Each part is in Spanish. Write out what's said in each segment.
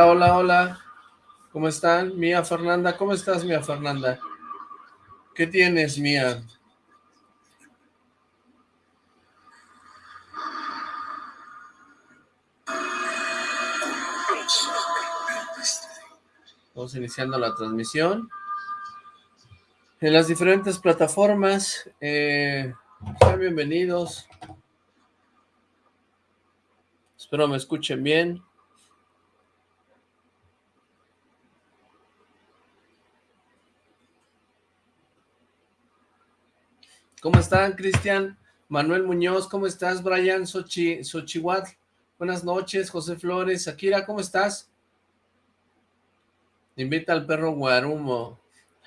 Hola, hola, hola. ¿Cómo están? Mía Fernanda, ¿cómo estás, Mía Fernanda? ¿Qué tienes, Mía? Vamos iniciando la transmisión. En las diferentes plataformas, eh, sean bienvenidos. Espero me escuchen bien. ¿Cómo están, Cristian? Manuel Muñoz, ¿cómo estás? Brian Sochi, Xochihuatl, buenas noches. José Flores, Akira, ¿cómo estás? Invita al perro Guarumo.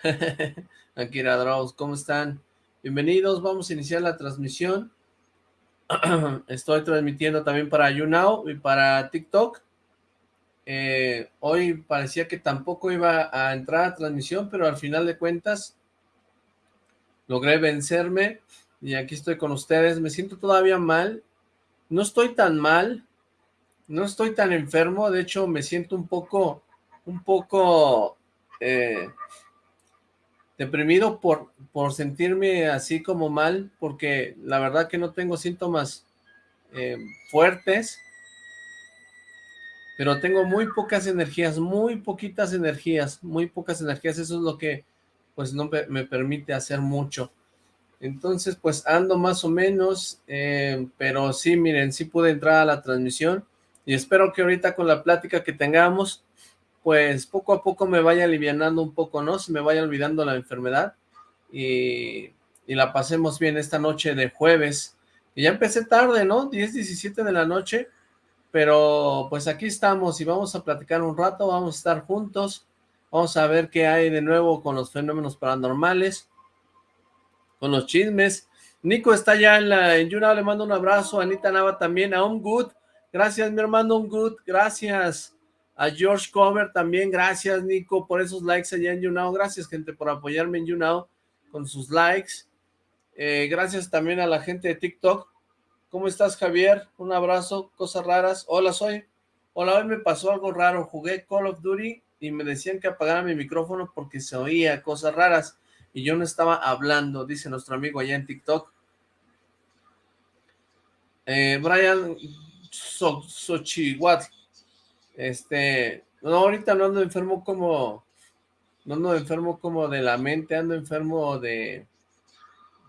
Akira Draus, ¿cómo están? Bienvenidos, vamos a iniciar la transmisión. Estoy transmitiendo también para YouNow y para TikTok. Eh, hoy parecía que tampoco iba a entrar a transmisión, pero al final de cuentas logré vencerme y aquí estoy con ustedes. Me siento todavía mal, no estoy tan mal, no estoy tan enfermo, de hecho me siento un poco, un poco eh, deprimido por, por sentirme así como mal, porque la verdad que no tengo síntomas eh, fuertes, pero tengo muy pocas energías, muy poquitas energías, muy pocas energías, eso es lo que pues no me permite hacer mucho. Entonces, pues ando más o menos, eh, pero sí, miren, sí pude entrar a la transmisión y espero que ahorita con la plática que tengamos, pues poco a poco me vaya alivianando un poco, ¿no? Se me vaya olvidando la enfermedad y, y la pasemos bien esta noche de jueves. Y ya empecé tarde, ¿no? 10, 17 de la noche, pero pues aquí estamos y vamos a platicar un rato, vamos a estar juntos, Vamos a ver qué hay de nuevo con los fenómenos paranormales, con los chismes. Nico está ya en la en le mando un abrazo. Anita Nava también, a Un Good. Gracias, mi hermano Un Good. Gracias. A George Cover también, gracias Nico por esos likes allá en YouNow, gracias gente por apoyarme en YouNow con sus likes, eh, gracias también a la gente de TikTok, ¿cómo estás Javier? Un abrazo, cosas raras, hola soy, hola hoy me pasó algo raro, jugué Call of Duty y me decían que apagara mi micrófono porque se oía cosas raras y yo no estaba hablando, dice nuestro amigo allá en TikTok. Eh, Brian Xochihuatl, este, no, ahorita no ando enfermo como, no ando enfermo como de la mente, ando enfermo de,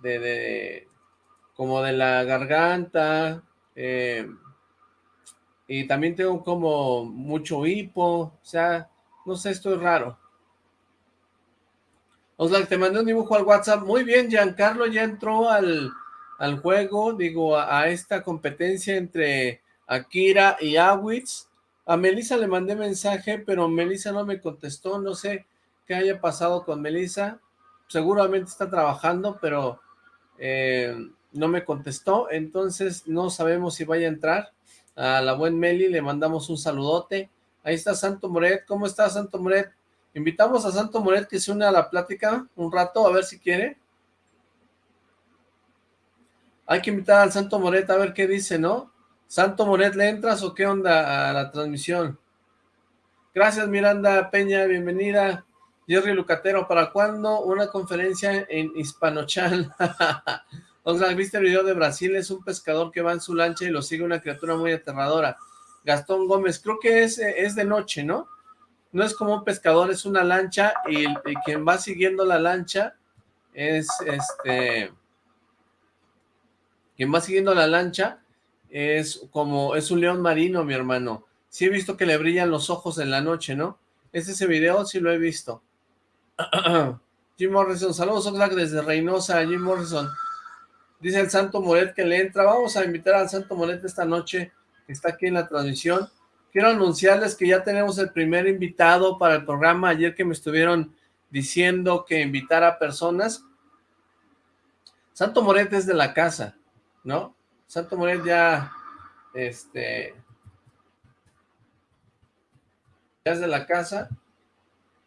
de, de como de la garganta, eh, y también tengo como mucho hipo, o sea, no sé, esto es raro. Oslak, te mandé un dibujo al WhatsApp. Muy bien, Giancarlo ya entró al, al juego, digo, a, esta competencia entre Akira y Awitz. A Melissa le mandé mensaje, pero Melissa no me contestó. No sé qué haya pasado con Melissa. Seguramente está trabajando, pero eh, no me contestó. Entonces no sabemos si vaya a entrar. A la buen Meli le mandamos un saludote. Ahí está Santo Moret. ¿Cómo está Santo Moret? Invitamos a Santo Moret que se une a la plática un rato, a ver si quiere. Hay que invitar al Santo Moret a ver qué dice, ¿no? Santo Moret, ¿le entras o qué onda a la transmisión? Gracias Miranda Peña, bienvenida. Jerry Lucatero, ¿para cuándo una conferencia en Hispanochan? O sea, ¿viste el video de Brasil? Es un pescador que va en su lancha y lo sigue una criatura muy aterradora. Gastón Gómez, creo que es, es de noche, ¿no? No es como un pescador, es una lancha y, quien va siguiendo la lancha es este... Quien va siguiendo la lancha es como, es un león marino, mi hermano. Sí he visto que le brillan los ojos en la noche, ¿no? ¿Es ese video? Sí lo he visto. Jim Morrison, saludos Oxlack desde Reynosa, Jim Morrison. Dice el Santo Moret que le entra. Vamos a invitar al Santo Moret esta noche que está aquí en la transmisión. Quiero anunciarles que ya tenemos el primer invitado para el programa. Ayer que me estuvieron diciendo que invitara personas. Santo Moret es de la casa, ¿no? Santo Moret ya, este, ya es de la casa,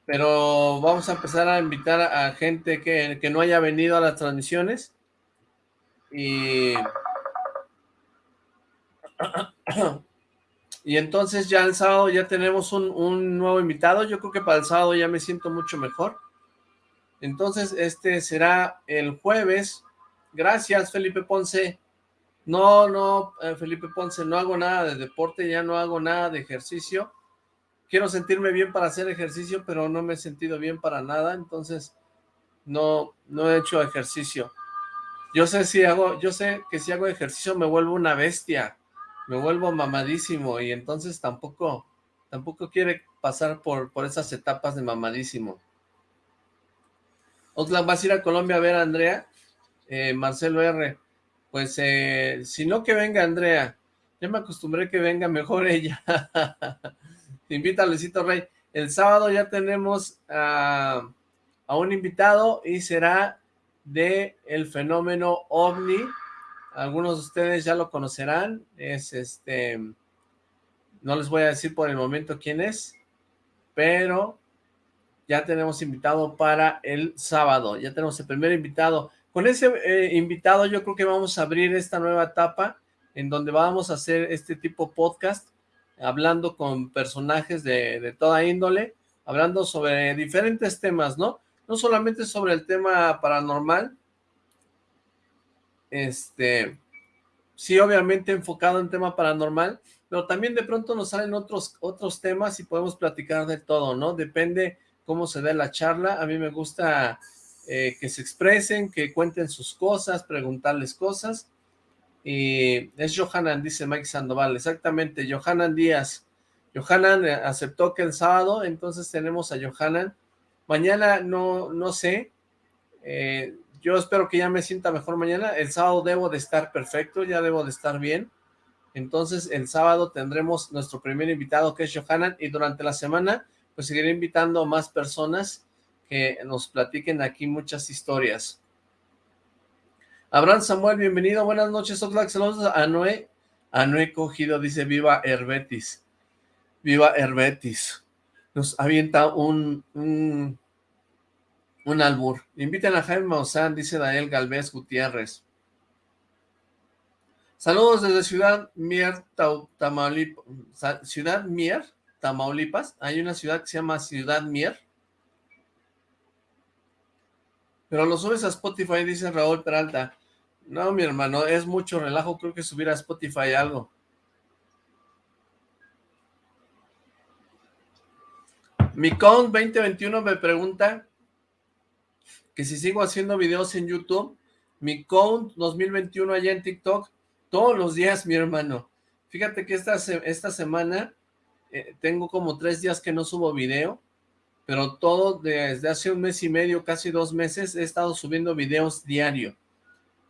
pero vamos a empezar a invitar a gente que, que no haya venido a las transmisiones y Y entonces ya el sábado ya tenemos un, nuevo invitado. Yo creo que para el sábado ya me siento mucho mejor. Entonces, este será el jueves. Gracias, Felipe Ponce. No, no, eh, Felipe Ponce, no hago nada de deporte, ya no hago nada de ejercicio. Quiero sentirme bien para hacer ejercicio, pero no me he sentido bien para nada, entonces no, no he hecho ejercicio. Yo sé si hago, yo sé que si hago ejercicio me vuelvo una bestia, me vuelvo mamadísimo y entonces tampoco, tampoco quiere pasar por, por esas etapas de mamadísimo. Oxlack, ¿vas a ir a Colombia a ver a Andrea? Eh, Marcelo R. Pues, eh, si no que venga Andrea. Ya me acostumbré que venga mejor ella. Te invita a Luisito Rey. El sábado ya tenemos a, a un invitado y será de el fenómeno OVNI. Algunos de ustedes ya lo conocerán. Es este... No les voy a decir por el momento quién es, pero ya tenemos invitado para el sábado, ya tenemos el primer invitado. Con ese eh, invitado yo creo que vamos a abrir esta nueva etapa en donde vamos a hacer este tipo podcast, hablando con personajes de, de toda índole, hablando sobre diferentes temas, ¿no? No solamente sobre el tema paranormal, este, sí obviamente enfocado en tema paranormal, pero también de pronto nos salen otros, otros temas y podemos platicar de todo, ¿no? Depende cómo se da la charla. A mí me gusta eh, que se expresen, que cuenten sus cosas, preguntarles cosas. Y es Johanan, dice Mike Sandoval. Exactamente, Johanan Díaz. Johanan eh, aceptó que el sábado, entonces tenemos a Johanan. Mañana no, no sé. Eh, yo espero que ya me sienta mejor mañana. El sábado debo de estar perfecto, ya debo de estar bien. Entonces el sábado tendremos nuestro primer invitado que es Johanan y durante la semana pues seguiré invitando a más personas que nos platiquen aquí muchas historias. Abraham Samuel, bienvenido, buenas noches, Oxlack, saludos a Noé, Cogido, dice viva Herbetis, viva Herbetis, nos avienta un, un, un albur, inviten a Jaime Maussan, dice Daniel Galvez Gutiérrez, saludos desde Ciudad Mier, Tamaulipas, Ciudad Mier, Tamaulipas, hay una ciudad que se llama Ciudad Mier. Pero lo subes a Spotify, dice Raúl Peralta. No, mi hermano, es mucho relajo, creo que subir a Spotify algo. Mi count 2021 me pregunta que si sigo haciendo videos en YouTube. Mi count 2021 allá en TikTok, todos los días, mi hermano. Fíjate que esta, esta semana eh, tengo como tres días que no subo video, pero todo desde hace un mes y medio, casi dos meses, he estado subiendo videos diario.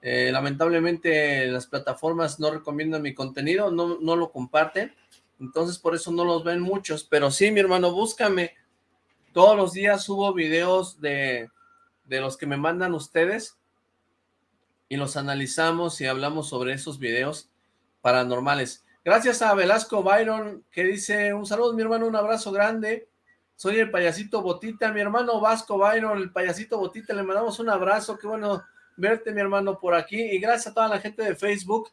Eh, lamentablemente las plataformas no recomiendan mi contenido, no, no lo comparten, entonces por eso no los ven muchos, pero sí, mi hermano, búscame. Todos los días subo videos de, de los que me mandan ustedes y los analizamos y hablamos sobre esos videos paranormales. Gracias a Velasco Byron, que dice, un saludo mi hermano, un abrazo grande. Soy el payasito Botita, mi hermano Vasco Byron, el payasito Botita, le mandamos un abrazo, qué bueno verte mi hermano por aquí. Y gracias a toda la gente de Facebook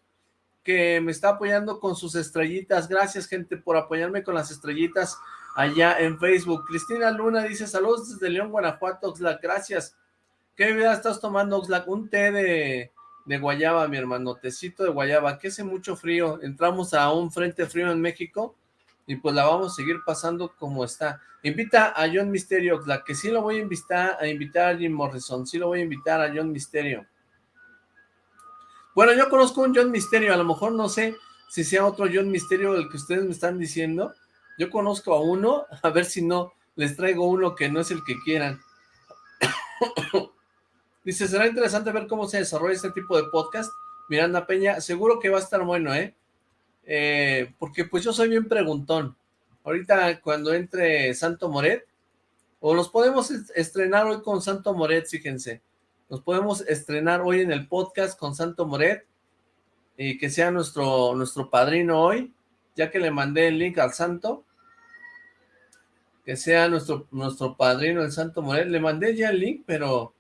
que me está apoyando con sus estrellitas. Gracias gente por apoyarme con las estrellitas allá en Facebook. Cristina Luna dice, saludos desde León, Guanajuato, Oxlack, gracias. ¿Qué bebida estás tomando, Oxlack? Un té de de guayaba, mi hermano, tecito de guayaba, que hace mucho frío, entramos a un frente frío en México, y pues la vamos a seguir pasando como está. Invita a John Misterio, la que sí lo voy a invitar, a invitar a Jim Morrison, sí lo voy a invitar a John Misterio. Bueno, yo conozco un John Misterio, a lo mejor no sé si sea otro John Misterio el que ustedes me están diciendo, yo conozco a uno, a ver si no les traigo uno que no es el que quieran. Dice, será interesante ver cómo se desarrolla este tipo de podcast. Miranda Peña, seguro que va a estar bueno, ¿eh? ¿eh? porque pues yo soy bien preguntón. Ahorita cuando entre Santo Moret, o nos podemos estrenar hoy con Santo Moret, fíjense. Nos podemos estrenar hoy en el podcast con Santo Moret, y que sea nuestro, nuestro padrino hoy, ya que le mandé el link al santo, que sea nuestro, nuestro padrino el Santo Moret. Le mandé ya el link, pero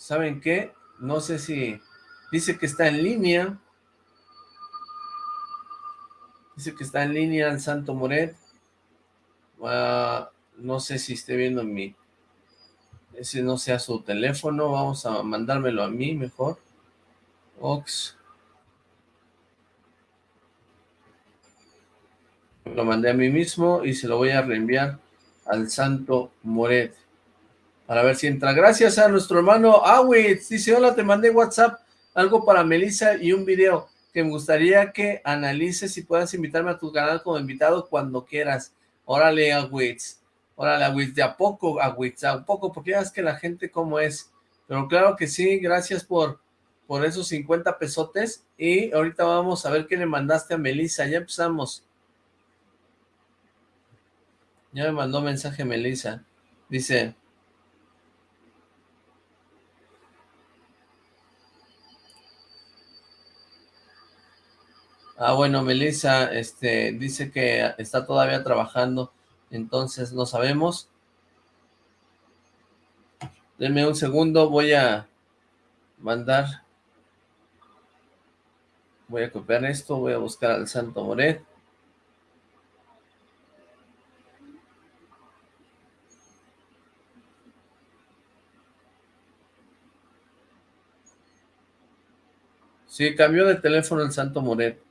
¿saben qué? No sé si dice que está en línea. Dice que está en línea el Santo Moret. Ah, no sé si esté viendo mi... Ese no sea su teléfono. Vamos a mandármelo a mí mejor. Ox. Lo mandé a mí mismo y se lo voy a reenviar al Santo Moret. Para ver si entra. Gracias a nuestro hermano Awitz. Dice, hola, te mandé WhatsApp algo para Melissa y un video que me gustaría que analices y puedas invitarme a tu canal como invitado cuando quieras. Órale, Awitz. Órale, Awitz. De a poco, Awitz. A poco, porque ya es que la gente como es. Pero claro que sí, gracias por, por esos 50 pesotes. Y ahorita vamos a ver qué le mandaste a Melissa. Ya empezamos. Ya me mandó mensaje Melissa. Dice... Ah, bueno, Melissa, este, dice que está todavía trabajando, entonces no sabemos. Deme un segundo, voy a mandar, voy a copiar esto, voy a buscar al Santo Moret. Sí, cambió de teléfono el Santo Moret.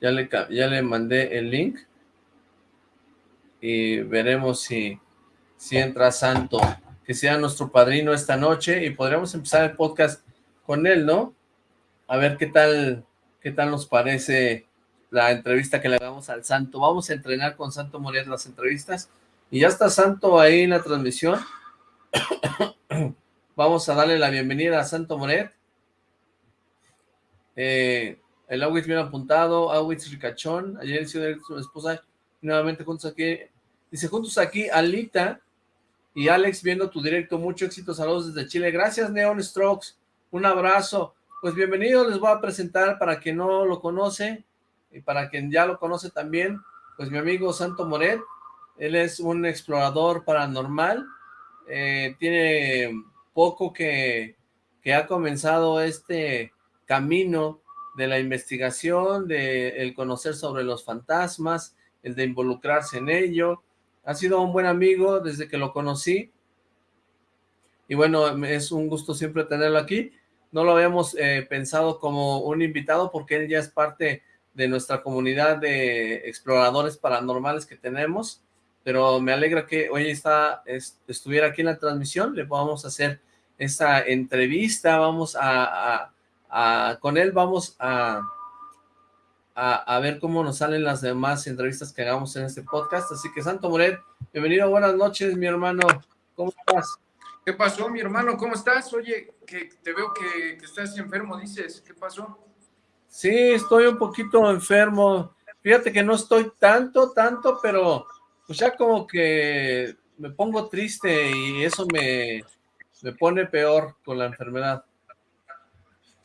Ya le, ya le mandé el link. Y veremos si, si entra Santo. Que sea nuestro padrino esta noche. Y podríamos empezar el podcast con él, ¿no? A ver qué tal, qué tal nos parece la entrevista que le hagamos al Santo. Vamos a entrenar con Santo Moret las entrevistas. Y ya está Santo ahí en la transmisión. Vamos a darle la bienvenida a Santo Moret. Eh, el Awitz bien apuntado, Awitz ricachón, ayer su esposa, nuevamente juntos aquí, dice juntos aquí, Alita y Alex viendo tu directo, mucho éxito, saludos desde Chile, gracias Neon Strokes, un abrazo, pues bienvenido, les voy a presentar para quien no lo conoce, y para quien ya lo conoce también, pues mi amigo Santo Moret, él es un explorador paranormal, eh, tiene poco que, que ha comenzado este camino de la investigación, de el conocer sobre los fantasmas, el de involucrarse en ello. Ha sido un buen amigo desde que lo conocí. Y bueno, es un gusto siempre tenerlo aquí. No lo habíamos eh, pensado como un invitado porque él ya es parte de nuestra comunidad de exploradores paranormales que tenemos. Pero me alegra que hoy está, estuviera aquí en la transmisión. Le vamos a hacer esta entrevista. Vamos a con él vamos a, a, ver cómo nos salen las demás entrevistas que hagamos en este podcast. Así que Santo Moret, bienvenido, buenas noches, mi hermano. ¿Cómo estás? ¿Qué pasó, mi hermano? ¿Cómo estás? Oye, que te veo que, que estás enfermo, dices. ¿Qué pasó? Sí, estoy un poquito enfermo. Fíjate que no estoy tanto, tanto, pero pues ya como que me pongo triste y eso me, me pone peor con la enfermedad.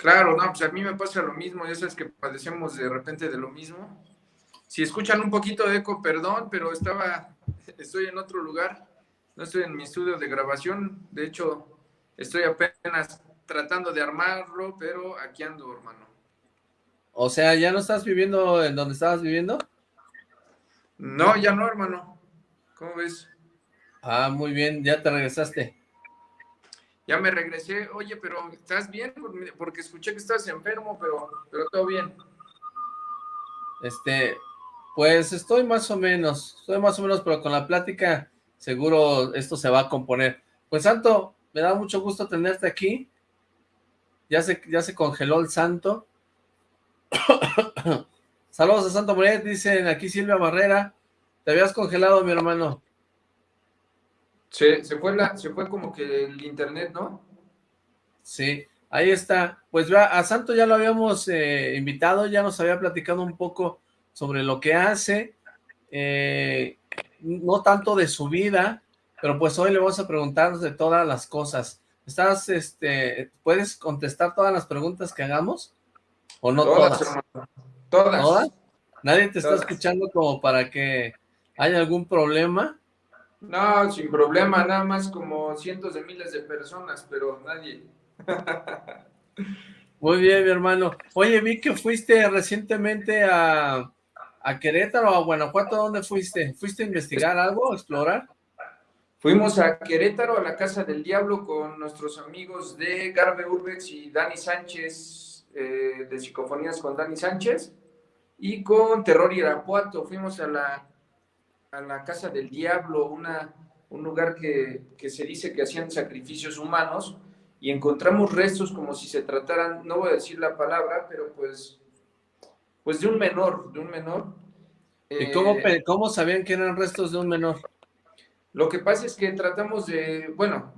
Claro, no, pues a mí me pasa lo mismo, ya sabes que padecemos de repente de lo mismo. Si escuchan un poquito de eco, perdón, pero estaba, estoy en otro lugar, no estoy en mi estudio de grabación, de hecho, estoy apenas tratando de armarlo, pero aquí ando, hermano. O sea, ¿ya no estás viviendo en donde estabas viviendo? No, ya no, hermano. ¿Cómo ves? Ah, muy bien, ya te regresaste ya me regresé, oye, pero ¿estás bien? Porque escuché que estás enfermo, pero, pero todo bien. Este, pues estoy más o menos, estoy más o menos, pero con la plática seguro esto se va a componer. Pues Santo, me da mucho gusto tenerte aquí. Ya se, ya se congeló el Santo. Saludos a Santo Moret, dicen aquí Silvia Barrera. Te habías congelado, mi hermano. Se, fue la, se fue como que el internet, ¿no? Sí, ahí está. Pues vea, a Santo ya lo habíamos eh, invitado, ya nos había platicado un poco sobre lo que hace, eh, no tanto de su vida, pero pues hoy le vamos a preguntar de todas las cosas. ¿Estás, este, puedes contestar todas las preguntas que hagamos? ¿O no todas? Todas. ¿Todas? ¿Nadie te está escuchando como para que haya algún problema? No, sin problema, nada más como cientos de miles de personas, pero nadie. Muy bien, mi hermano. Oye, vi que fuiste recientemente a, ¿A Querétaro a Guanajuato dónde fuiste? ¿Fuiste a investigar algo, a explorar? Fuimos a Querétaro, a la Casa del Diablo, con nuestros amigos de Garbe Urbex y Dani Sánchez, eh, de Psicofonías con Dani Sánchez, y con Terror Irapuato. Fuimos a la, a la Casa del Diablo, una, un lugar que, que se dice que hacían sacrificios humanos, y encontramos restos como si se trataran, no voy a decir la palabra, pero pues, pues de un menor, de un menor. ¿Y cómo, eh, cómo sabían que eran restos de un menor? Lo que pasa es que tratamos de, bueno,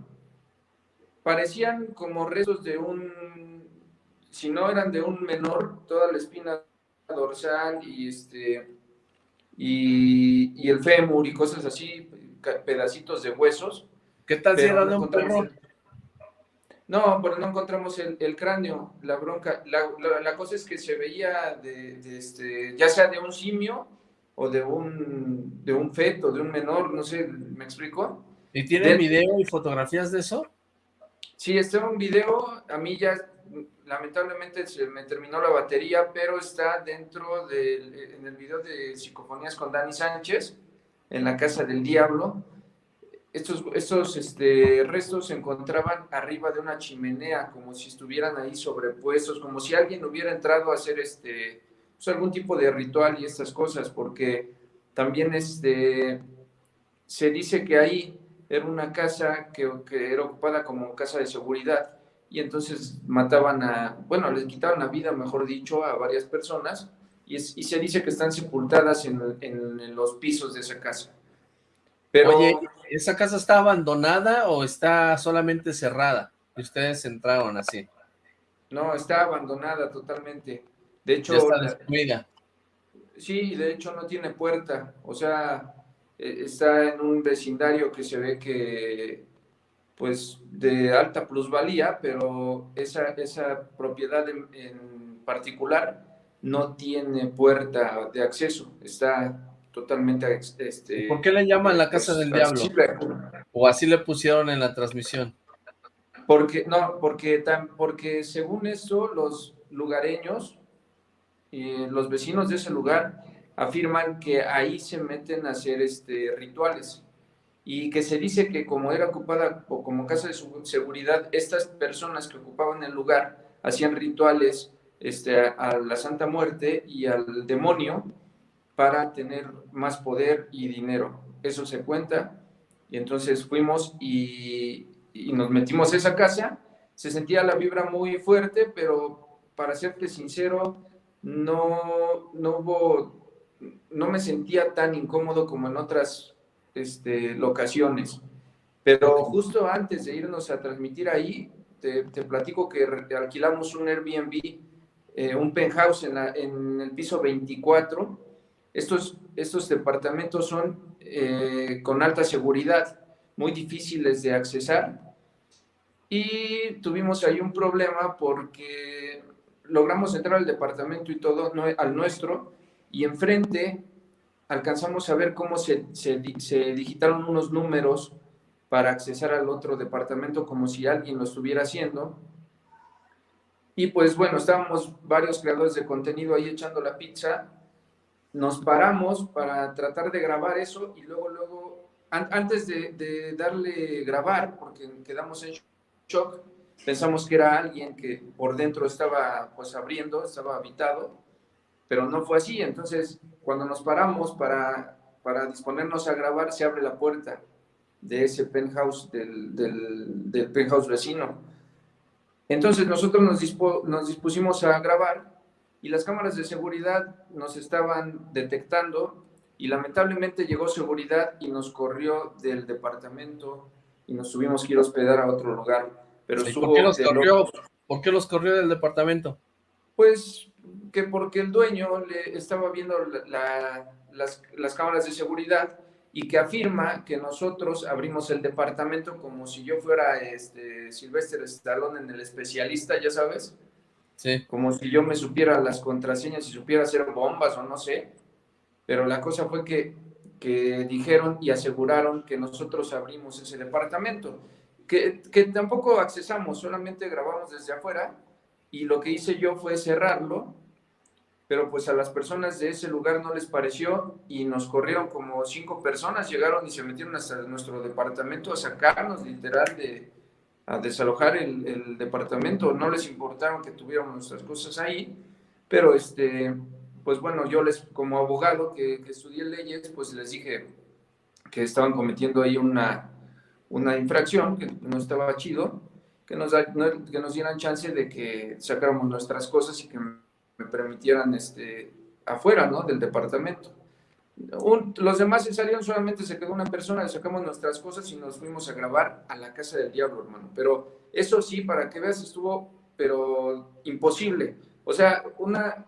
parecían como restos de un, si no eran de un menor, toda la espina dorsal y este y, el fémur y cosas así, pedacitos de huesos. ¿Qué tal si era de un perro? No, pero no encontramos el, cráneo, la bronca. La, cosa es que se veía de, este, ya sea de un simio o de un, de un feto, de un menor, no sé, ¿me explico? ¿Y tiene video y fotografías de eso? Sí, está un video, a mí ya lamentablemente se me terminó la batería, pero está dentro del en el video de Psicofonías con Dani Sánchez, en la Casa del Diablo. Estos, estos este, restos se encontraban arriba de una chimenea, como si estuvieran ahí sobrepuestos, como si alguien hubiera entrado a hacer este, pues, algún tipo de ritual y estas cosas, porque también este, se dice que ahí era una casa que, que, era ocupada como casa de seguridad y entonces mataban a, bueno, les quitaban la vida, mejor dicho, a varias personas y, y se dice que están sepultadas en, en, los pisos de esa casa. Pero, Oye, ¿esa casa está abandonada o está solamente cerrada? Y ustedes entraron así. No, está abandonada totalmente. De hecho, Sí, de hecho no tiene puerta, o sea, e, está en un vecindario que se ve que, pues, de alta plusvalía, pero esa, esa propiedad en, particular no tiene puerta de acceso, está totalmente... Este, ¿Por qué le llaman la casa del diablo? ¿O así le pusieron en la transmisión? Porque, no, porque, porque según eso, los lugareños los vecinos de ese lugar afirman que ahí se meten a hacer este, rituales y que se dice que como era ocupada o como casa de seguridad, estas personas que ocupaban el lugar hacían rituales este, a la Santa Muerte y al demonio para tener más poder y dinero. Eso se cuenta. Y entonces fuimos y, nos metimos a esa casa. Se sentía la vibra muy fuerte, pero para serte sincero, no, no hubo, no me sentía tan incómodo como en otras este, locaciones. Pero justo antes de irnos a transmitir ahí, te, platico que alquilamos un Airbnb, eh, un penthouse en, en, el piso 24. Estos, estos departamentos son eh, con alta seguridad, muy difíciles de accesar. Y tuvimos ahí un problema porque logramos entrar al departamento y todo, al nuestro, y enfrente alcanzamos a ver cómo se, se, digitaron unos números para accesar al otro departamento como si alguien lo estuviera haciendo. Y pues bueno, estábamos varios creadores de contenido ahí echando la pizza, nos paramos para tratar de grabar eso y luego, luego, antes de, de darle grabar, porque quedamos en shock, Pensamos que era alguien que por dentro estaba pues abriendo, estaba habitado, pero no fue así. Entonces, cuando nos paramos para, para disponernos a grabar, se abre la puerta de ese penthouse, del, del, penthouse vecino. Entonces nosotros nos, nos dispusimos a grabar y las cámaras de seguridad nos estaban detectando y lamentablemente llegó seguridad y nos corrió del departamento y nos tuvimos que ir a hospedar a otro lugar. Pero por, qué los corrió, ¿Por qué los corrió del departamento? Pues que porque el dueño le estaba viendo las, las cámaras de seguridad y que afirma que nosotros abrimos el departamento como si yo fuera este Sylvester Stallone en el especialista, ya sabes. Sí. Como si yo me supiera las contraseñas y supiera hacer bombas o no sé. Pero la cosa fue que, que dijeron y aseguraron que nosotros abrimos ese departamento que, tampoco accesamos, solamente grabamos desde afuera y lo que hice yo fue cerrarlo pero pues a las personas de ese lugar no les pareció y nos corrieron como cinco personas, llegaron y se metieron hasta nuestro departamento a sacarnos literal de, a desalojar el, el departamento, no les importaron que tuviéramos nuestras cosas ahí, pero este, pues bueno, yo les, como abogado que, que estudié leyes, pues les dije que estaban cometiendo ahí una, una infracción, que no estaba chido, que nos, que nos dieran chance de que sacáramos nuestras cosas y que me permitieran este, afuera, ¿no? Del departamento. los demás se salieron, solamente se quedó una persona, le sacamos nuestras cosas y nos fuimos a grabar a la casa del diablo, hermano. Pero eso sí, para que veas, estuvo, pero imposible. O sea, una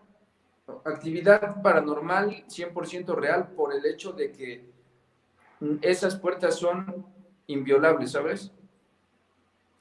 actividad paranormal 100% real por el hecho de que esas puertas son inviolables, ¿sabes?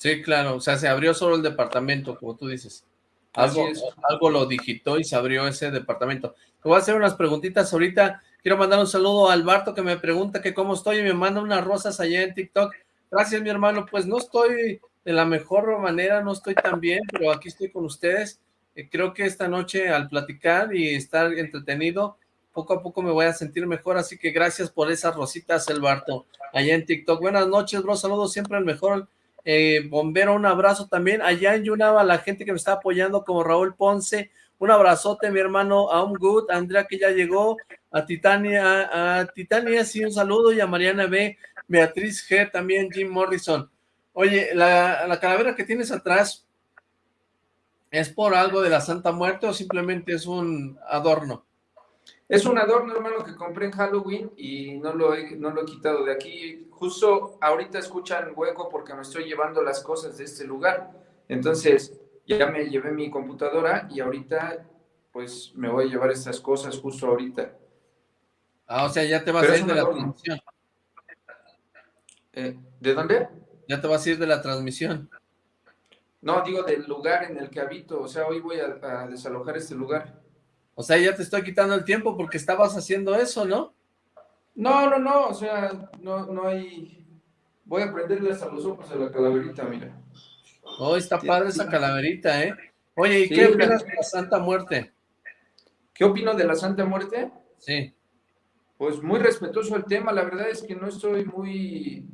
Sí, claro, o sea, se abrió solo el departamento, como tú dices. Algo, algo lo digitó y se abrió ese departamento. Te voy a hacer unas preguntitas ahorita. Quiero mandar un saludo a Alberto que me pregunta que cómo estoy y me manda unas rosas allá en TikTok. Gracias, mi hermano. Pues no estoy de la mejor manera, no estoy tan bien, pero aquí estoy con ustedes. Eh, creo que esta noche al platicar y estar entretenido, poco a poco me voy a sentir mejor, así que gracias por esas rositas, Alberto, allá en TikTok. Buenas noches, bro, saludos siempre al mejor eh, bombero, un abrazo también. Allá en Yunava, la gente que me está apoyando, como Raúl Ponce, un abrazote, mi hermano, un good, Andrea que ya llegó, a Titania, a, Titania, sí, un saludo, y a Mariana B, Beatriz G, también Jim Morrison. Oye, la, la calavera que tienes atrás, ¿es por algo de la Santa Muerte o simplemente es un adorno? Es un adorno, hermano, que compré en Halloween y no lo he, no lo he quitado de aquí. Justo ahorita escuchan hueco porque me estoy llevando las cosas de este lugar. Entonces, ya me llevé mi computadora y ahorita, pues, me voy a llevar estas cosas justo ahorita. Ah, o sea, ya te vas a ir de la transmisión. Eh, ¿De dónde? Ya te vas a ir de la transmisión. No, digo del lugar en el que habito. O sea, hoy voy a desalojar este lugar. O sea, ya te estoy quitando el tiempo porque estabas haciendo eso, ¿no? No, no, no, o sea, no, no hay... Voy a prenderle a los ojos a la calaverita, mira. Oh, está padre esa calaverita, ¿eh? Oye, ¿y qué opinas de la Santa Muerte? ¿Qué opino de la Santa Muerte? Sí. Pues muy respetuoso el tema, la verdad es que no estoy muy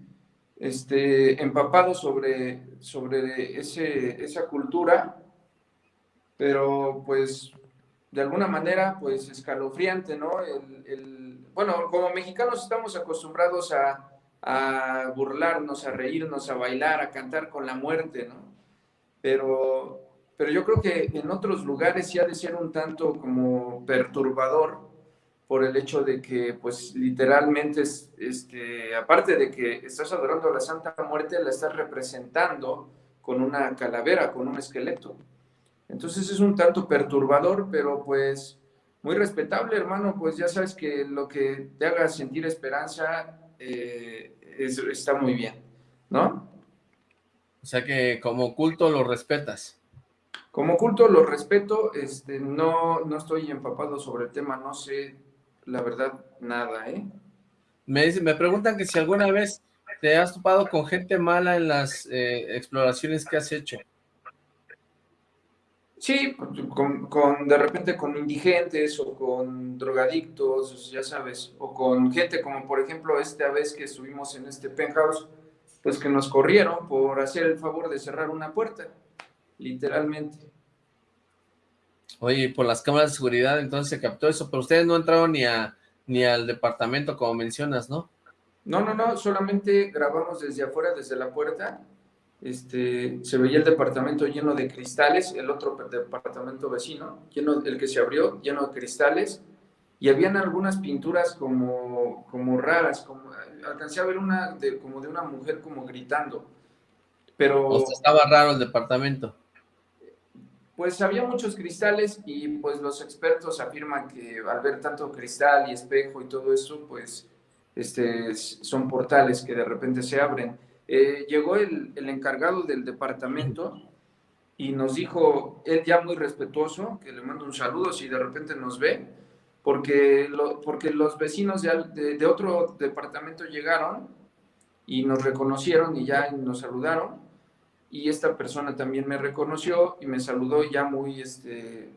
este, empapado sobre, sobre ese, esa cultura, pero pues de alguna manera, pues, escalofriante, ¿no? El, bueno, como mexicanos estamos acostumbrados a, burlarnos, a reírnos, a bailar, a cantar con la muerte, ¿no? Pero, pero yo creo que en otros lugares ha de ser un tanto como perturbador por el hecho de que, pues, literalmente, este, aparte de que estás adorando a la Santa Muerte, la estás representando con una calavera, con un esqueleto. Entonces es un tanto perturbador, pero pues muy respetable, hermano, pues ya sabes que lo que te haga sentir esperanza eh, está muy bien, ¿no? O sea que como culto lo respetas. Como culto lo respeto, este, no, no estoy empapado sobre el tema, no sé la verdad nada, ¿eh? Me, me preguntan que si alguna vez te has topado con gente mala en las eh, exploraciones que has hecho. Sí, con, de repente con indigentes o con drogadictos, ya sabes, o con gente como por ejemplo esta vez que estuvimos en este penthouse, pues que nos corrieron por hacer el favor de cerrar una puerta, literalmente. Oye, por las cámaras de seguridad entonces se captó eso, pero ustedes no entraron ni, a, ni al departamento como mencionas, ¿no? No, no, no, solamente grabamos desde afuera, desde la puerta, este, se veía el departamento lleno de cristales, el otro departamento vecino, lleno, el que se abrió, lleno de cristales, y habían algunas pinturas como, como raras, como, alcancé a ver una de, como de una mujer como gritando, pero... estaba raro el departamento. Pues había muchos cristales y pues los expertos afirman que al ver tanto cristal y espejo y todo eso, pues este, son portales que de repente se abren eh, llegó el, encargado del departamento y nos dijo, él ya muy respetuoso, que le mando un saludo si de repente nos ve, porque, porque los vecinos de, de, otro departamento llegaron y nos reconocieron y ya nos saludaron. Y esta persona también me reconoció y me saludó ya muy, este,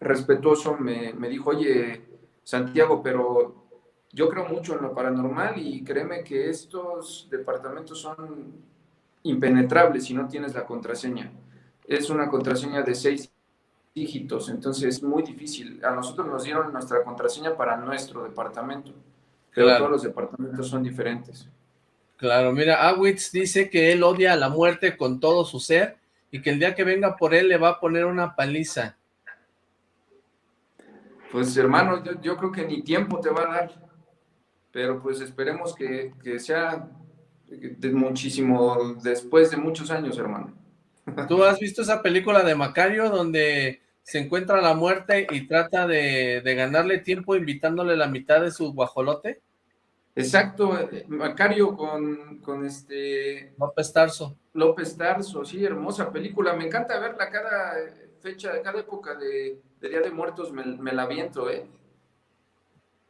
respetuoso me, me dijo, oye, Santiago, pero yo creo mucho en lo paranormal y créeme que estos departamentos son impenetrables si no tienes la contraseña. Es una contraseña de seis dígitos, entonces es muy difícil. A nosotros nos dieron nuestra contraseña para nuestro departamento, pero todos los departamentos son diferentes. Claro, mira, Awitz dice que él odia a la muerte con todo su ser y que el día que venga por él le va a poner una paliza. Pues hermano, yo, creo que ni tiempo te va a dar, pero pues esperemos que, que sea de muchísimo después de muchos años, hermano. ¿Tú has visto esa película de Macario donde se encuentra la muerte y trata de, ganarle tiempo invitándole la mitad de su guajolote? Exacto, Macario con, con este... López Tarso. López Tarso, sí, hermosa película. Me encanta verla cada fecha, cada época de, Día de Muertos, me, me la viento, ¿eh?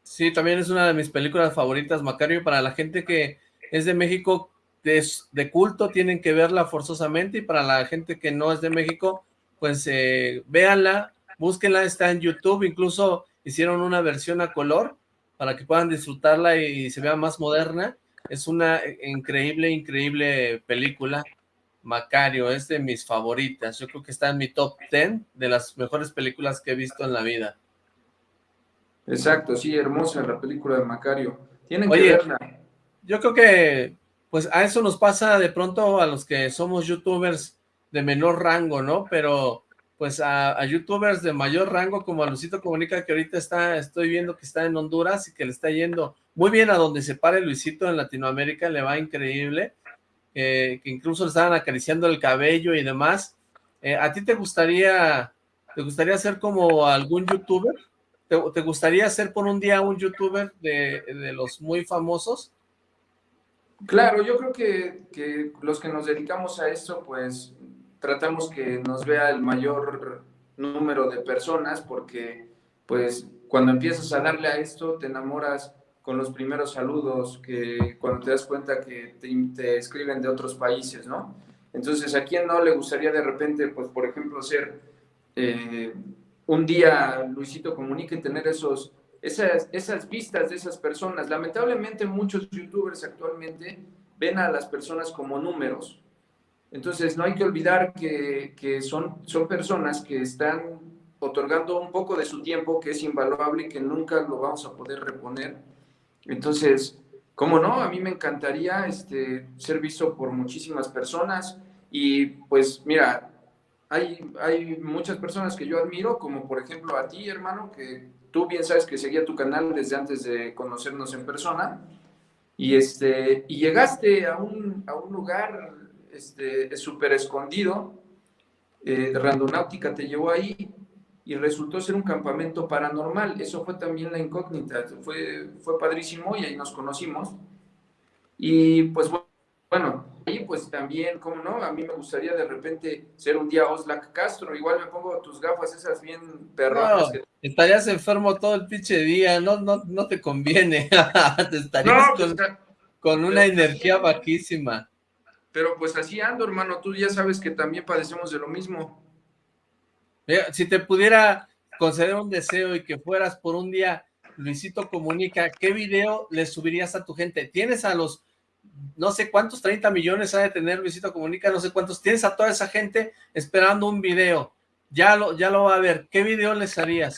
Sí, también es una de mis películas favoritas, Macario, para la gente que es de México, de, culto, tienen que verla forzosamente, y para la gente que no es de México, pues eh, véanla, búsquenla, está en YouTube, incluso hicieron una versión a color, para que puedan disfrutarla y se vea más moderna, es una increíble, increíble película, Macario, es de mis favoritas, yo creo que está en mi top 10 de las mejores películas que he visto en la vida. Exacto, sí, hermosa la película de Macario, tienen que verla. Yo creo que pues a eso nos pasa de pronto a los que somos youtubers de menor rango, ¿no? Pero pues a, youtubers de mayor rango como a Luisito Comunica que ahorita está, estoy viendo que está en Honduras y que le está yendo muy bien a donde se pare Luisito en Latinoamérica, le va increíble, eh, que incluso le estaban acariciando el cabello y demás. Eh, ¿A ti te gustaría, te gustaría ser como algún youtuber? ¿Te, gustaría ser por un día un youtuber de, de los muy famosos? Claro, yo creo que, los que nos dedicamos a esto, pues tratamos que nos vea el mayor número de personas, porque pues cuando empiezas a darle a esto, te enamoras con los primeros saludos, que cuando te das cuenta que te, escriben de otros países, ¿no? Entonces, ¿a quién no le gustaría de repente, pues, por ejemplo, ser eh, un día Luisito Comunica y tener esos esas, esas vistas de esas personas. Lamentablemente muchos youtubers actualmente ven a las personas como números. Entonces no hay que olvidar que, que son, son personas que están otorgando un poco de su tiempo que es invaluable y que nunca lo vamos a poder reponer. Entonces, ¿cómo no? A mí me encantaría este, ser visto por muchísimas personas y pues mira, hay, hay muchas personas que yo admiro, como por ejemplo a ti, hermano, que tú bien sabes que seguía tu canal desde antes de conocernos en persona, y, este, y llegaste a un, a un lugar este, súper escondido, eh, Randonáutica te llevó ahí, y resultó ser un campamento paranormal. Eso fue también la incógnita, fue, fue padrísimo y ahí nos conocimos. Y pues bueno, y pues también, ¿cómo no? A mí me gustaría de repente ser un día Oslac Castro, igual me pongo tus gafas esas bien perronas. estarías enfermo todo el pinche día, no, no, no te conviene, te estarías pues, con, una energía bajísima. Pero pues así ando, hermano, tú ya sabes que también padecemos de lo mismo. si te pudiera conceder un deseo y que fueras por un día Luisito Comunica, ¿qué video le subirías a tu gente? ¿Tienes a los no sé cuántos, 30 millones ha de tener Luisito Comunica, no sé cuántos, tienes a toda esa gente esperando un video, ya lo, ya lo va a ver, ¿qué video les harías?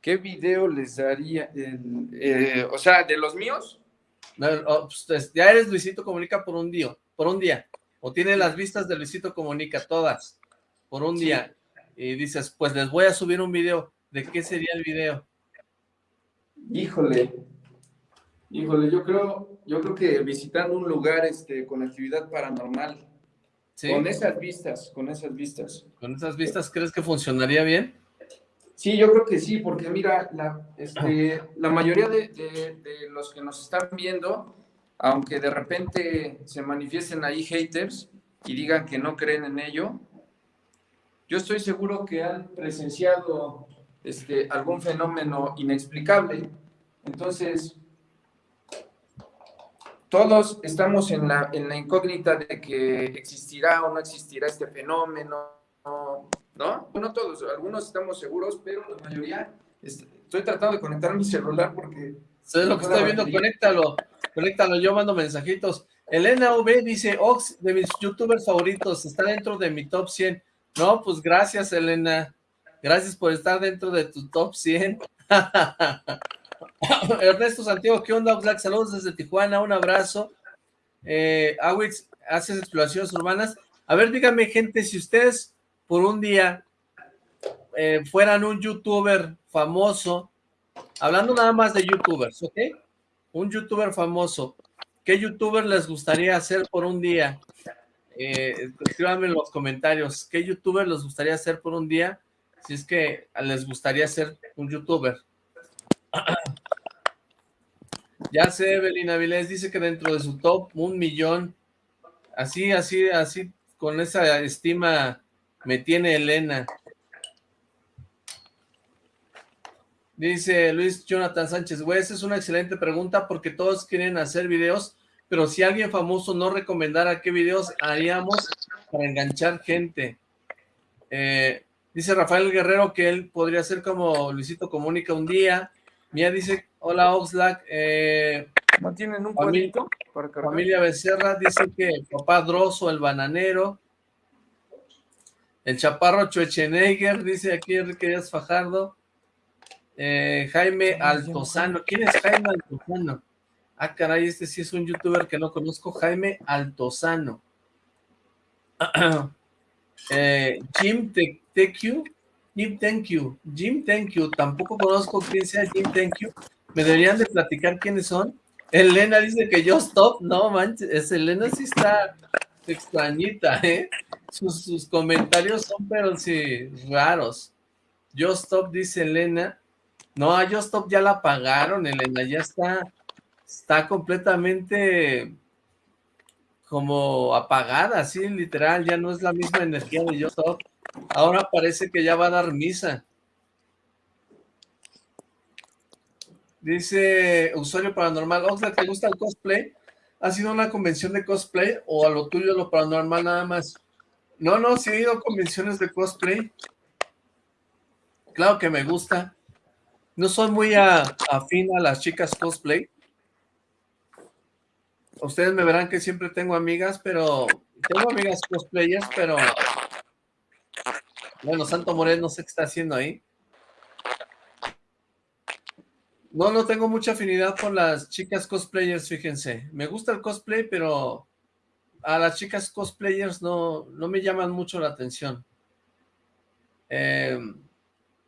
¿Qué video les haría? Eh, o sea, ¿de los míos? Oh, pues, ya eres Luisito Comunica por un día, por un día, o tiene las vistas de Luisito Comunica, todas, por un día, y dices, pues les voy a subir un video, ¿de qué sería el video? Híjole, híjole, yo creo, yo creo que visitando un lugar este, con actividad paranormal, con esas vistas, con esas vistas. ¿Con esas vistas crees que funcionaría bien? Sí, yo creo que sí, porque mira, la, este, la mayoría de, los que nos están viendo, aunque de repente se manifiesten ahí haters y digan que no creen en ello, yo estoy seguro que han presenciado este, algún fenómeno inexplicable. Entonces, todos estamos en la, en la incógnita de que existirá o no existirá este fenómeno, ¿no? No todos, algunos estamos seguros, pero la mayoría, estoy tratando de conectar mi celular porque... ¿Sabes lo que estoy viendo? Conéctalo, conéctalo, yo mando mensajitos. Elena V dice, Ox, de mis youtubers favoritos, está dentro de mi top 100. No, pues gracias, Elena. Gracias por estar dentro de tu top 100. Ernesto Santiago, ¿qué onda, Oxlack? Saludos desde Tijuana, un abrazo. Eh, Awix, haces exploraciones urbanas. A ver, dígame, gente, si ustedes por un día eh, fueran un youtuber famoso, hablando nada más de youtubers, ¿ok? Un youtuber famoso, ¿qué youtuber les gustaría hacer por un día? Eh, escríbanme en los comentarios, ¿qué youtuber les gustaría hacer por un día? Si es que les gustaría ser un youtuber. Ya sé, Evelyn Avilés dice que dentro de su top, un millón. Así, así, así, con esa estima me tiene Elena. Dice Luis Jonathan Sánchez, güey, esa es una excelente pregunta porque todos quieren hacer videos, pero si alguien famoso no recomendara qué videos haríamos para enganchar gente. Eh, dice Rafael Guerrero que él podría ser como Luisito Comunica un día. Mía dice, hola Oxlack. Eh, ¿No tienen un familia, familia Becerra dice que papá Droso, el bananero. El Chaparro Schwarzenegger, dice aquí Enrique Díaz Fajardo. Eh, Jaime Altozano. ¿Quién es Jaime Altozano? Ah, caray, este sí es un youtuber que no conozco. Jaime Altozano. eh, Jim TQ. Jim Thank You. Jim Thank You. Tampoco conozco quién sea Jim Thank You. Me deberían de platicar quiénes son. Elena dice que yo stop. No, manches. Elena sí está extrañita, ¿eh? sus, comentarios son, pero sí, raros. Yo Stop, dice Elena. No, a Yo Stop ya la pagaron, Elena, ya está, está completamente como apagada, así literal, ya no es la misma energía de Yo Stop. Ahora parece que ya va a dar misa. Dice usuario paranormal, Oxlack, ¿te gusta el cosplay? ¿Ha sido una convención de cosplay o a lo tuyo lo paranormal nada más? No, no, sí he ido a convenciones de cosplay. Claro que me gusta. No soy muy afín a las chicas cosplay. Ustedes me verán que siempre tengo amigas, pero... Tengo amigas cosplayers, pero... Bueno, Santo Morel no sé qué está haciendo ahí. No, no tengo mucha afinidad con las chicas cosplayers, fíjense. Me gusta el cosplay, pero a las chicas cosplayers no, no me llaman mucho la atención. Eh,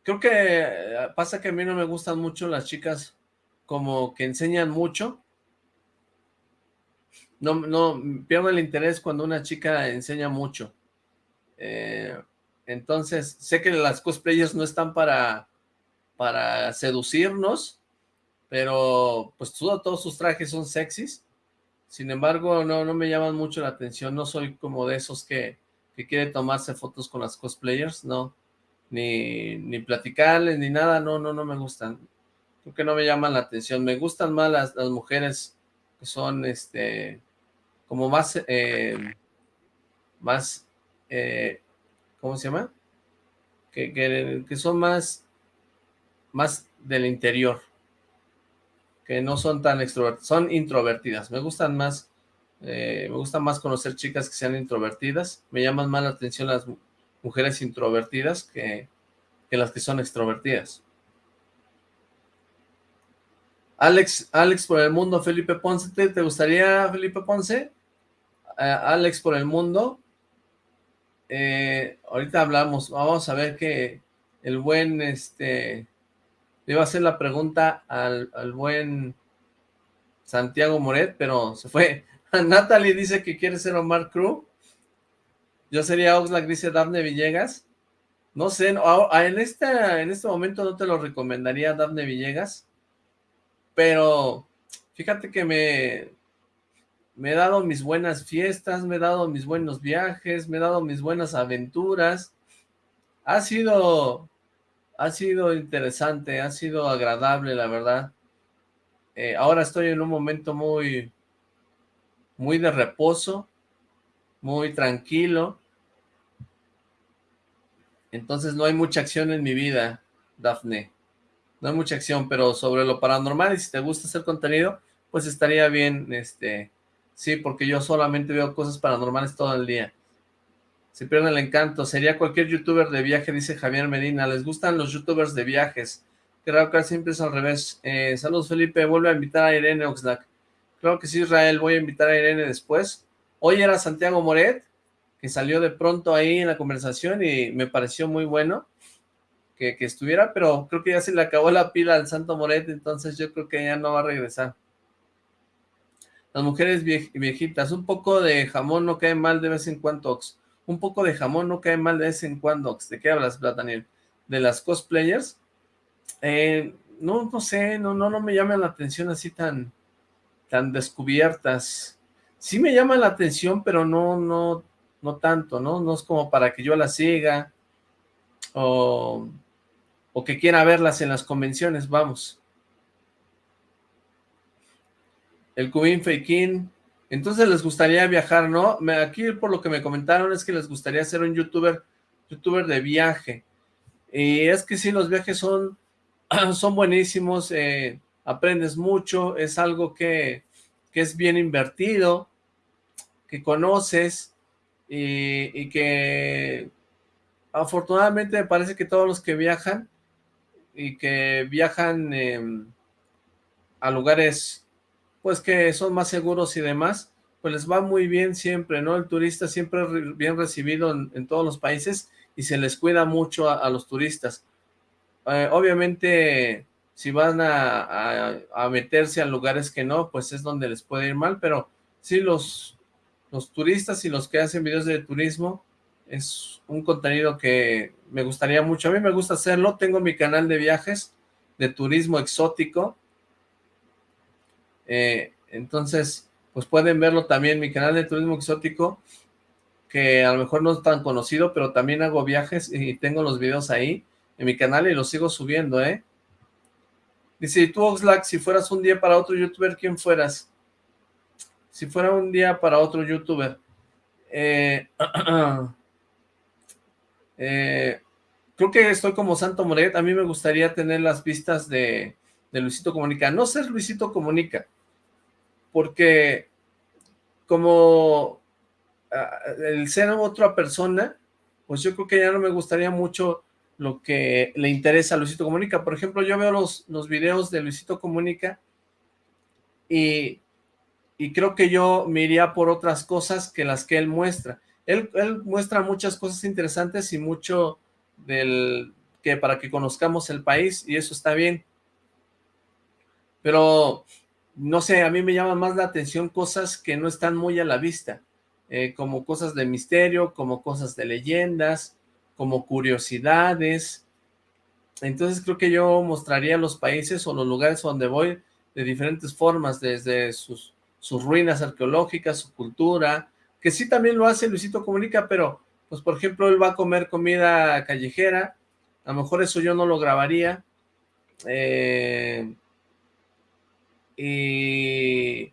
creo que eh, pasa que a mí no me gustan mucho las chicas como que enseñan mucho. No, no, pierdo el interés cuando una chica enseña mucho. Eh, entonces, sé que las cosplayers no están para, para seducirnos, pero pues todos sus trajes son sexys. Sin embargo, no, no me llaman mucho la atención, no soy como de esos que, que quiere tomarse fotos con las cosplayers, no, ni, ni platicarles, ni nada, no, no, no me gustan, creo que no me llaman la atención, me gustan más las, las mujeres que son, este, como más, eh, más, eh, ¿cómo se llama? Que, que, que son más, más del interior, que no son tan extrovertidas, son introvertidas. Me gustan más, eh, me gusta más conocer chicas que sean introvertidas. Me llaman más la atención las mujeres introvertidas que, las que son extrovertidas. Alex, Alex por el mundo, Felipe Ponce, ¿te, gustaría Felipe Ponce? Eh, Alex por el mundo. Eh, ahorita hablamos, vamos a ver que el buen, este, le iba a hacer la pregunta al, buen Santiago Moret, pero se fue. Natalie dice que quiere ser Omar Cruz. Yo sería Oxlack, dice Daphne Villegas. No sé, en, este, en este momento no te lo recomendaría Daphne Villegas, pero fíjate que me, me he dado mis buenas fiestas, me he dado mis buenos viajes, me he dado mis buenas aventuras. Ha sido ha sido interesante, ha sido agradable, la verdad. Eh, ahora estoy en un momento muy, muy de reposo, muy tranquilo. Entonces no hay mucha acción en mi vida, Dafne. No hay mucha acción, pero sobre lo paranormal, y si te gusta hacer contenido, pues estaría bien, este, sí, porque yo solamente veo cosas paranormales todo el día. Se pierde el encanto. Sería cualquier youtuber de viaje, dice Javier Medina. ¿Les gustan los youtubers de viajes? Creo que siempre es al revés. Eh, saludos, Felipe. Vuelve a invitar a Irene Oxlack. Creo que sí, Israel. Voy a invitar a Irene después. Hoy era Santiago Moret, que salió de pronto ahí en la conversación y me pareció muy bueno que, que estuviera, pero creo que ya se le acabó la pila al Santo Moret, entonces yo creo que ya no va a regresar. Las mujeres viejitas, un poco de jamón no cae mal de vez en cuando, un poco de jamón no cae mal de vez en cuando. ¿De qué hablas, Daniel? ¿De las cosplayers? Eh, no, no sé, no, no, no me llaman la atención así tan, tan descubiertas. Sí me llama la atención, pero no, no, no tanto, ¿no? No es como para que yo las siga o, o que quiera verlas en las convenciones, vamos. El Cubín Feikin, entonces les gustaría viajar, ¿no? Aquí por lo que me comentaron es que les gustaría ser un youtuber, youtuber de viaje. Y es que sí, los viajes son, son buenísimos, eh, aprendes mucho, es algo que, que, es bien invertido, que conoces y, que afortunadamente me parece que todos los que viajan y que viajan eh, a lugares pues que son más seguros y demás, pues les va muy bien siempre, ¿no? El turista siempre es bien recibido en, todos los países y se les cuida mucho a, los turistas. Eh, obviamente, si van a, meterse a lugares que no, pues es donde les puede ir mal, pero sí los, los turistas y los que hacen videos de turismo es un contenido que me gustaría mucho. A mí me gusta hacerlo, tengo mi canal de viajes, de turismo exótico, eh, entonces, pues pueden verlo también en mi canal de turismo exótico, que a lo mejor no es tan conocido, pero también hago viajes y tengo los videos ahí en mi canal y los sigo subiendo, ¿eh? Dice, tú Oxlack, si fueras un día para otro youtuber, ¿quién fueras? Si fuera un día para otro youtuber. Eh, eh, creo que estoy como Santo Moret, a mí me gustaría tener las vistas de, de Luisito Comunica. No ser Luisito Comunica, porque como ah, el ser otra persona, pues yo creo que ya no me gustaría mucho lo que le interesa a Luisito Comunica. Por ejemplo, yo veo los, los videos de Luisito Comunica y, y creo que yo me iría por otras cosas que las que él muestra. Él, él muestra muchas cosas interesantes y mucho del que para que conozcamos el país y eso está bien pero no sé, a mí me llaman más la atención cosas que no están muy a la vista, eh, como cosas de misterio, como cosas de leyendas, como curiosidades. Entonces creo que yo mostraría los países o los lugares donde voy de diferentes formas, desde sus, sus ruinas arqueológicas, su cultura, que sí también lo hace Luisito Comunica, pero pues por ejemplo él va a comer comida callejera, a lo mejor eso yo no lo grabaría, eh, y,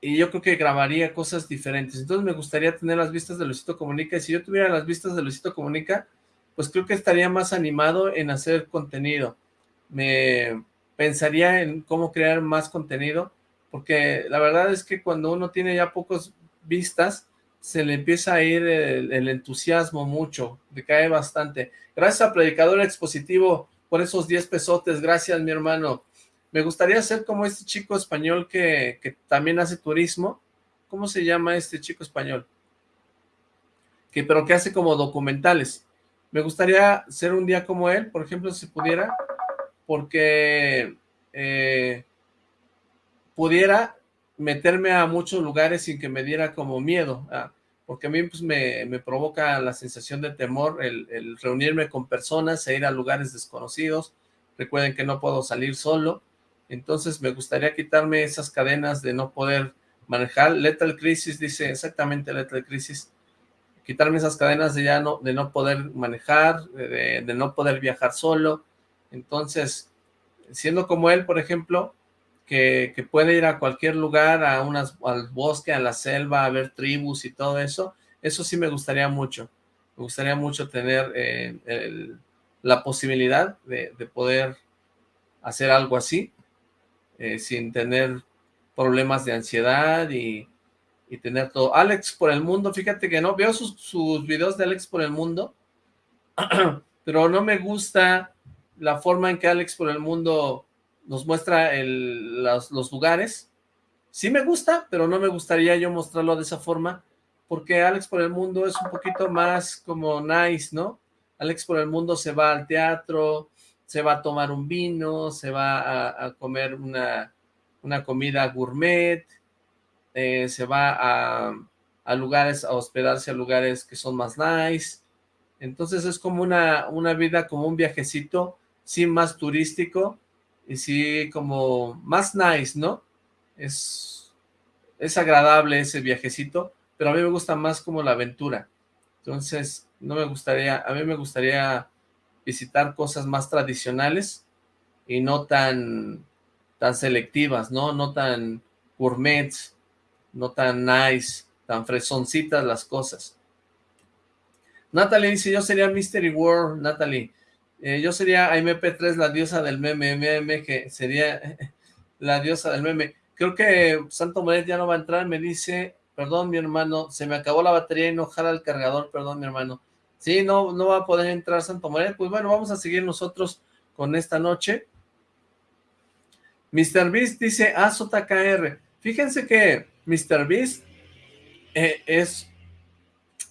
yo creo que grabaría cosas diferentes. Entonces me gustaría tener las vistas de Luisito Comunica, y si yo tuviera las vistas de Luisito Comunica, pues creo que estaría más animado en hacer contenido. Me pensaría en cómo crear más contenido, porque la verdad es que cuando uno tiene ya pocos vistas, se le empieza a ir el, el entusiasmo mucho, decae bastante. Gracias a Predicador Expositivo por esos 10 pesotes, gracias mi hermano. Me gustaría ser como este chico español que, que, también hace turismo. ¿Cómo se llama este chico español? Que, pero que hace como documentales. Me gustaría ser un día como él, por ejemplo, si pudiera, porque eh, pudiera meterme a muchos lugares sin que me diera como miedo, ah, porque a mí pues, me, me, provoca la sensación de temor el, el reunirme con personas e ir a lugares desconocidos. Recuerden que no puedo salir solo, entonces me gustaría quitarme esas cadenas de no poder manejar. Lethal Crisis dice exactamente Lethal Crisis. Quitarme esas cadenas de ya no, de no poder manejar, de, no poder viajar solo. Entonces, siendo como él, por ejemplo, que, puede ir a cualquier lugar, a unas, al bosque, a la selva, a ver tribus y todo eso, eso sí me gustaría mucho. Me gustaría mucho tener eh, la posibilidad de, poder hacer algo así, eh, sin tener problemas de ansiedad y, tener todo. Alex por el mundo, fíjate que no, veo sus, sus videos de Alex por el mundo, pero no me gusta la forma en que Alex por el mundo nos muestra los, los, lugares. Sí me gusta, pero no me gustaría yo mostrarlo de esa forma, porque Alex por el mundo es un poquito más como nice, ¿no? Alex por el mundo se va al teatro, se va a tomar un vino, se va a, comer una, una, comida gourmet, eh, se va a, a, lugares, a hospedarse a lugares que son más nice. Entonces es como una, una vida, como un viajecito, sí más turístico, y sí como más nice, ¿no? Es, es agradable ese viajecito, pero a mí me gusta más como la aventura. Entonces, no me gustaría, a mí me gustaría visitar cosas más tradicionales y no tan, tan selectivas, ¿no? No tan gourmets, no tan nice, tan fresoncitas las cosas. Natalie dice, yo sería Mystery World, Natalie. Eh, yo sería MP3, la diosa del meme, meme, que sería la diosa del meme. Creo que Santo Moret ya no va a entrar, me dice, perdón mi hermano, se me acabó la batería y no jala el cargador, perdón mi hermano. Sí, no, no va a poder entrar Santo Moret, pues bueno, vamos a seguir nosotros con esta noche. Mr. Beast dice AZKR. Fíjense que Mr. Beast eh, es,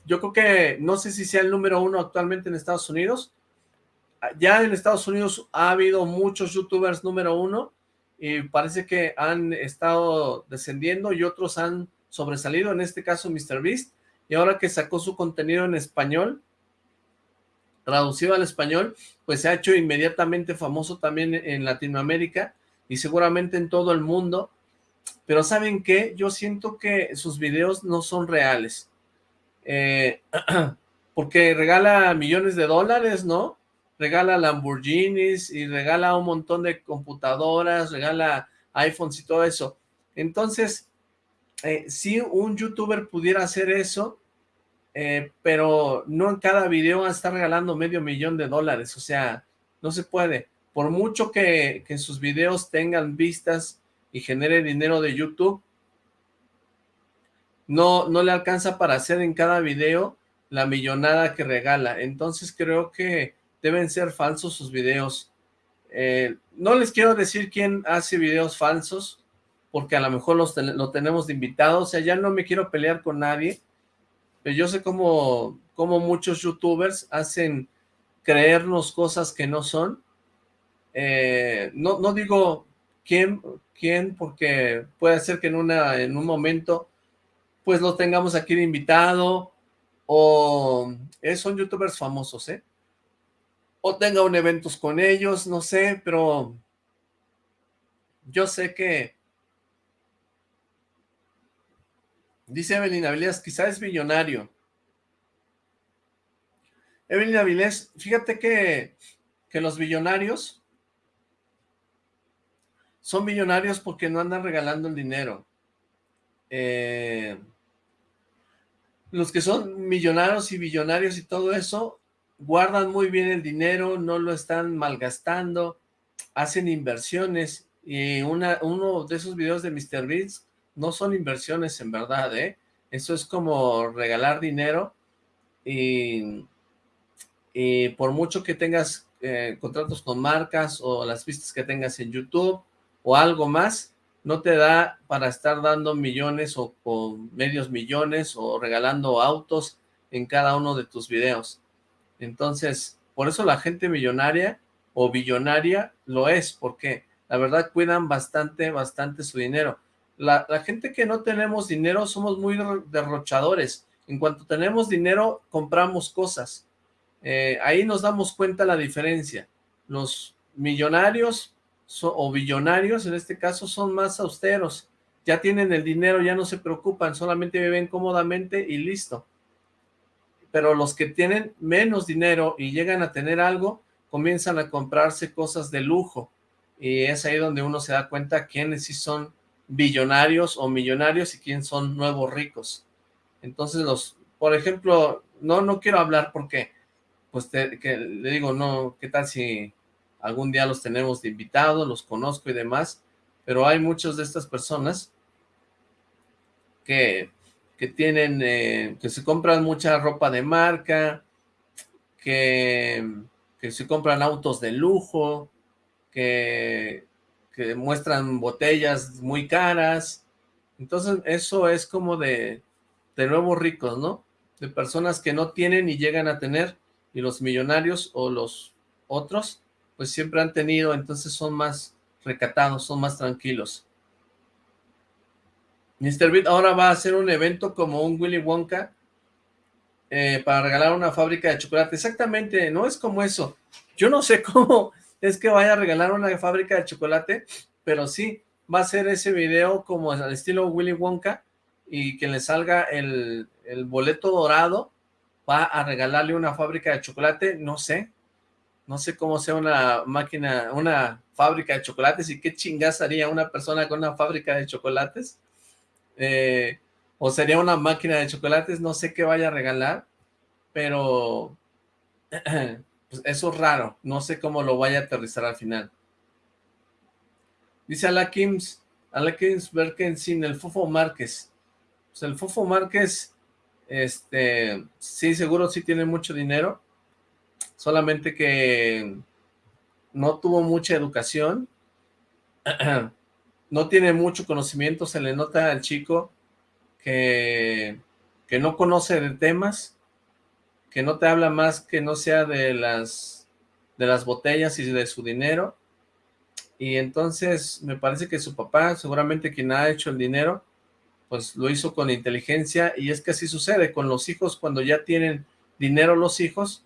yo creo que, no sé si sea el número uno actualmente en Estados Unidos, ya en Estados Unidos ha habido muchos youtubers número uno y parece que han estado descendiendo y otros han sobresalido, en este caso MrBeast, y ahora que sacó su contenido en español, traducido al español, pues se ha hecho inmediatamente famoso también en Latinoamérica y seguramente en todo el mundo, pero ¿saben qué? Yo siento que sus videos no son reales, eh, porque regala millones de dólares, ¿no? regala Lamborghinis y regala un montón de computadoras, regala iPhones y todo eso. Entonces, eh, si un youtuber pudiera hacer eso, eh, pero no en cada video va a estar regalando medio millón de dólares, o sea, no se puede. Por mucho que, sus videos tengan vistas y genere dinero de YouTube, no, no le alcanza para hacer en cada video la millonada que regala. Entonces creo que deben ser falsos sus videos. Eh, no les quiero decir quién hace videos falsos, porque a lo mejor los lo tenemos de invitado, o sea, ya no me quiero pelear con nadie, yo sé cómo, cómo muchos youtubers hacen creernos cosas que no son. Eh, no, no digo quién, quién, porque puede ser que en, una, en un momento pues lo tengamos aquí de invitado, o eh, son youtubers famosos, ¿eh? o tenga un eventos con ellos, no sé, pero yo sé que dice Evelyn Avilés, quizás es millonario. Evelyn Avilés, fíjate que, que los millonarios son millonarios porque no andan regalando el dinero. Eh, los que son millonarios y billonarios y todo eso, guardan muy bien el dinero, no lo están malgastando, hacen inversiones y una, uno de esos videos de MrBeast no son inversiones en verdad, ¿eh? Eso es como regalar dinero y, por mucho que tengas eh, contratos con marcas o las vistas que tengas en YouTube o algo más, no te da para estar dando millones o, o medios millones o regalando autos en cada uno de tus videos. Entonces, por eso la gente millonaria o billonaria lo es, porque la verdad cuidan bastante, bastante su dinero. La, gente que no tenemos dinero somos muy derrochadores. En cuanto tenemos dinero, compramos cosas. Eh, ahí nos damos cuenta la diferencia. Los millonarios o billonarios, en este caso, son más austeros. Ya tienen el dinero, ya no se preocupan, solamente viven cómodamente y listo pero los que tienen menos dinero y llegan a tener algo, comienzan a comprarse cosas de lujo, y es ahí donde uno se da cuenta quiénes sí son billonarios o millonarios y quiénes son nuevos ricos. Entonces, los, por ejemplo, no, no quiero hablar porque, pues que le digo, no, ¿qué tal si algún día los tenemos de invitados, los conozco y demás? Pero hay muchas de estas personas que, que tienen, eh, que se compran mucha ropa de marca, que, que se compran autos de lujo, que, que muestran botellas muy caras, entonces eso es como de, de nuevos ricos, ¿no? De personas que no tienen y llegan a tener, y los millonarios o los otros, pues siempre han tenido, entonces son más recatados, son más tranquilos. Mr. Beat ahora va a hacer un evento como un Willy Wonka eh, para regalar una fábrica de chocolate. Exactamente, no es como eso. Yo no sé cómo es que vaya a regalar una fábrica de chocolate, pero sí, va a ser ese video como al estilo Willy Wonka y que le salga el, boleto dorado, va a regalarle una fábrica de chocolate, no sé, no sé cómo sea una máquina, una fábrica de chocolates y qué chingas haría una persona con una fábrica de chocolates, eh, o sería una máquina de chocolates, no sé qué vaya a regalar, pero pues eso es raro, no sé cómo lo vaya a aterrizar al final. Dice Alakims, Alakims sin el Fofo Márquez. Pues el Fofo Márquez, este, sí, seguro sí tiene mucho dinero, solamente que no tuvo mucha educación, no tiene mucho conocimiento, se le nota al chico que, que no conoce de temas, que no te habla más que no sea de las, de las botellas y de su dinero, y entonces me parece que su papá, seguramente quien ha hecho el dinero, pues lo hizo con inteligencia, y es que así sucede con los hijos, cuando ya tienen dinero los hijos,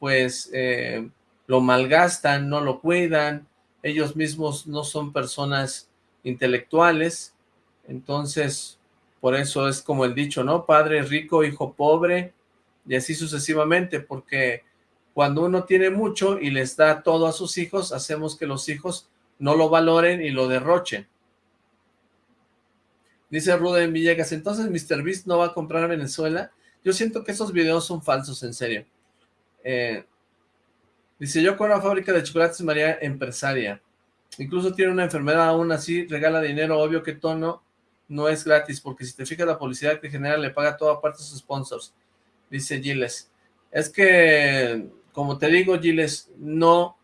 pues eh, lo malgastan, no lo cuidan, ellos mismos no son personas intelectuales, entonces por eso es como el dicho, ¿no? Padre rico, hijo pobre, y así sucesivamente, porque cuando uno tiene mucho y les da todo a sus hijos, hacemos que los hijos no lo valoren y lo derrochen. Dice Ruden Villegas, entonces Mr. Beast no va a comprar Venezuela. Yo siento que esos videos son falsos, en serio. Eh, dice, yo con la fábrica de chocolates María empresaria. Incluso tiene una enfermedad aún así, regala dinero, obvio que tono no es gratis, porque si te fijas la publicidad que genera le paga toda parte a sus sponsors. Dice Giles. Es que, como te digo, Giles, no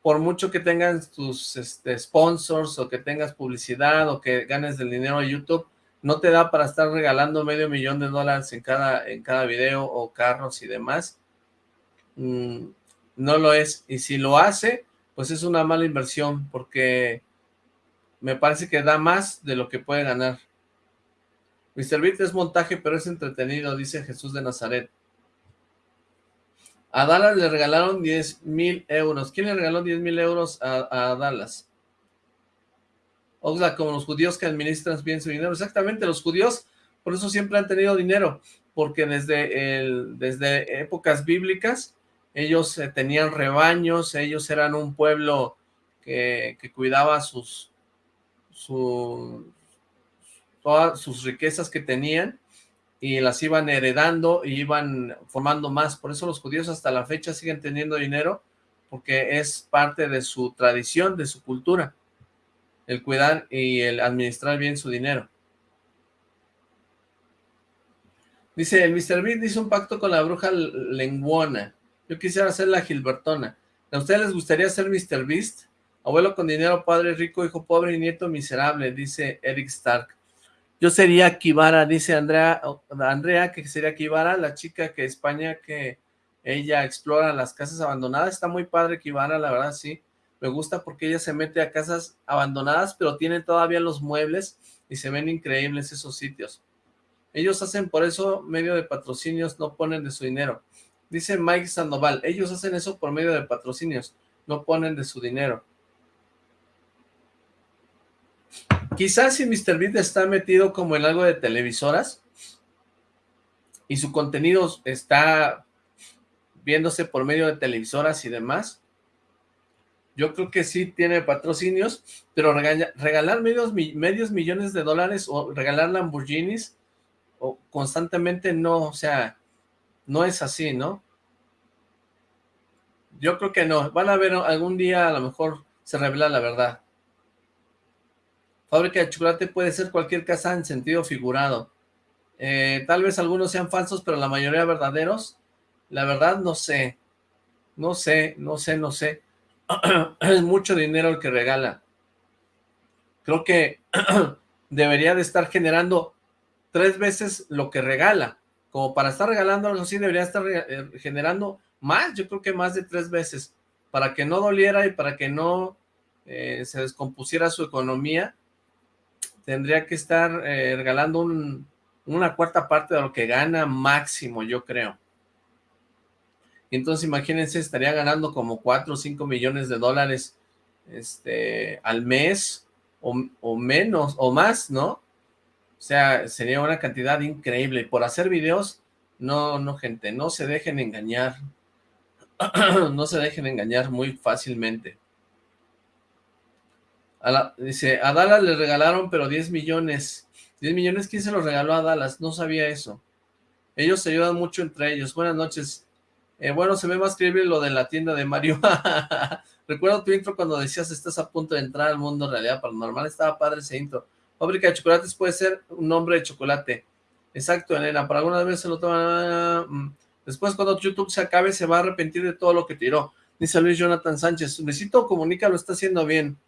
por mucho que tengas tus este, sponsors o que tengas publicidad o que ganes del dinero de YouTube, no te da para estar regalando medio millón de dólares en cada, en cada video o carros y demás. Mm, no lo es. Y si lo hace, pues es una mala inversión porque me parece que da más de lo que puede ganar. Mr. Beat es montaje, pero es entretenido, dice Jesús de Nazaret. A Dallas le regalaron 10 mil euros. ¿Quién le regaló 10 mil euros a, Dallas? Oxlack, como los judíos que administran bien su dinero. Exactamente, los judíos por eso siempre han tenido dinero, porque desde, desde épocas bíblicas ellos eh, tenían rebaños, ellos eran un pueblo que, que cuidaba sus, su, todas sus riquezas que tenían y las iban heredando y iban formando más. Por eso los judíos hasta la fecha siguen teniendo dinero, porque es parte de su tradición, de su cultura, el cuidar y el administrar bien su dinero. Dice, el Mr. Bean hizo un pacto con la bruja lenguona. Yo quisiera ser la Gilbertona. ¿A ustedes les gustaría ser Mr. Beast? Abuelo con dinero, padre rico, hijo pobre y nieto miserable, dice Eric Stark. Yo sería Kibara, dice Andrea, Andrea que sería Kibara, la chica que España que ella explora las casas abandonadas. Está muy padre Kibara, la verdad, sí. Me gusta porque ella se mete a casas abandonadas, pero tiene todavía los muebles y se ven increíbles esos sitios. Ellos hacen por eso medio de patrocinios, no ponen de su dinero. Dice Mike Sandoval, ellos hacen eso por medio de patrocinios, no ponen de su dinero. Quizás si Mr. Beat está metido como en algo de televisoras y su contenido está viéndose por medio de televisoras y demás, yo creo que sí tiene patrocinios, pero regalar medios, medios millones de dólares o regalar Lamborghinis o constantemente no, o sea, no es así, ¿no? Yo creo que no. Van a ver algún día, a lo mejor se revela la verdad. Fábrica de chocolate puede ser cualquier casa en sentido figurado. Eh, tal vez algunos sean falsos, pero la mayoría verdaderos. La verdad, no sé. No sé, no sé, no sé. es mucho dinero el que regala. Creo que debería de estar generando tres veces lo que regala. Como para estar regalando algo así, debería estar eh, generando más, yo creo que más de tres veces, para que no doliera y para que no eh, se descompusiera su economía, tendría que estar eh, regalando una cuarta parte de lo que gana máximo, yo creo. Entonces, imagínense, estaría ganando como 4 o 5 millones de dólares este, al mes, o, o menos, o más, ¿no? O sea, sería una cantidad increíble. Por hacer videos, no, no, gente, no se dejen engañar. no se dejen engañar muy fácilmente. Dice, a Dallas le regalaron pero 10 millones. 10 millones, ¿quién se los regaló a Dallas? No sabía eso. Ellos se ayudan mucho entre ellos. Buenas noches. Eh, bueno, se ve más creíble lo de la tienda de Mario. Recuerdo tu intro cuando decías estás a punto de entrar al mundo de realidad paranormal. Estaba padre ese intro. Fábrica de chocolates puede ser un nombre de chocolate. Exacto, Elena. Para alguna vez se lo toman... Mm, después cuando YouTube se acabe se va a arrepentir de todo lo que tiró. Dice Luis Jonathan Sánchez. Luisito Comunica lo está haciendo bien.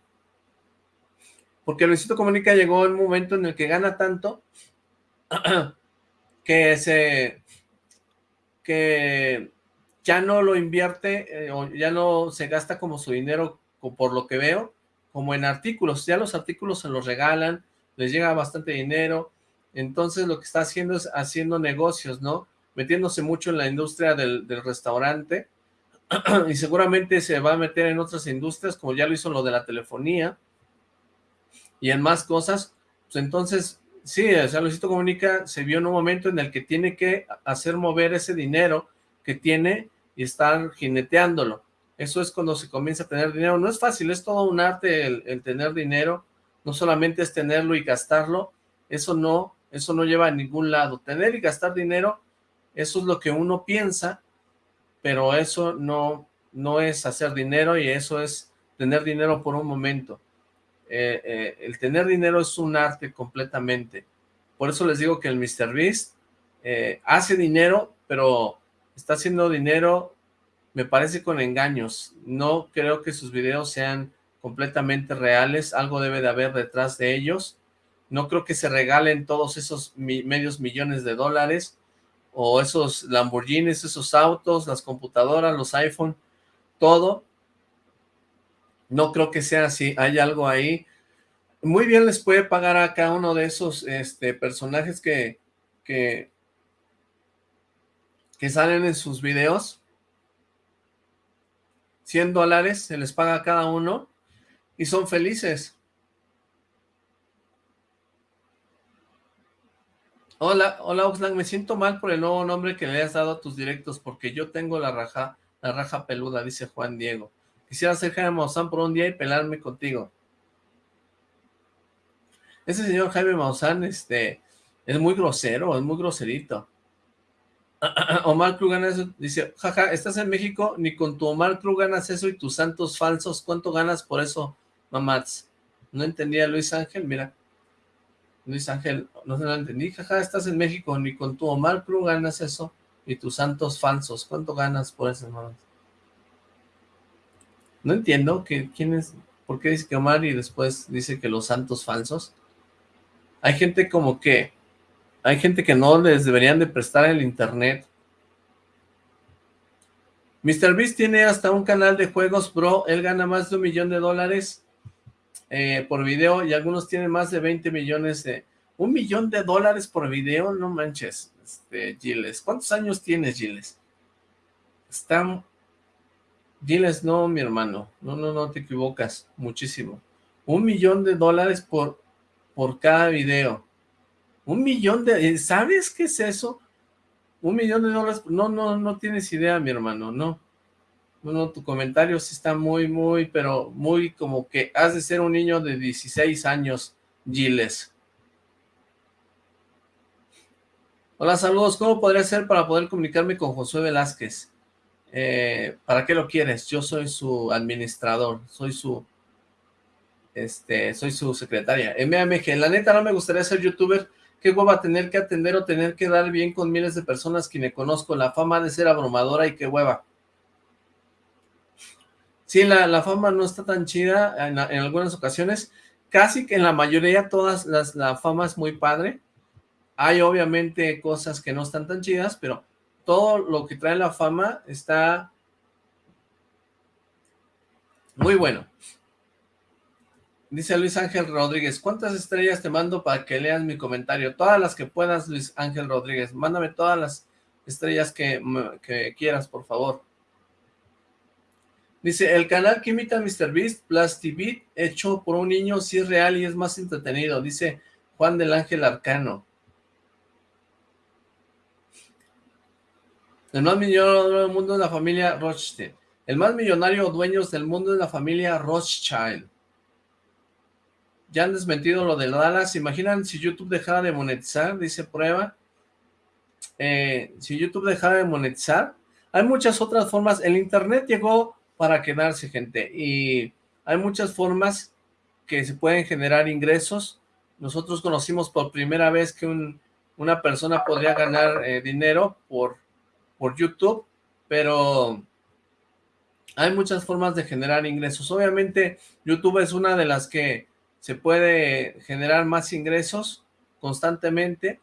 Porque Luisito Comunica llegó en un momento en el que gana tanto que se... que ya no lo invierte eh, o ya no se gasta como su dinero, por lo que veo, como en artículos. Ya los artículos se los regalan, les llega bastante dinero. Entonces lo que está haciendo es haciendo negocios, ¿no? Metiéndose mucho en la industria del, restaurante y seguramente se va a meter en otras industrias, como ya lo hizo lo de la telefonía y en más cosas. Pues entonces, sí, o sea, Luisito Comunica se vio en un momento en el que tiene que hacer mover ese dinero que tiene y estar jineteándolo. Eso es cuando se comienza a tener dinero. No es fácil, es todo un arte el, tener dinero. No solamente es tenerlo y gastarlo. Eso no, eso no lleva a ningún lado. Tener y gastar dinero, eso es lo que uno piensa, pero eso no, no es hacer dinero y eso es tener dinero por un momento. Eh, eh, el tener dinero es un arte completamente. Por eso les digo que el Mr. Beast eh, hace dinero, pero está haciendo dinero, me parece con engaños. No creo que sus videos sean completamente reales, algo debe de haber detrás de ellos. No creo que se regalen todos esos medios millones de dólares, o esos Lamborghinis, esos autos, las computadoras, los iPhone, todo. No creo que sea así, hay algo ahí. Muy bien les puede pagar a cada uno de esos este, personajes que, salen en sus videos, 100 dólares se les paga a cada uno y son felices. Hola, hola Oxlack, me siento mal por el nuevo nombre que le has dado a tus directos porque yo tengo la raja, la raja peluda, dice Juan Diego. Quisiera ser Jaime Maussan por un día y pelarme contigo. Ese señor Jaime Maussan, este, es muy grosero, es muy groserito. Omar Cruz ganas, dice, jaja, estás en México, ni con tu Omar Cruz ganas eso y tus santos falsos, ¿cuánto ganas por eso, mamats? No entendía Luis Ángel, mira, Luis Ángel, no se lo entendí, jaja, estás en México, ni con tu Omar Cruz ganas eso y tus santos falsos, ¿cuánto ganas por eso, mamats? No entiendo, que, ¿quién es? ¿Por qué dice que Omar y después dice que los santos falsos? Hay gente como que hay gente que no les deberían de prestar el internet. Mr. Beast tiene hasta un canal de juegos, bro. Él gana más de un millón de dólares eh, por video y algunos tienen más de 20 millones de... ¿Un millón de dólares por video? No manches, este, Giles. ¿Cuántos años tienes, Giles? Está... Giles, no, mi hermano. No, no, no, te equivocas. Muchísimo. Un millón de dólares por, por cada video. Un millón de... Eh, ¿Sabes qué es eso? Un millón de dólares... No, no, no tienes idea, mi hermano, no. Bueno, tu comentario sí está muy, muy, pero muy como que has de ser un niño de 16 años, Giles. Hola, saludos. ¿Cómo podría ser para poder comunicarme con Josué Velázquez? Eh, ¿Para qué lo quieres? Yo soy su administrador, soy su este, soy su secretaria. MMG, la neta no me gustaría ser youtuber, qué hueva tener que atender o tener que dar bien con miles de personas que me conozco, la fama de ser abrumadora y qué hueva. Sí, la, fama no está tan chida en, algunas ocasiones, casi que en la mayoría todas las, la fama es muy padre, hay obviamente cosas que no están tan chidas, pero todo lo que trae la fama está muy bueno. Dice Luis Ángel Rodríguez, ¿cuántas estrellas te mando para que leas mi comentario? Todas las que puedas, Luis Ángel Rodríguez. Mándame todas las estrellas que, quieras, por favor. Dice, el canal que imita a MrBeast, TV, hecho por un niño, sí es real y es más entretenido. Dice Juan del Ángel Arcano. El más millonario del mundo es la familia Rothschild. El más millonario dueños del mundo es la familia Rothschild. Ya han desmentido lo de Dallas. imaginan si YouTube dejara de monetizar? Dice prueba. Eh, si YouTube dejara de monetizar, hay muchas otras formas. El Internet llegó para quedarse, gente. Y hay muchas formas que se pueden generar ingresos. Nosotros conocimos por primera vez que una persona podría ganar eh, dinero por por YouTube, pero hay muchas formas de generar ingresos. Obviamente YouTube es una de las que se puede generar más ingresos constantemente,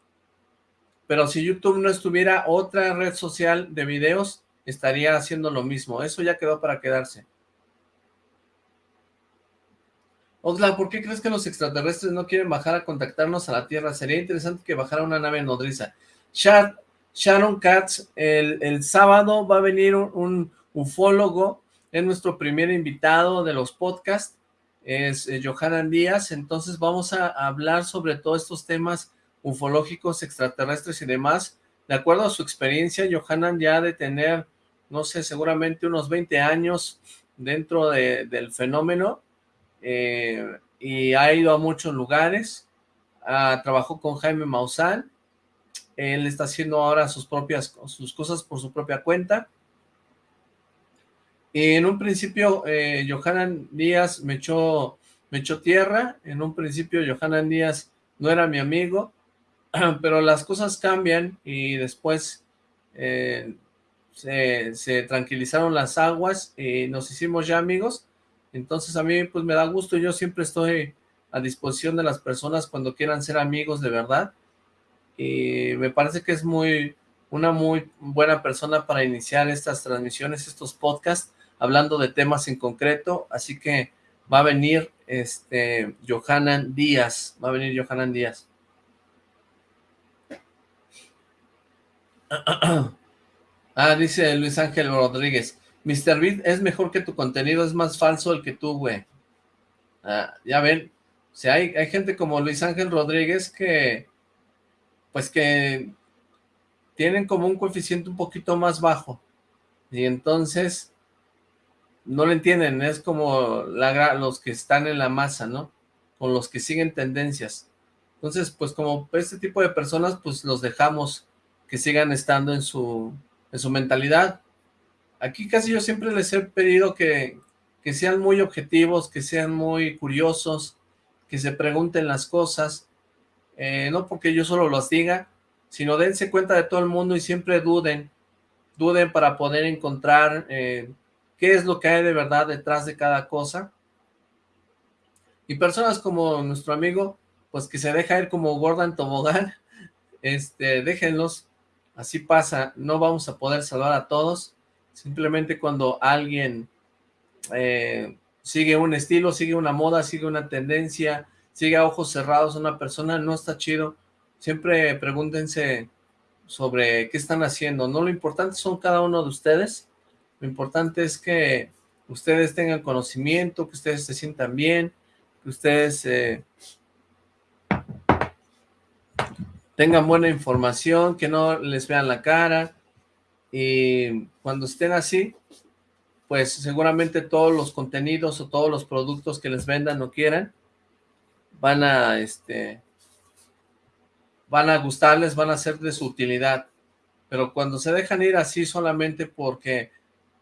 pero si YouTube no estuviera otra red social de videos, estaría haciendo lo mismo. Eso ya quedó para quedarse. Osla, ¿por qué crees que los extraterrestres no quieren bajar a contactarnos a la Tierra? Sería interesante que bajara una nave nodriza. Chat, Sharon Katz, el, sábado va a venir un, ufólogo, es nuestro primer invitado de los podcasts, es eh, Johanan Díaz, entonces vamos a, hablar sobre todos estos temas ufológicos, extraterrestres y demás, de acuerdo a su experiencia, Johanan ya de tener, no sé, seguramente unos 20 años dentro del fenómeno, eh, y ha ido a muchos lugares, ah, trabajó con Jaime Maussan, él está haciendo ahora sus propias sus cosas por su propia cuenta. En un principio, eh, Johanan Díaz me echó, me echó tierra. En un principio, Johanan Díaz no era mi amigo, pero las cosas cambian y después eh, se, se, tranquilizaron las aguas y nos hicimos ya amigos. Entonces a mí pues me da gusto, yo siempre estoy a disposición de las personas cuando quieran ser amigos de verdad y me parece que es muy una muy buena persona para iniciar estas transmisiones, estos podcasts, hablando de temas en concreto, así que va a venir este Johanan Díaz, va a venir Johanan Díaz. Ah, dice Luis Ángel Rodríguez, Mr. Beat es mejor que tu contenido, es más falso el que tú, güey. Ah, ya ven, o hay, hay gente como Luis Ángel Rodríguez que pues que tienen como un coeficiente un poquito más bajo, y entonces no lo entienden, es como los que están en la masa, ¿no? Con los que siguen tendencias. Entonces, pues como este tipo de personas, pues los dejamos que sigan estando en su, en su mentalidad. Aquí casi yo siempre les he pedido que, que sean muy objetivos, que sean muy curiosos, que se pregunten las cosas, eh, no porque yo solo los diga, sino dense cuenta de todo el mundo y siempre duden, duden para poder encontrar eh, qué es lo que hay de verdad detrás de cada cosa. Y personas como nuestro amigo, pues que se deja ir como Gordon Tobogán, este, déjenlos, así pasa, no vamos a poder salvar a todos, simplemente cuando alguien eh, sigue un estilo, sigue una moda, sigue una tendencia, sigue a ojos cerrados una persona, no está chido. Siempre pregúntense sobre qué están haciendo. No lo importante son cada uno de ustedes. Lo importante es que ustedes tengan conocimiento, que ustedes se sientan bien, que ustedes eh, tengan buena información, que no les vean la cara. Y cuando estén así, pues seguramente todos los contenidos o todos los productos que les vendan o quieran, van a, este, van a gustarles, van a ser de su utilidad. Pero cuando se dejan ir así solamente porque,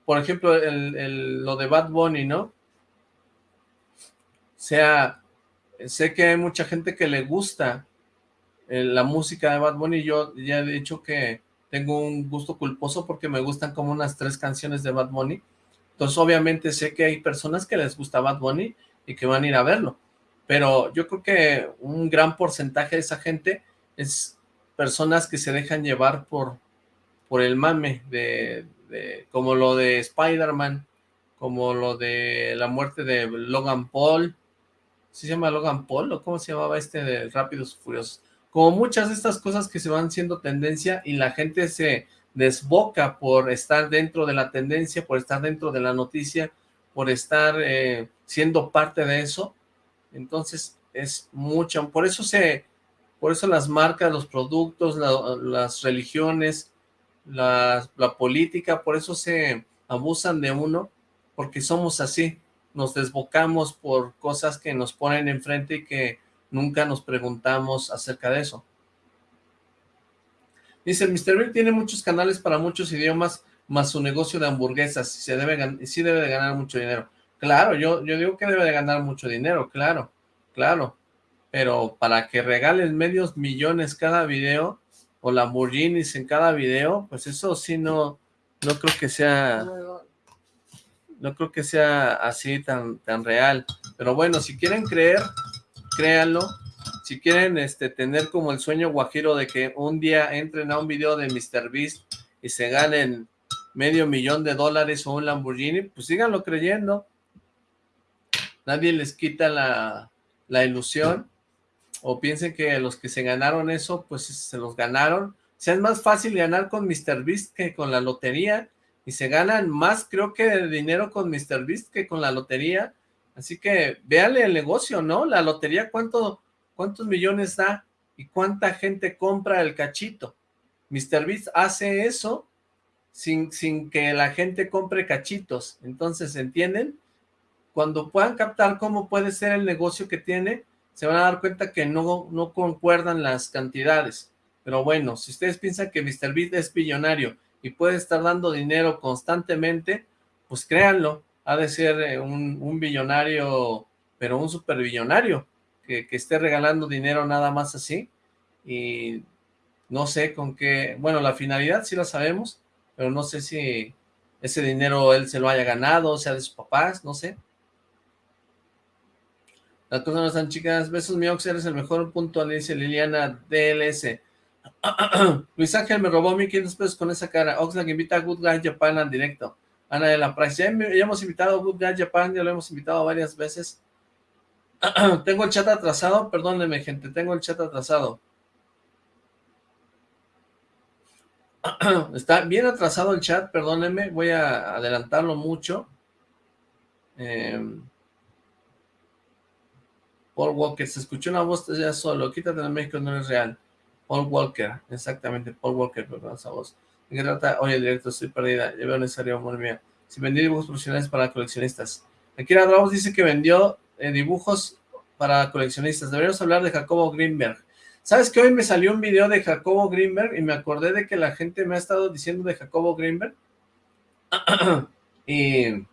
por ejemplo, lo de Bad Bunny, ¿no? Sea, sé que hay mucha gente que le gusta eh, la música de Bad Bunny. Yo ya he dicho que tengo un gusto culposo porque me gustan como unas tres canciones de Bad Bunny. Entonces, obviamente, sé que hay personas que les gusta Bad Bunny y que van a ir a verlo. Pero yo creo que un gran porcentaje de esa gente es personas que se dejan llevar por, por el mame, de, como lo de Spider-Man, como lo de la muerte de Logan Paul, ¿sí se llama Logan Paul o cómo se llamaba este de Rápidos y Furiosos? Como muchas de estas cosas que se van siendo tendencia y la gente se desboca por estar dentro de la tendencia, por estar dentro de la noticia, por estar eh, siendo parte de eso, entonces es mucho, por eso se, por eso las marcas, los productos, las religiones, la, la política, por eso se abusan de uno, porque somos así, nos desbocamos por cosas que nos ponen enfrente y que nunca nos preguntamos acerca de eso. Dice, Mr. Bill tiene muchos canales para muchos idiomas, más su negocio de hamburguesas, y se debe, sí debe de ganar mucho dinero. Claro, yo, yo digo que debe de ganar mucho dinero, claro, claro, pero para que regalen medios millones cada video, o Lamborghinis en cada video, pues eso sí no, no creo que sea no creo que sea así tan, tan real. Pero bueno, si quieren creer, créanlo. Si quieren este, tener como el sueño guajiro de que un día entren a un video de MrBeast y se ganen medio millón de dólares o un Lamborghini, pues síganlo creyendo. Nadie les quita la, la ilusión o piensen que los que se ganaron eso, pues se los ganaron. O sea, es más fácil ganar con MrBeast que con la lotería y se ganan más, creo que, de dinero con MrBeast que con la lotería. Así que véanle el negocio, ¿no? La lotería, ¿cuánto, ¿cuántos millones da? ¿Y cuánta gente compra el cachito? MrBeast hace eso sin, sin que la gente compre cachitos. Entonces, ¿entienden? Cuando puedan captar cómo puede ser el negocio que tiene, se van a dar cuenta que no, no concuerdan las cantidades. Pero bueno, si ustedes piensan que MrBeast es billonario y puede estar dando dinero constantemente, pues créanlo, ha de ser eh, un, billonario, pero un superbillonario, que, que esté regalando dinero nada más así, y no sé con qué, bueno, la finalidad sí la sabemos, pero no sé si ese dinero él se lo haya ganado, sea de sus papás, no sé. Las cosas no están chicas. Besos, mi Ox, eres el mejor punto, le dice Liliana DLS. Luis Ángel me robó 1500 pesos con esa cara. Oxlack invita a Good Guy Japan en directo. Ana de la Price. Ya, hemos invitado a Good Guy Japan, ya lo hemos invitado varias veces. tengo el chat atrasado, perdónenme gente, tengo el chat atrasado. Está bien atrasado el chat, perdónenme, voy a adelantarlo mucho. Eh, Paul Walker, se escuchó una voz ya solo, quítate de México, no es real. Paul Walker, exactamente, Paul Walker, perdón, esa voz. ¿En qué trata? Oye, directo, estoy perdida, ya veo necesario, amor mía. Si vendí dibujos profesionales para coleccionistas. Akira Ramos dice que vendió eh, dibujos para coleccionistas. Deberíamos hablar de Jacobo Greenberg. ¿Sabes que hoy me salió un video de Jacobo Greenberg y me acordé de que la gente me ha estado diciendo de Jacobo Greenberg? y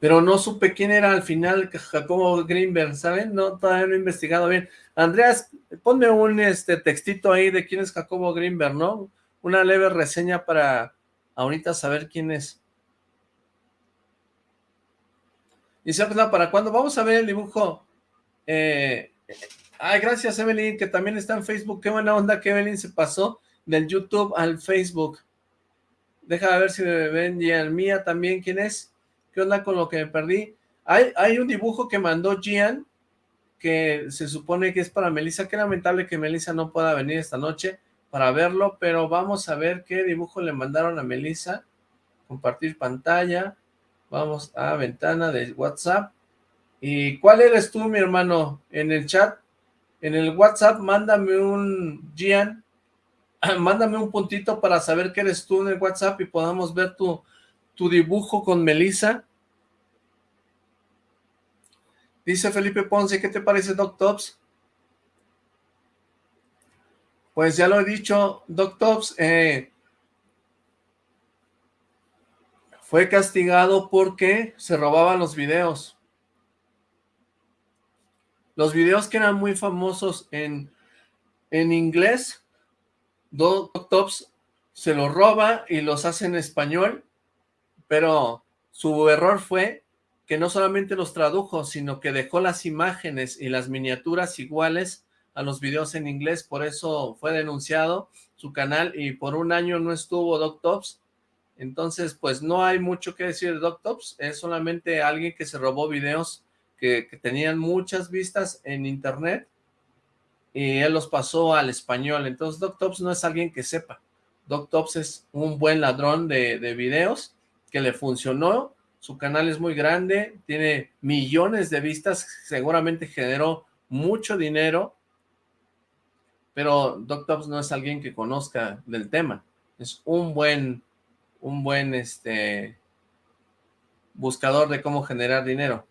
pero no supe quién era al final Jacobo Greenberg, ¿saben? No, todavía no he investigado bien. Andreas, ponme un este textito ahí de quién es Jacobo Greenberg, ¿no? Una leve reseña para ahorita saber quién es. Dice, ¿para cuándo? Vamos a ver el dibujo. Eh, ay, gracias Evelyn, que también está en Facebook. Qué buena onda que Evelyn se pasó del YouTube al Facebook. Deja ver si me ven y al mía también. ¿Quién es? ¿Qué onda con lo que me perdí? Hay, hay un dibujo que mandó Gian, que se supone que es para Melissa. Qué lamentable que Melissa no pueda venir esta noche para verlo, pero vamos a ver qué dibujo le mandaron a Melissa. Compartir pantalla. Vamos a ventana de WhatsApp. ¿Y cuál eres tú, mi hermano? En el chat, en el WhatsApp, mándame un Gian, mándame un puntito para saber que eres tú en el WhatsApp y podamos ver tu, tu dibujo con Melissa. Dice Felipe Ponce, ¿qué te parece Doc Tops? Pues ya lo he dicho, Doc Tops, eh, fue castigado porque se robaban los videos. Los videos que eran muy famosos en, en inglés, Doc Tops se los roba y los hace en español, pero su error fue que no solamente los tradujo, sino que dejó las imágenes y las miniaturas iguales a los videos en inglés, por eso fue denunciado su canal y por un año no estuvo DocTops, entonces pues no hay mucho que decir de DocTops, es solamente alguien que se robó videos que, tenían muchas vistas en internet y él los pasó al español, entonces DocTops no es alguien que sepa, DocTops es un buen ladrón de videos que le funcionó, su canal es muy grande, tiene millones de vistas, seguramente generó mucho dinero pero Doc no es alguien que conozca del tema, es un buen, un buen este, buscador de cómo generar dinero.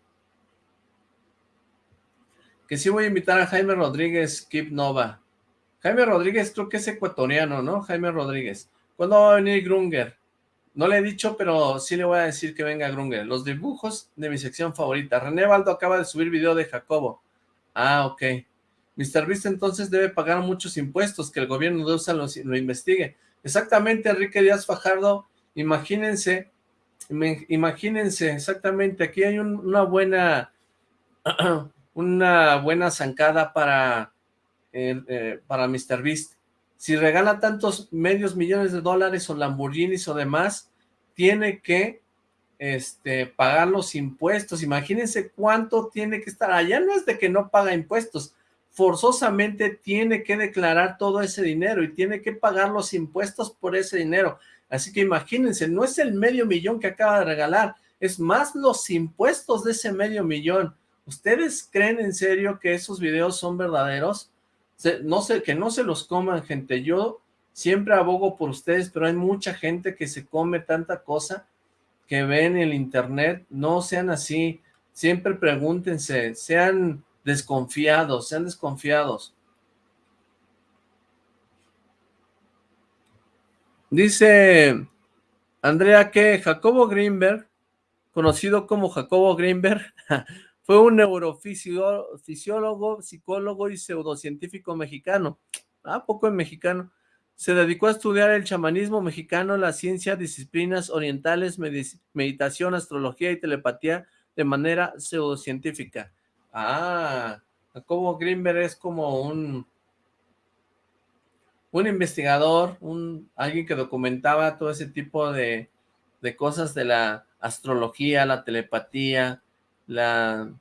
Que sí voy a invitar a Jaime Rodríguez, Keep Nova. Jaime Rodríguez creo que es ecuatoriano, ¿no? Jaime Rodríguez. ¿Cuándo va a venir Grunger? No le he dicho, pero sí le voy a decir que venga Grunger. Los dibujos de mi sección favorita. René Baldo acaba de subir video de Jacobo. Ah, ok. Mr. Beast entonces debe pagar muchos impuestos, que el gobierno de USA lo, investigue. Exactamente, Enrique Díaz Fajardo, imagínense, imagínense, exactamente, aquí hay una buena, una buena zancada para, eh, eh, para Mr. Beast. Si regala tantos medios millones de dólares o Lamborghinis o demás, tiene que este, pagar los impuestos. Imagínense cuánto tiene que estar. Allá no es de que no paga impuestos, forzosamente tiene que declarar todo ese dinero y tiene que pagar los impuestos por ese dinero. Así que imagínense, no es el medio millón que acaba de regalar, es más los impuestos de ese medio millón. ¿Ustedes creen en serio que esos videos son verdaderos? No sé, que no se los coman, gente. Yo siempre abogo por ustedes, pero hay mucha gente que se come tanta cosa que ven en el internet. No sean así. Siempre pregúntense, sean desconfiados, sean desconfiados. Dice Andrea que Jacobo Greenberg, conocido como Jacobo Greenberg, fue un neurofisiólogo, psicólogo y pseudocientífico mexicano. Ah, poco en mexicano. Se dedicó a estudiar el chamanismo mexicano, la ciencia, disciplinas orientales, meditación, astrología y telepatía de manera pseudocientífica. Ah, Jacobo Greenberg es como un un investigador, un alguien que documentaba todo ese tipo de, de cosas de la astrología, la telepatía, la,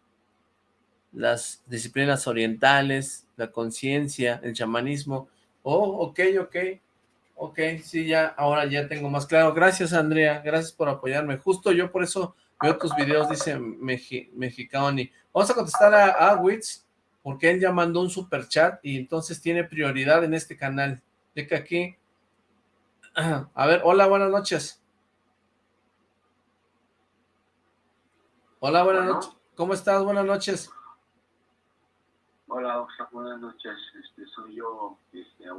las disciplinas orientales, la conciencia, el chamanismo. Oh, ok, ok, ok, sí, ya, ahora ya tengo más claro. Gracias, Andrea, gracias por apoyarme. Justo yo por eso veo tus videos, dice Mexicani. Vamos a contestar a, a porque él ya mandó un super chat y entonces tiene prioridad en este canal. Que aquí... A ver, hola, buenas noches. Hola, buenas noches. ¿Cómo estás? Buenas noches. Hola, buenas noches. Este, soy yo, este,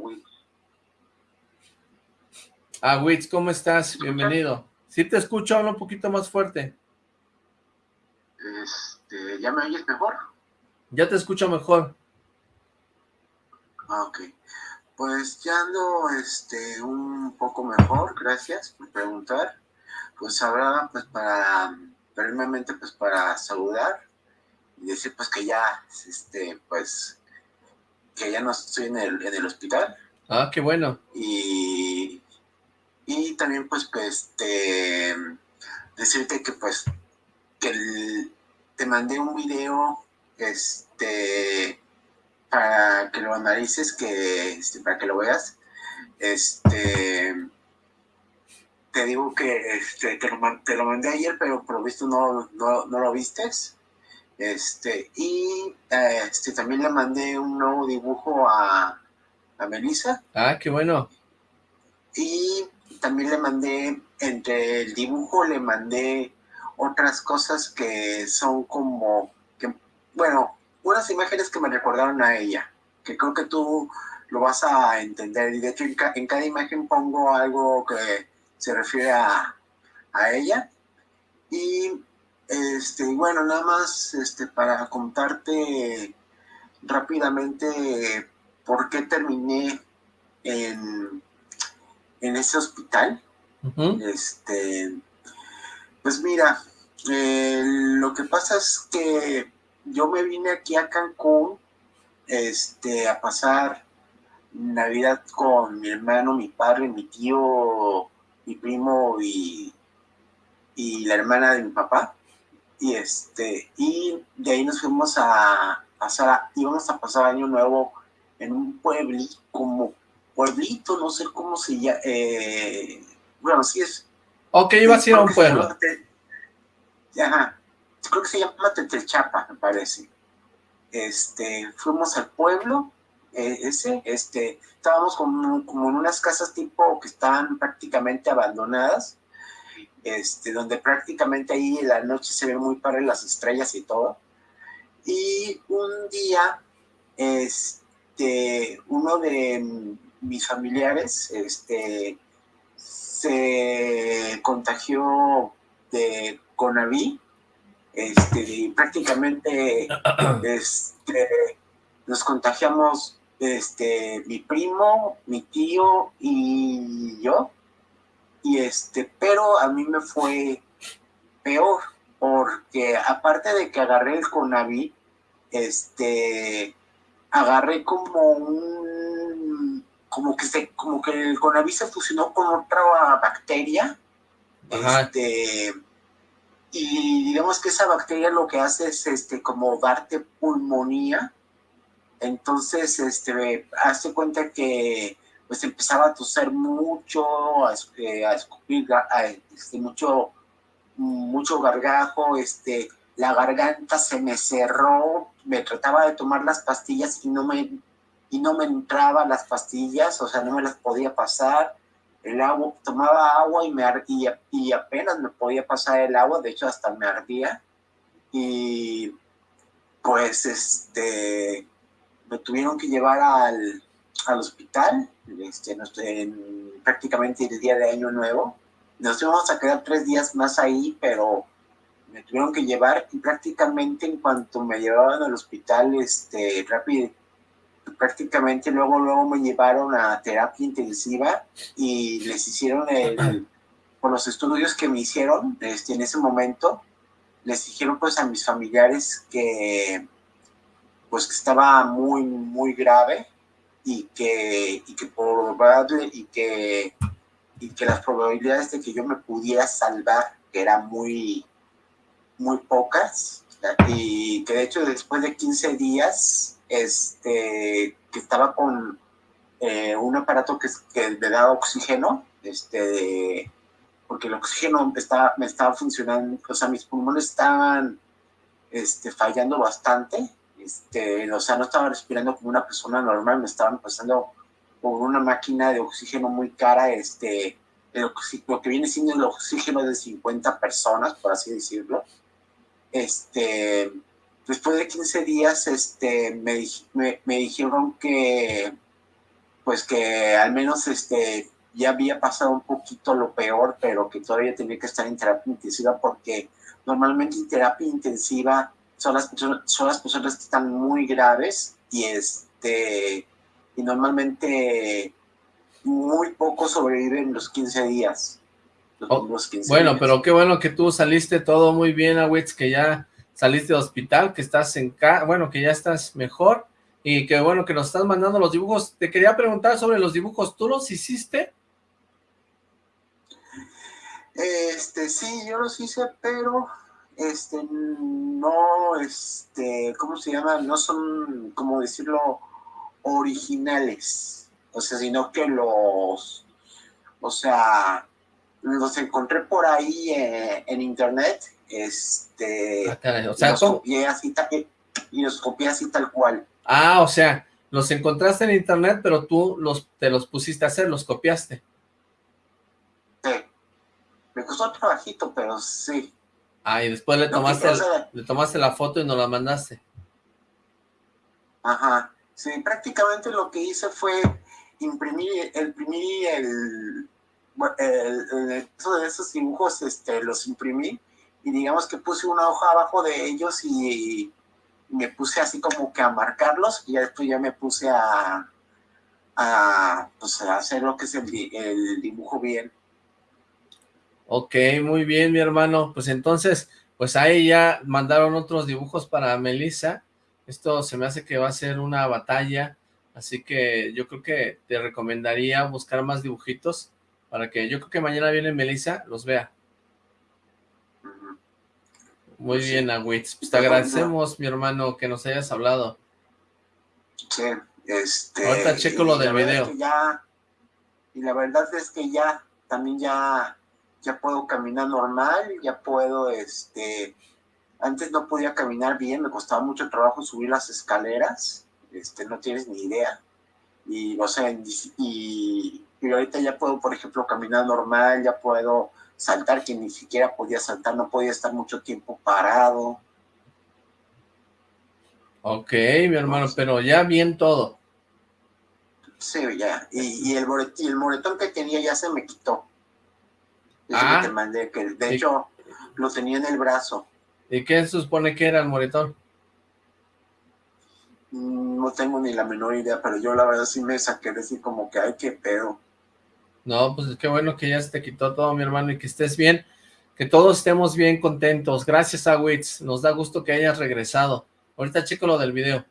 A Witz, ¿cómo estás? Bienvenido. Si te escucho, habla un poquito más fuerte. Este, ¿ya me oyes mejor? Ya te escucho mejor. Ah, ok. Pues ya ando este, un poco mejor, gracias por preguntar. Pues ahora, pues para, primeramente, pues para saludar y decir pues que ya, este, pues, que ya no estoy en el, en el hospital. Ah, qué bueno. Y, y también pues, pues, este, decirte que pues que te mandé un video este para que lo analices, que este, para que lo veas. Este te digo que este, te, lo, te lo mandé ayer, pero por lo visto no, no, lo vistes. Este, y este, también le mandé un nuevo dibujo a, a Melissa. Ah, qué bueno. Y también le mandé, entre el dibujo le mandé otras cosas que son como, que, bueno, unas imágenes que me recordaron a ella, que creo que tú lo vas a entender. Y de hecho, en, cada imagen pongo algo que se refiere a, a ella. Y este, bueno, nada más este, para contarte rápidamente por qué terminé en, en ese hospital. Este, pues mira, eh, lo que pasa es que yo me vine aquí a Cancún este, a pasar Navidad con mi hermano, mi padre, mi tío, mi primo y, y la hermana de mi papá. Y este, y de ahí nos fuimos a pasar, íbamos a pasar año nuevo en un pueblito, como pueblito, no sé cómo se llama, eh, bueno, sí es. Ok, iba a a un pueblo. ajá, creo que se llama Tetelchapa, me parece. Este, fuimos al pueblo, eh, ese, este, estábamos como, como en unas casas tipo que estaban prácticamente abandonadas, este, donde prácticamente ahí en la noche se ven muy padres las estrellas y todo. Y un día, este, uno de mis familiares, este, se contagió de Conaví, este, y prácticamente este, nos contagiamos este, mi primo, mi tío y yo, y este, pero a mí me fue peor, porque aparte de que agarré el Conaví, este, agarré como un, como que se, como que el Conaví se fusionó con otra bacteria, este, y digamos que esa bacteria lo que hace es, este, como darte pulmonía, entonces, este, hace cuenta que pues empezaba a toser mucho, a, eh, escupir, este, mucho, mucho gargajo, este, la garganta se me cerró, me trataba de tomar las pastillas y no me, y no me entraba las pastillas, o sea, no me las podía pasar, el agua, tomaba agua y, me, y, y apenas me podía pasar el agua, de hecho hasta me ardía, y pues, este, me tuvieron que llevar al, al hospital, este, en, prácticamente el día de Año Nuevo. Nos íbamos a quedar tres días más ahí, pero me tuvieron que llevar y prácticamente en cuanto me llevaban al hospital, este, rápido, prácticamente luego, luego me llevaron a terapia intensiva y les hicieron el, por los estudios que me hicieron este, en ese momento, les dijeron pues a mis familiares que pues que estaba muy, muy grave y que, y que probable y que, y que las probabilidades de que yo me pudiera salvar eran muy, muy pocas y que de hecho después de 15 días este, que estaba con eh, un aparato que, que me daba oxígeno, este, porque el oxígeno estaba, me estaba funcionando, o sea, mis pulmones estaban este, fallando bastante este, o sea, no estaba respirando como una persona normal, me estaban pasando por una máquina de oxígeno muy cara, este, lo que viene siendo el oxígeno de 50 personas, por así decirlo. Este, después de 15 días, este, me, me, dijeron que, pues que al menos, este, ya había pasado un poquito lo peor, pero que todavía tenía que estar en terapia intensiva porque normalmente en terapia intensiva son las, son las personas que están muy graves y, este, y normalmente muy pocos sobreviven los 15 días. Oh, bueno, pero qué bueno que tú saliste todo muy bien, Awitz, que ya saliste de hospital, que estás en casa, bueno, que ya estás mejor, y que bueno que nos estás mandando los dibujos. Te quería preguntar sobre los dibujos, ¿tú los hiciste? Este, sí, yo los hice, pero este, no, este, ¿cómo se llama? No son, como decirlo, originales. O sea, sino que los, o sea, los encontré por ahí eh, en internet, este, ah, o sea, los copié así, y los copié así tal cual. Ah, o sea, los encontraste en internet, pero tú los, te los pusiste a hacer, los copiaste. Sí. Me costó trabajito, pero sí. Ah, y después le tomaste, le tomaste la foto y nos la mandaste. Ajá. Sí, prácticamente lo que hice fue imprimir, imprimir el, el, el, de esos dibujos, este, los imprimí y digamos que puse una hoja abajo de ellos y me puse así como que a marcarlos y después ya me puse a, a, pues, a hacer lo que es el, el dibujo bien. Ok, muy bien, mi hermano. Pues entonces, pues ahí ya mandaron otros dibujos para Melissa. Esto se me hace que va a ser una batalla, así que yo creo que te recomendaría buscar más dibujitos para que yo creo que mañana viene Melissa, los vea. Muy bien, Agüitz. Pues te agradecemos, mi hermano, que nos hayas hablado. Sí, este... Ahorita checo lo del video. Ya, y la verdad es que ya, también ya, ya puedo caminar normal, ya puedo, este... Antes no podía caminar bien, me costaba mucho trabajo subir las escaleras, este, no tienes ni idea. Y, o sea, y, y ahorita ya puedo, por ejemplo, caminar normal, ya puedo saltar, que ni siquiera podía saltar, no podía estar mucho tiempo parado. Ok, mi hermano, pero ya bien todo. Sí, ya, y, el, el moretón que tenía ya se me quitó. Ah, que te mandé, que de hecho lo tenía en el brazo. ¿Y qué se supone que era el moretón? Mm, no tengo ni la menor idea, pero yo la verdad sí me saqué de así como que, ay, qué pedo. No, pues qué bueno que ya se te quitó todo, mi hermano, y que estés bien, que todos estemos bien contentos. Gracias, Awitz, nos da gusto que hayas regresado. Ahorita checo lo del video.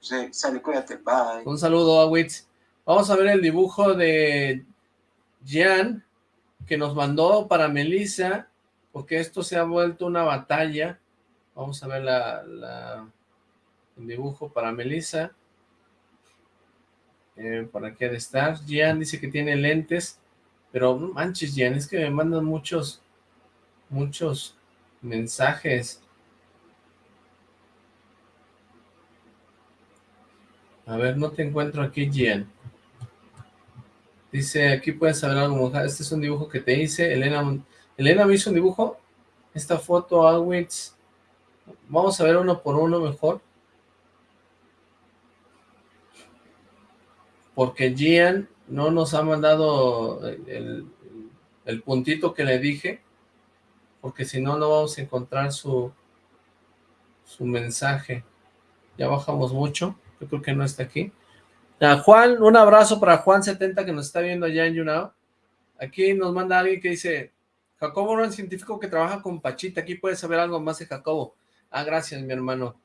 Sí, sale, cuídate, bye. Un saludo, Awitz. Vamos a ver el dibujo de Jan, que nos mandó para Melissa, porque esto se ha vuelto una batalla. Vamos a ver la, el dibujo para Melissa. Eh, ¿Para qué de estar? Gian dice que tiene lentes, pero manches, Gian, es que me mandan muchos, muchos mensajes. A ver, no te encuentro aquí, Gian. Dice, aquí puedes saber algo, Este es un dibujo que te hice. Elena, Elena me hizo un dibujo. Esta foto, Alwitz. Vamos a ver uno por uno mejor. porque Gian no nos ha mandado el, puntito que le dije, porque si no, no vamos a encontrar su, su mensaje. Ya bajamos mucho, yo creo que no está aquí. Juan, un abrazo para Juan70 que nos está viendo allá en YouNow. Aquí nos manda alguien que dice, Jacobo no es científico que trabaja con Pachita, aquí puedes saber algo más de Jacobo. Ah, gracias, mi hermano.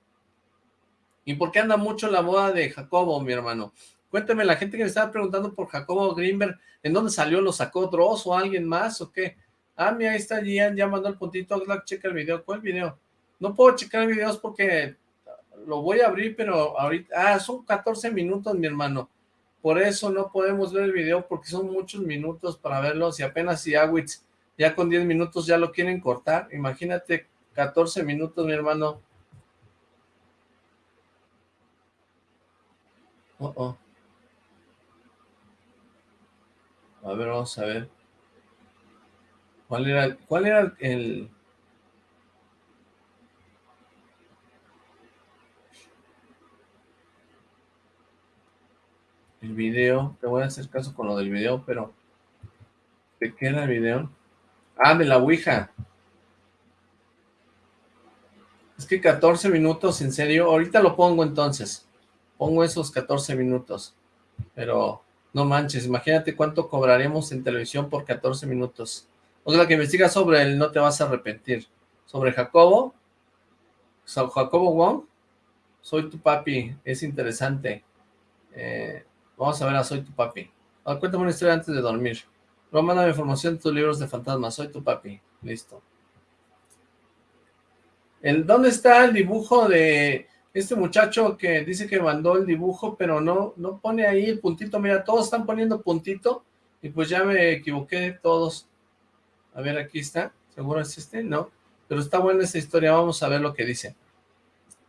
¿Y por qué anda mucho la moda de Jacobo, mi hermano? Cuéntame, la gente que me estaba preguntando por Jacobo Greenberg, ¿en dónde salió? ¿Lo sacó Dross o alguien más o qué? Ah, mira, ahí está Gian, ya mandó el puntito, checa el video. ¿Cuál video? No puedo checar videos porque lo voy a abrir, pero ahorita... Ah, son 14 minutos, mi hermano. Por eso no podemos ver el video porque son muchos minutos para verlos y apenas si Awitz ya con 10 minutos ya lo quieren cortar. Imagínate 14 minutos, mi hermano. Oh, oh. A ver, vamos a ver. ¿Cuál era, cuál era el... El video, te voy a hacer caso con lo del video, pero... ¿De qué el video? Ah, de la Ouija. Es que 14 minutos, en serio, ahorita lo pongo entonces. Pongo esos 14 minutos. Pero no manches, imagínate cuánto cobraremos en televisión por 14 minutos. O sea, que investiga sobre él, no te vas a arrepentir. Sobre Jacobo, Jacobo Wong, soy tu papi, es interesante. Eh, vamos a ver a Soy tu papi. cuéntame una historia antes de dormir. Luego información de tus libros de fantasmas. Soy tu papi. Listo. El, ¿Dónde está el dibujo de este muchacho que dice que mandó el dibujo, pero no, no pone ahí el puntito, mira, todos están poniendo puntito, y pues ya me equivoqué todos. A ver, aquí está, ¿seguro es este? No, pero está buena esta historia, vamos a ver lo que dice.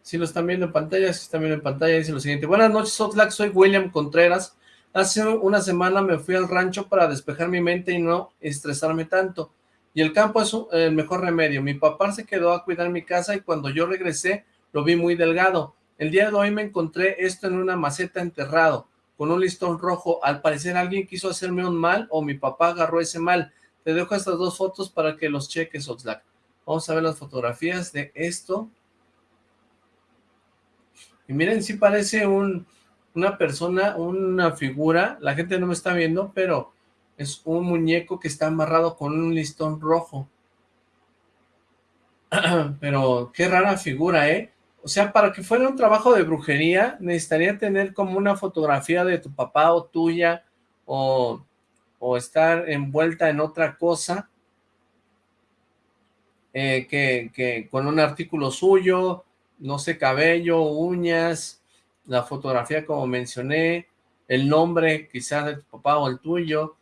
Si lo están viendo en pantalla, si están viendo en pantalla, dice lo siguiente. Buenas noches, Oxlack, soy William Contreras. Hace una semana me fui al rancho para despejar mi mente y no estresarme tanto. Y el campo es el mejor remedio. Mi papá se quedó a cuidar mi casa y cuando yo regresé, lo vi muy delgado. El día de hoy me encontré esto en una maceta enterrado, con un listón rojo. Al parecer alguien quiso hacerme un mal o mi papá agarró ese mal. Te dejo estas dos fotos para que los cheques, Oxlack. Vamos a ver las fotografías de esto. Y miren, sí parece un, una persona, una figura. La gente no me está viendo, pero es un muñeco que está amarrado con un listón rojo. pero qué rara figura, ¿eh? O sea, para que fuera un trabajo de brujería, necesitaría tener como una fotografía de tu papá o tuya, o, estar envuelta en otra cosa, eh, que con un artículo suyo, no sé, cabello, uñas, la fotografía como mencioné, el nombre quizás de tu papá o el tuyo,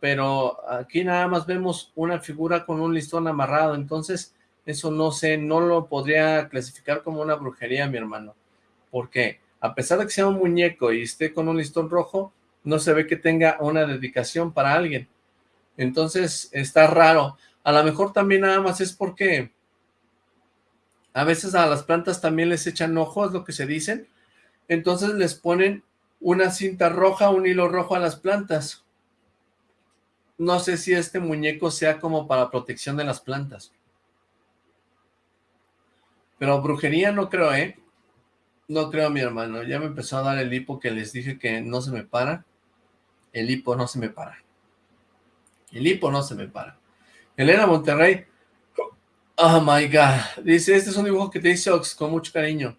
pero aquí nada más vemos una figura con un listón amarrado, entonces eso no sé, no lo podría clasificar como una brujería, mi hermano. Porque a pesar de que sea un muñeco y esté con un listón rojo, no se ve que tenga una dedicación para alguien. Entonces está raro. A lo mejor también nada más es porque a veces a las plantas también les echan ojos, lo que se dicen. Entonces les ponen una cinta roja, un hilo rojo a las plantas. No sé si este muñeco sea como para protección de las plantas. Pero brujería no creo, ¿eh? No creo, mi hermano. Ya me empezó a dar el hipo que les dije que no se me para. El hipo no se me para. El hipo no se me para. Elena Monterrey. Oh my God. Dice, este es un dibujo que te hice Ox con mucho cariño.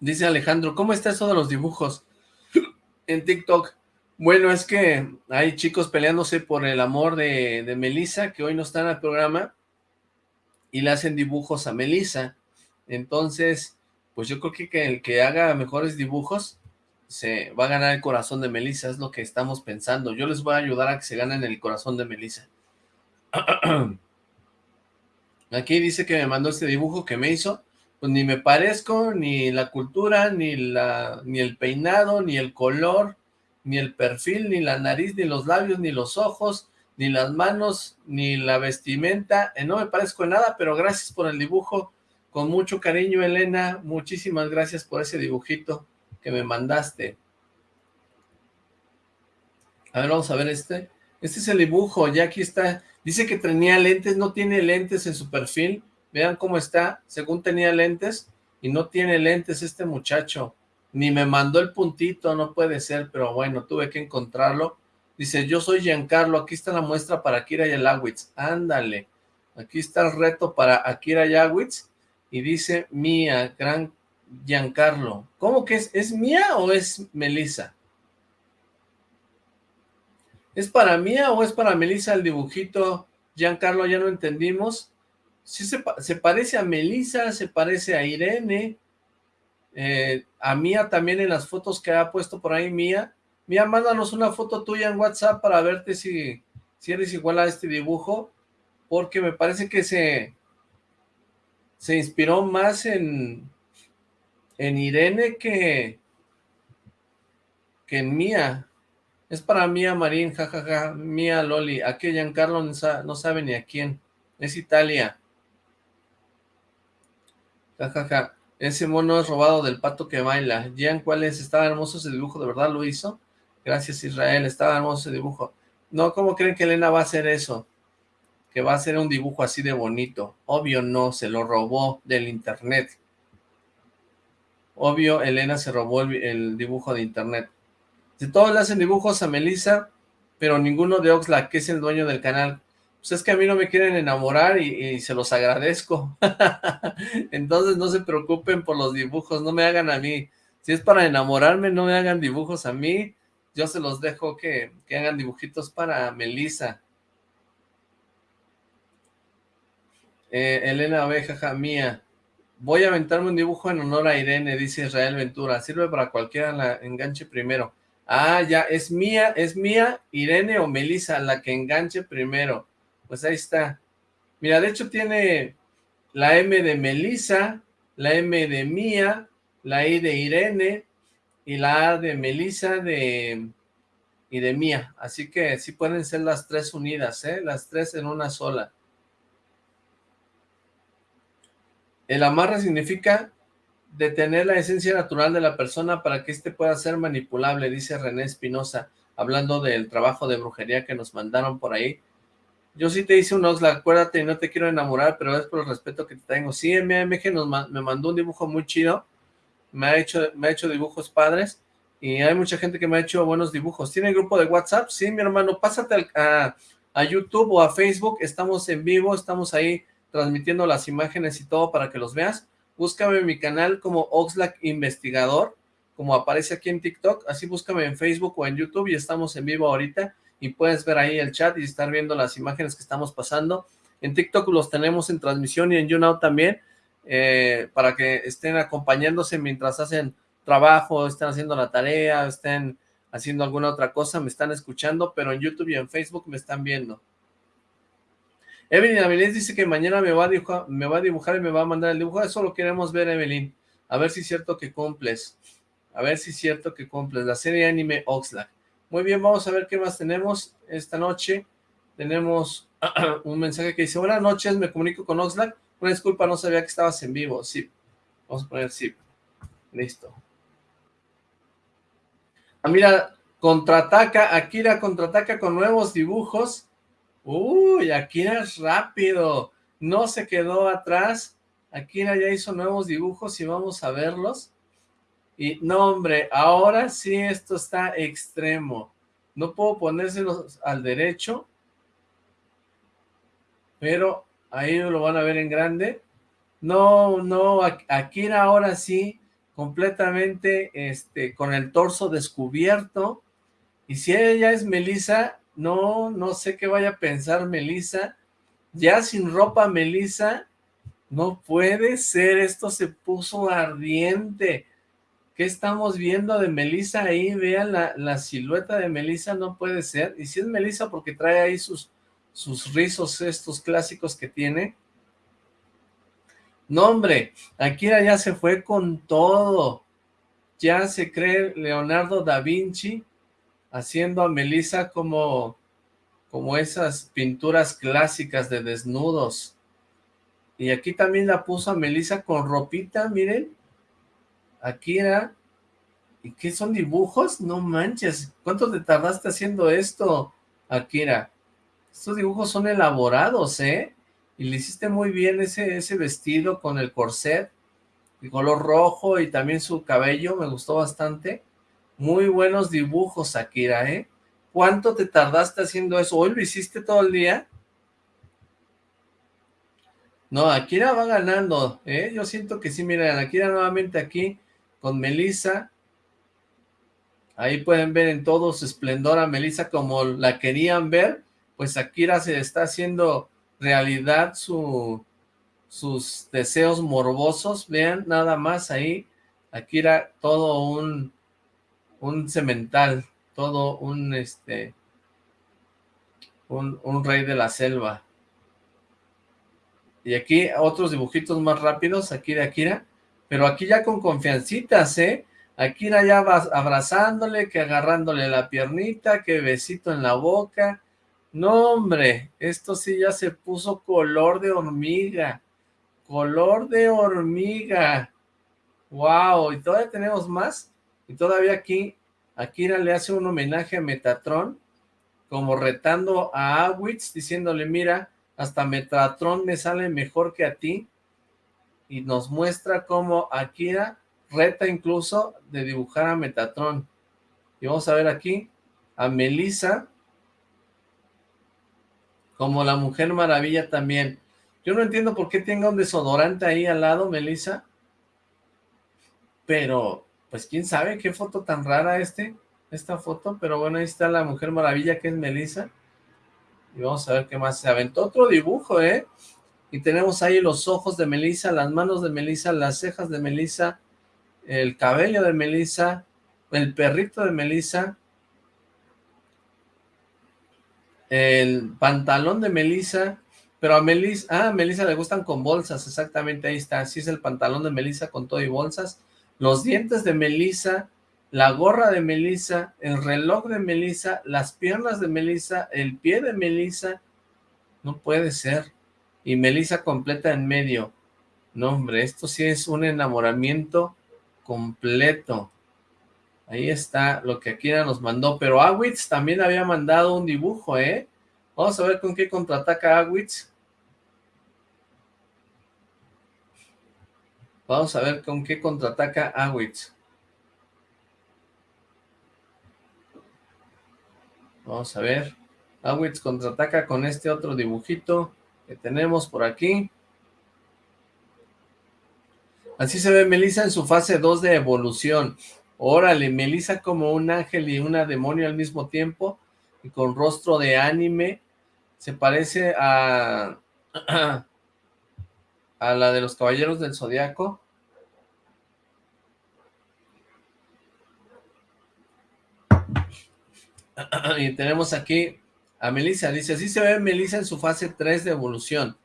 Dice Alejandro, ¿cómo está eso de los dibujos en TikTok? Bueno, es que hay chicos peleándose por el amor de, de Melissa, que hoy no está en el programa, y le hacen dibujos a Melissa. Entonces, pues yo creo que, el que haga mejores dibujos se va a ganar el corazón de Melissa, es lo que estamos pensando. Yo les voy a ayudar a que se ganen el corazón de Melissa. Aquí dice que me mandó este dibujo que me hizo pues ni me parezco, ni la cultura, ni, la, ni el peinado, ni el color, ni el perfil, ni la nariz, ni los labios, ni los ojos, ni las manos, ni la vestimenta, eh, no me parezco en nada, pero gracias por el dibujo, con mucho cariño Elena, muchísimas gracias por ese dibujito que me mandaste. A ver, vamos a ver este, este es el dibujo, ya aquí está, dice que tenía lentes, no tiene lentes en su perfil, Vean cómo está, según tenía lentes, y no tiene lentes este muchacho. Ni me mandó el puntito, no puede ser, pero bueno, tuve que encontrarlo. Dice, yo soy Giancarlo, aquí está la muestra para Akira Yalawitz. Ándale, aquí está el reto para Akira Yawitz. Y dice, mía, gran Giancarlo. ¿Cómo que es? ¿Es mía o es Melissa? ¿Es para mía o es para Melissa el dibujito? Giancarlo, ya no entendimos sí se, parece a Melissa, se parece a Irene, eh, a Mía también en las fotos que ha puesto por ahí Mía. Mía, mándanos una foto tuya en WhatsApp para verte si, si eres igual a este dibujo, porque me parece que se, se inspiró más en, en Irene que, que en Mía. Es para Mía Marín, jajaja, Mía Loli. Aquí Giancarlo no sabe ni a quién. Es Italia. Jajaja. Ese mono es robado del pato que baila. Jean, ¿cuál es? Estaba hermoso ese dibujo, ¿de verdad lo hizo? Gracias, Israel. Estaba hermoso ese dibujo. No, ¿cómo creen que Elena va a hacer eso? Que va a hacer un dibujo así de bonito. Obvio no, se lo robó del internet. Obvio, Elena se robó el, dibujo de internet. De todos le hacen dibujos a Melissa, pero ninguno de Oxlack, que es el dueño del canal pues es que a mí no me quieren enamorar y, se los agradezco. Entonces no se preocupen por los dibujos, no me hagan a mí. Si es para enamorarme, no me hagan dibujos a mí. Yo se los dejo que, hagan dibujitos para Melissa. Eh, Elena Abeja, mía. Voy a aventarme un dibujo en honor a Irene, dice Israel Ventura. Sirve para cualquiera la enganche primero. Ah, ya, es mía, es mía, Irene o Melissa la que enganche primero. Pues ahí está. Mira, de hecho tiene la M de Melissa, la M de Mía, la I de Irene, y la A de Melissa de, y de Mía. Así que sí pueden ser las tres unidas, ¿eh? Las tres en una sola. El amarre significa detener la esencia natural de la persona para que éste pueda ser manipulable, dice René Espinosa, hablando del trabajo de brujería que nos mandaron por ahí. Yo sí te hice un Oxlack, acuérdate, no te quiero enamorar, pero es por el respeto que te tengo. Sí, MMG nos, me mandó un dibujo muy chido, me ha, hecho, me ha hecho dibujos padres, y hay mucha gente que me ha hecho buenos dibujos. ¿Tiene grupo de WhatsApp? Sí, mi hermano, pásate a, a YouTube o a Facebook, estamos en vivo, estamos ahí transmitiendo las imágenes y todo para que los veas. Búscame en mi canal como Oxlack Investigador, como aparece aquí en TikTok, así búscame en Facebook o en YouTube y estamos en vivo ahorita y puedes ver ahí el chat y estar viendo las imágenes que estamos pasando. En TikTok los tenemos en transmisión y en YouNow también, eh, para que estén acompañándose mientras hacen trabajo, estén haciendo la tarea, estén haciendo alguna otra cosa, me están escuchando, pero en YouTube y en Facebook me están viendo. Evelyn Avilés dice que mañana me va, a dibujar, me va a y me va a mandar el dibujo. Eso lo queremos ver, Evelyn. A ver si es cierto que cumples. A ver si es cierto que cumples. La serie anime Oxlack. Muy bien, vamos a ver qué más tenemos esta noche. Tenemos un mensaje que dice, buenas noches, me comunico con Oxlack. Una disculpa, no sabía que estabas en vivo. Sí, vamos a poner sí. Listo. Ah, mira, contraataca, Akira contraataca con nuevos dibujos Uy, Akira es rápido. No se quedó atrás. Akira ya hizo nuevos dibujos y vamos a verlos. Y no, hombre, ahora sí esto está extremo. No puedo ponérselos al derecho. Pero ahí lo van a ver en grande. No, no, Akira ahora sí, completamente este, con el torso descubierto. Y si ella es Melissa, no, no sé qué vaya a pensar Melissa. Ya sin ropa, Melissa. No puede ser, esto se puso ardiente. ¿Qué estamos viendo de Melissa ahí? Vean la, la silueta de Melissa, no puede ser. Y si es Melissa porque trae ahí sus, sus rizos estos clásicos que tiene. No, hombre, Akira ya se fue con todo. Ya se cree Leonardo da Vinci haciendo a Melissa como, como esas pinturas clásicas de desnudos. Y aquí también la puso a Melissa con ropita, miren. Aquí. ¿Y qué son dibujos? No manches. ¿Cuánto te tardaste haciendo esto, Akira? Estos dibujos son elaborados, ¿eh? Y le hiciste muy bien ese, ese vestido con el corset, el color rojo y también su cabello, me gustó bastante. Muy buenos dibujos, Akira, ¿eh? ¿Cuánto te tardaste haciendo eso? ¿Hoy lo hiciste todo el día? No, Akira va ganando, ¿eh? Yo siento que sí, miren, Akira nuevamente aquí con Melissa. Ahí pueden ver en todo su esplendor a Melissa como la querían ver. Pues Akira se está haciendo realidad su, sus deseos morbosos. Vean, nada más ahí. Akira todo un un cemental, todo un, este, un, un rey de la selva. Y aquí otros dibujitos más rápidos, aquí de Akira, pero aquí ya con confiancitas, ¿eh? Akira ya va abrazándole, que agarrándole la piernita, que besito en la boca. No, hombre, esto sí ya se puso color de hormiga. Color de hormiga. Wow, y todavía tenemos más. Y todavía aquí, Akira le hace un homenaje a Metatron, como retando a Awitz, diciéndole, mira, hasta Metatron me sale mejor que a ti, y nos muestra cómo Akira reta incluso de dibujar a Metatron. Y vamos a ver aquí a Melissa, como la Mujer Maravilla también. Yo no entiendo por qué tenga un desodorante ahí al lado, Melissa, pero pues quién sabe qué foto tan rara este, esta foto, pero bueno, ahí está la Mujer Maravilla que es Melissa, y vamos a ver qué más, se aventó. Otro dibujo, ¿eh? Y tenemos ahí los ojos de Melissa, las manos de Melissa, las cejas de Melissa, el cabello de Melissa, el perrito de Melissa, el pantalón de Melissa, pero a Melissa, ah, a Melissa le gustan con bolsas, exactamente, ahí está, así es el pantalón de Melissa con todo y bolsas, los dientes de Melissa, la gorra de Melissa, el reloj de Melissa, las piernas de Melissa, el pie de Melissa. No puede ser. Y Melissa completa en medio. No, hombre, esto sí es un enamoramiento completo. Ahí está lo que Akira nos mandó. Pero Awitz también había mandado un dibujo, ¿eh? Vamos a ver con qué contraataca Awitz. Vamos a ver con qué contraataca Awitz. Vamos a ver. Awitz contraataca con este otro dibujito que tenemos por aquí. Así se ve Melissa en su fase 2 de evolución. Órale, Melissa como un ángel y una demonio al mismo tiempo, y con rostro de anime. Se parece a, a la de los Caballeros del Zodiaco. y tenemos aquí a Melissa, dice, así se ve Melissa en su fase 3 de evolución.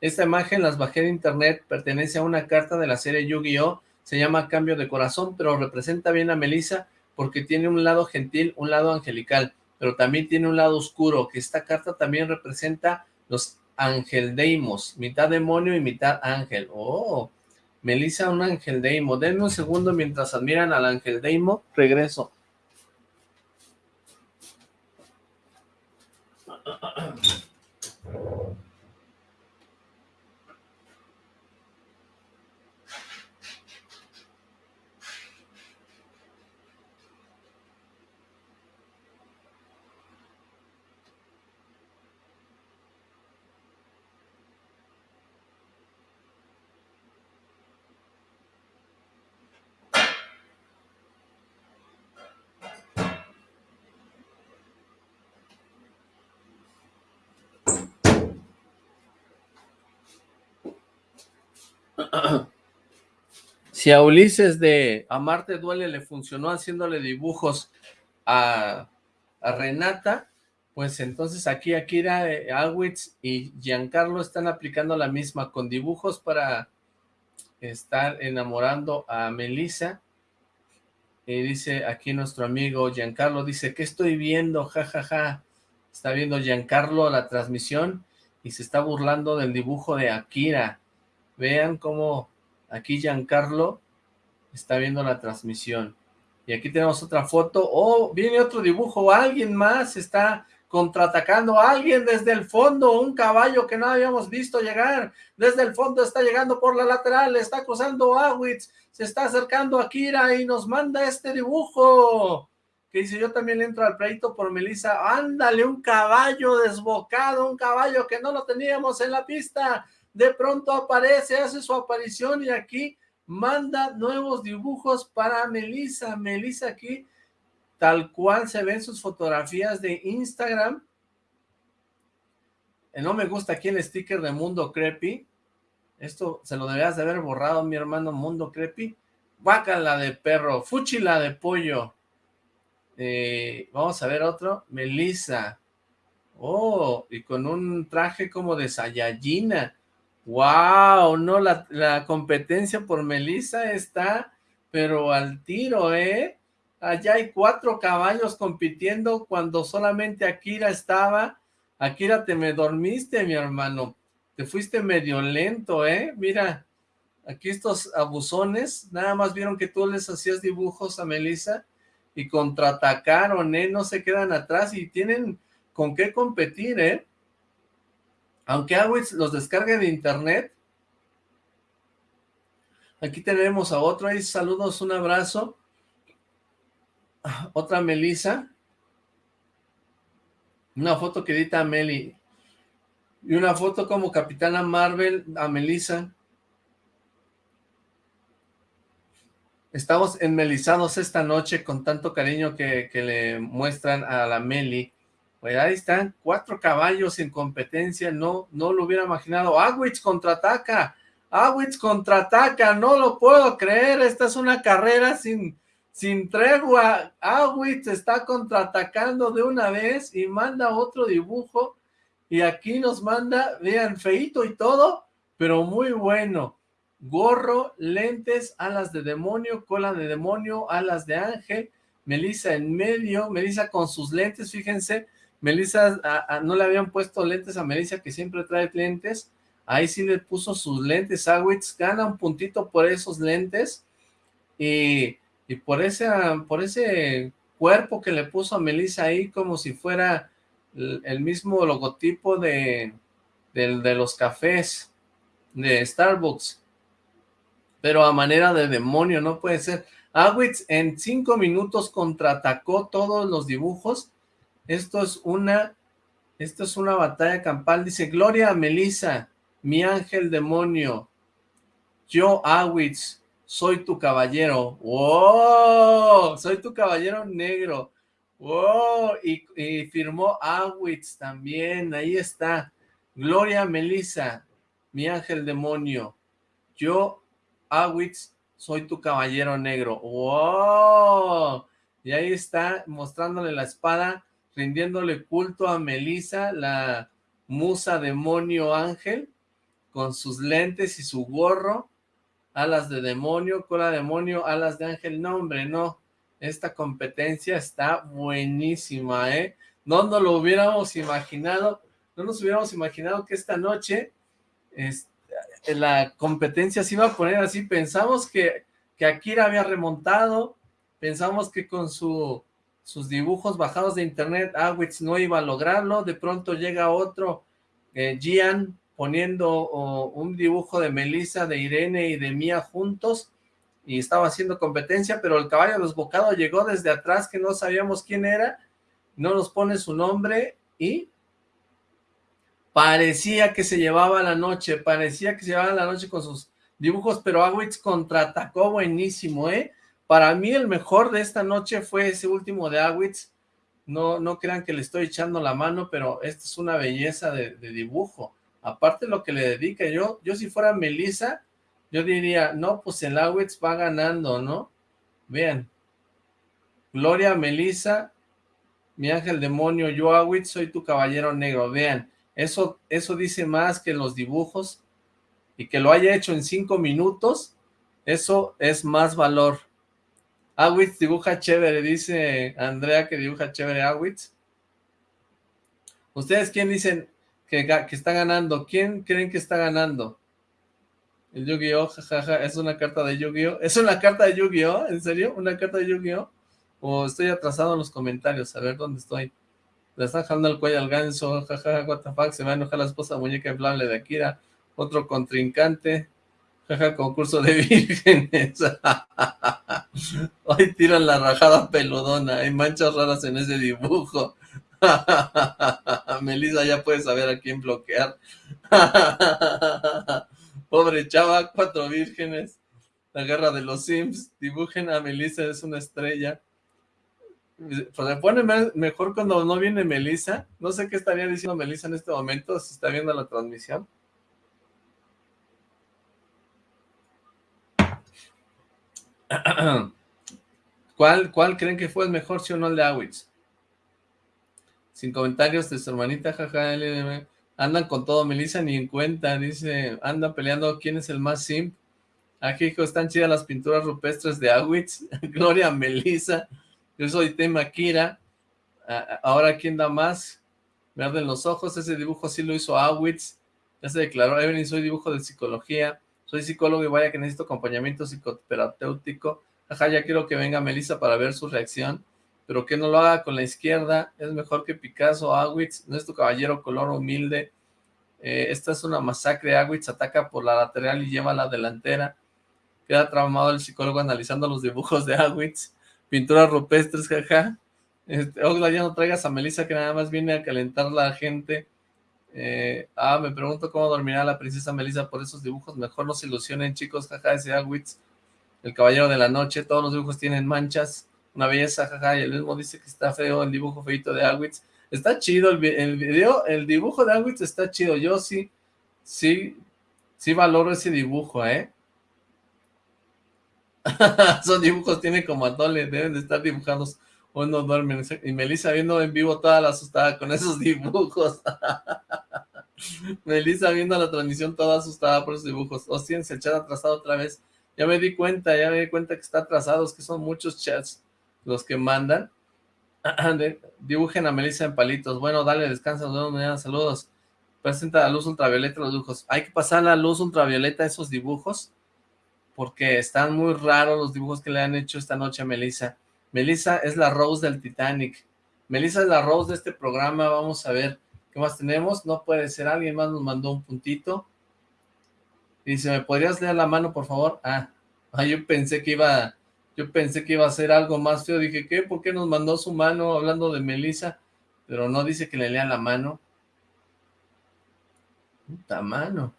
Esta imagen las bajé de internet, pertenece a una carta de la serie Yu-Gi-Oh! Se llama Cambio de Corazón, pero representa bien a Melissa porque tiene un lado gentil, un lado angelical, pero también tiene un lado oscuro, que esta carta también representa los angeldeimos, mitad demonio y mitad ángel. Oh, Melissa un angeldeimo. Denme un segundo mientras admiran al angeldeimo, regreso. si a Ulises de Amarte Duele le funcionó haciéndole dibujos a, Renata, pues entonces aquí Akira eh, Alwitz y Giancarlo están aplicando la misma con dibujos para estar enamorando a Melissa. Y dice aquí nuestro amigo Giancarlo, dice, ¿qué estoy viendo? Ja, ja, ja. Está viendo Giancarlo la transmisión y se está burlando del dibujo de Akira. Vean cómo aquí Giancarlo está viendo la transmisión. Y aquí tenemos otra foto. Oh, viene otro dibujo. Alguien más está contraatacando. Alguien desde el fondo. Un caballo que no habíamos visto llegar. Desde el fondo está llegando por la lateral. Está cruzando Awitz. Se está acercando a Kira y nos manda este dibujo. Que dice, yo también entro al pleito por Melissa. Ándale, un caballo desbocado. Un caballo que no lo teníamos en la pista de pronto aparece, hace su aparición y aquí manda nuevos dibujos para Melissa. Melissa aquí, tal cual se ven sus fotografías de Instagram. Eh, no me gusta aquí el sticker de Mundo Creepy. Esto se lo deberías de haber borrado, mi hermano Mundo Creepy. la de perro, Fuchila de pollo. Eh, vamos a ver otro. Melissa. Oh, y con un traje como de Sayayina. Wow, no, la, competencia por Melissa está, pero al tiro, ¿eh? Allá hay cuatro caballos compitiendo cuando solamente Akira estaba. Akira, te me dormiste, mi hermano. Te fuiste medio lento, ¿eh? Mira, aquí estos abusones, nada más vieron que tú les hacías dibujos a Melissa y contraatacaron, ¿eh? No se quedan atrás y tienen con qué competir, ¿eh? Aunque Awitz los descargue de internet. Aquí tenemos a otro ahí, saludos, un abrazo. Otra Melissa. Una foto que a Meli. Y una foto como Capitana Marvel a Melissa. Estamos enmelizados esta noche con tanto cariño que, que le muestran a la Meli. Pues ahí están, cuatro caballos en competencia, no, no lo hubiera imaginado. Awitz contraataca, Awitz contraataca, no lo puedo creer, esta es una carrera sin, sin tregua. Awitz está contraatacando de una vez y manda otro dibujo. Y aquí nos manda, vean, feito y todo, pero muy bueno. gorro, lentes, alas de demonio, cola de demonio, alas de ángel, Melissa en medio, Melissa con sus lentes, fíjense, Melissa, no le habían puesto lentes a Melissa, que siempre trae lentes, ahí sí le puso sus lentes, Awitz gana un puntito por esos lentes, y, y por, ese, por ese cuerpo que le puso a Melissa ahí, como si fuera el, mismo logotipo de, de los cafés de Starbucks, pero a manera de demonio, no puede ser. Awitz en cinco minutos contraatacó todos los dibujos. Esto es una, esto es una batalla campal. Dice, Gloria a Melissa, mi ángel demonio. Yo, Awitz, soy tu caballero. ¡Wow! Soy tu caballero negro. ¡Wow! Y, firmó Awitz también. Ahí está. Gloria Melissa, mi ángel demonio. Yo, Awitz, soy tu caballero negro. ¡Wow! Y ahí está mostrándole la espada, rindiéndole culto a Melissa, la musa demonio ángel, con sus lentes y su gorro, alas de demonio, cola de demonio, alas de ángel. No, hombre, no. Esta competencia está buenísima, ¿eh? No nos lo hubiéramos imaginado, no nos hubiéramos imaginado que esta noche este, la competencia se iba a poner así, pensamos que, que Akira había remontado, pensamos que con su, sus dibujos bajados de internet, Awitz no iba a lograrlo, de pronto llega otro, eh, Gian, poniendo un dibujo de Melissa, de Irene y de Mía juntos, y estaba haciendo competencia, pero el caballo desbocado llegó desde atrás, que no sabíamos quién era, no nos pone su nombre, y parecía que se llevaba la noche, parecía que se llevaba la noche con sus dibujos, pero Awitz contraatacó buenísimo, ¿eh? Para mí el mejor de esta noche fue ese último de Awitz, no, no crean que le estoy echando la mano, pero esta es una belleza de, dibujo, aparte lo que le dedica, yo, yo si fuera Melissa, yo diría, no, pues el Awitz va ganando, ¿no? Vean, Gloria Melissa, mi ángel demonio, yo Awitz, soy tu caballero negro, vean, eso, eso dice más que los dibujos y que lo haya hecho en cinco minutos, eso es más valor. Awitz dibuja chévere, dice Andrea que dibuja chévere Awitz. ¿Ustedes quién dicen que, está ganando? ¿Quién creen que está ganando? El Yu-Gi-Oh, jajaja, es una carta de Yu-Gi-Oh. ¿Es una carta de Yu-Gi-Oh? ¿En serio? ¿Una carta de Yu-Gi-Oh? O estoy atrasado en los comentarios, a ver dónde estoy. Le están jalando el cuello al ganso, jajaja, what the fuck, se va a enojar la esposa muñeca inflable de Akira, otro contrincante, concurso de vírgenes. Hoy tiran la rajada peludona, hay manchas raras en ese dibujo. Melissa ya puede saber a quién bloquear. Pobre chava, cuatro vírgenes. La guerra de los Sims, dibujen a Melissa, es una estrella. Pues se pone mejor cuando no viene Melissa. No sé qué estaría diciendo Melissa en este momento, si está viendo la transmisión. ¿Cuál, ¿Cuál creen que fue el mejor, si o no el de Awitz? Sin comentarios de su hermanita, jaja, andan con todo, Melissa ni en cuenta, dice, anda peleando quién es el más simp. Aquí, hijo, están chidas las pinturas rupestres de Awitz, Gloria Melissa, yo soy Tema Kira. Ahora, ¿quién da más? Me los ojos. Ese dibujo sí lo hizo Awitz. Ya se declaró. Evelyn, soy dibujo de psicología. Soy psicólogo y vaya que necesito acompañamiento psicoterapéutico. Ajá, ya quiero que venga Melissa para ver su reacción. Pero que no lo haga con la izquierda. Es mejor que Picasso, Awitz. No es tu caballero color humilde. Eh, esta es una masacre. Awitz ataca por la lateral y lleva la delantera. Queda traumado el psicólogo analizando los dibujos de Awitz pinturas rupestres, jaja. Este, ya no traigas a Melissa que nada más viene a calentar la gente. Eh, ah, me pregunto cómo dormirá la princesa Melissa por esos dibujos. Mejor no se ilusionen, chicos, jaja, ese Agwitz. El caballero de la noche, todos los dibujos tienen manchas. Una belleza, jaja, y el mismo dice que está feo el dibujo feito de Agwitz. Está chido el, video, el dibujo de Agwitz está chido. Yo sí, sí, sí valoro ese dibujo, ¿eh? Son dibujos, tiene como atole, deben de estar dibujados o no duermen. Y Melissa viendo en vivo toda la asustada con esos dibujos. Melissa viendo la transmisión toda asustada por los dibujos. Hostia, el chat atrasado otra vez. Ya me di cuenta, ya me di cuenta que está atrasado, es que son muchos chats los que mandan. dibujen a Melissa en palitos. Bueno, dale, descansa, nos vemos mañana, saludos. Presenta la luz ultravioleta los dibujos. Hay que pasar la luz ultravioleta a esos dibujos, porque están muy raros los dibujos que le han hecho esta noche a Melissa. Melissa es la Rose del Titanic. Melissa es la Rose de este programa, vamos a ver qué más tenemos. No puede ser, alguien más nos mandó un puntito. Dice, ¿me podrías leer la mano, por favor? Ah, ah yo pensé que iba yo pensé que iba a ser algo más feo. Dije, ¿qué? ¿Por qué nos mandó su mano hablando de Melissa? Pero no dice que le lea la mano. Puta mano.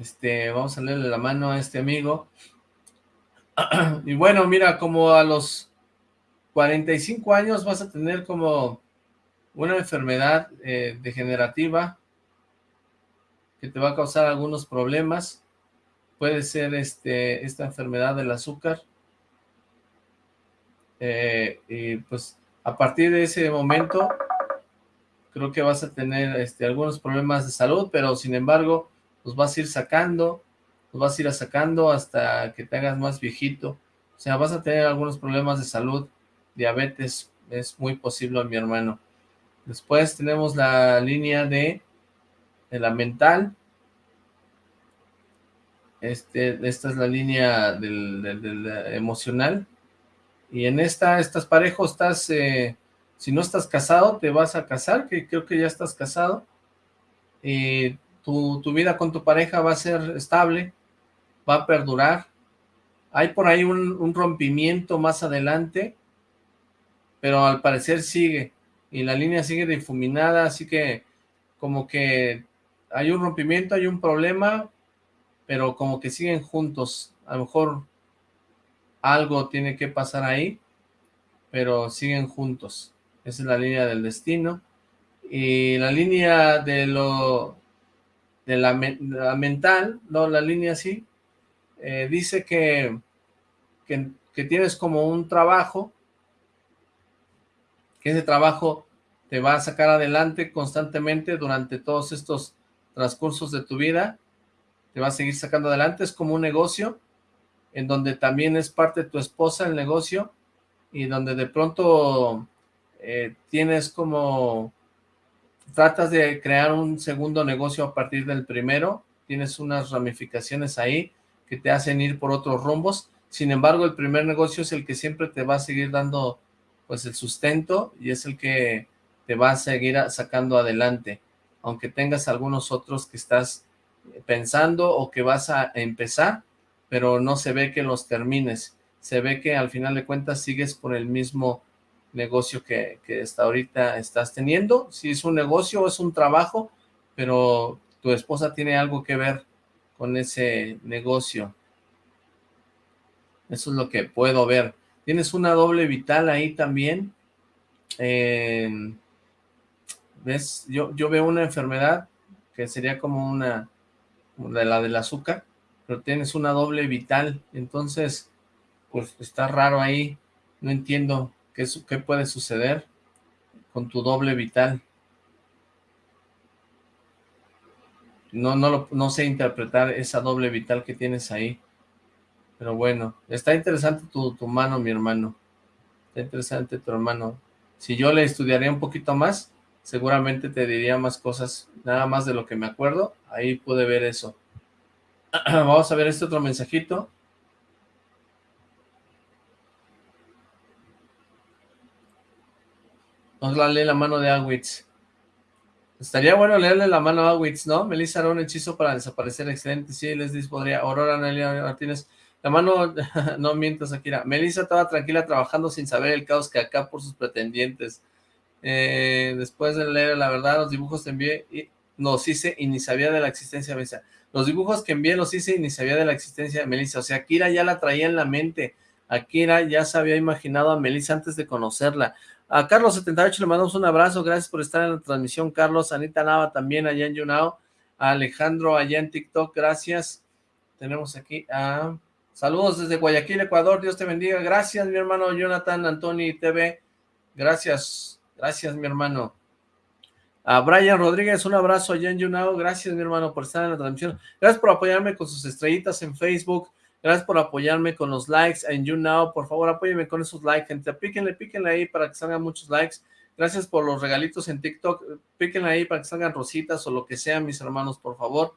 Este, vamos a leerle la mano a este amigo. y bueno, mira, como a los 45 años vas a tener como una enfermedad eh, degenerativa que te va a causar algunos problemas puede ser este esta enfermedad del azúcar. Eh, y pues a partir de ese momento creo que vas a tener este, algunos problemas de salud, pero sin embargo los vas a ir sacando, los vas a ir sacando hasta que te hagas más viejito. O sea, vas a tener algunos problemas de salud, diabetes, es muy posible mi hermano. Después tenemos la línea de, de la mental, este, esta es la línea del, emocional. Y en esta, estás parejo, estás, eh, si no estás casado, te vas a casar, que creo que ya estás casado. Y tu, vida con tu pareja va a ser estable, va a perdurar. Hay por ahí un, rompimiento más adelante, pero al parecer sigue. Y la línea sigue difuminada, así que como que hay un rompimiento, hay un problema, pero como que siguen juntos. A lo mejor algo tiene que pasar ahí, pero siguen juntos. Esa es la línea del destino. Y la línea de lo de la, mental, no, la línea así, eh, dice que, que, tienes como un trabajo, que ese trabajo te va a sacar adelante constantemente durante todos estos transcursos de tu vida te va a seguir sacando adelante, es como un negocio en donde también es parte de tu esposa el negocio y donde de pronto eh, tienes como, tratas de crear un segundo negocio a partir del primero, tienes unas ramificaciones ahí que te hacen ir por otros rumbos, sin embargo el primer negocio es el que siempre te va a seguir dando pues el sustento y es el que te va a seguir sacando adelante, aunque tengas algunos otros que estás pensando o que vas a empezar, pero no se ve que los termines. Se ve que al final de cuentas sigues por el mismo negocio que, hasta ahorita estás teniendo. Si es un negocio o es un trabajo, pero tu esposa tiene algo que ver con ese negocio. Eso es lo que puedo ver. Tienes una doble vital ahí también. ¿Ves? Yo, yo veo una enfermedad que sería como una de la del azúcar, pero tienes una doble vital, entonces, pues está raro ahí, no entiendo qué, qué puede suceder con tu doble vital. No, no, no sé interpretar esa doble vital que tienes ahí. Pero bueno, está interesante tu, tu mano, mi hermano. Está interesante tu hermano. Si yo le estudiaría un poquito más, seguramente te diría más cosas, nada más de lo que me acuerdo, ahí pude ver eso. Vamos a ver este otro mensajito. Vamos a leer la mano de Awitz. Estaría bueno leerle la mano a Awitz, ¿no? Melissa hará un hechizo para desaparecer. Excelente. Sí, les dice, podría. Aurora Nelia Martínez. La mano, no mientas, Akira. Melissa estaba tranquila trabajando sin saber el caos que acá por sus pretendientes. Eh, después de leer la verdad, los dibujos te envié y nos hice y ni sabía de la existencia de Melissa. Los dibujos que envié los hice y ni sabía de la existencia de Melissa. O sea, Akira ya la traía en la mente. Akira ya se había imaginado a Melissa antes de conocerla. A Carlos78 le mandamos un abrazo. Gracias por estar en la transmisión, Carlos. Anita Nava también allá en YouNow. A Alejandro allá en TikTok, gracias. Tenemos aquí a... Saludos desde Guayaquil, Ecuador. Dios te bendiga. Gracias, mi hermano Jonathan Antoni TV. Gracias. Gracias, mi hermano. A Brian Rodríguez, un abrazo allá en YouNow. Gracias, mi hermano, por estar en la transmisión. Gracias por apoyarme con sus estrellitas en Facebook. Gracias por apoyarme con los likes en YouNow. Por favor, apóyenme con esos likes, gente. Píquenle, píquenle ahí para que salgan muchos likes. Gracias por los regalitos en TikTok. Píquenle ahí para que salgan rositas o lo que sea, mis hermanos, por favor.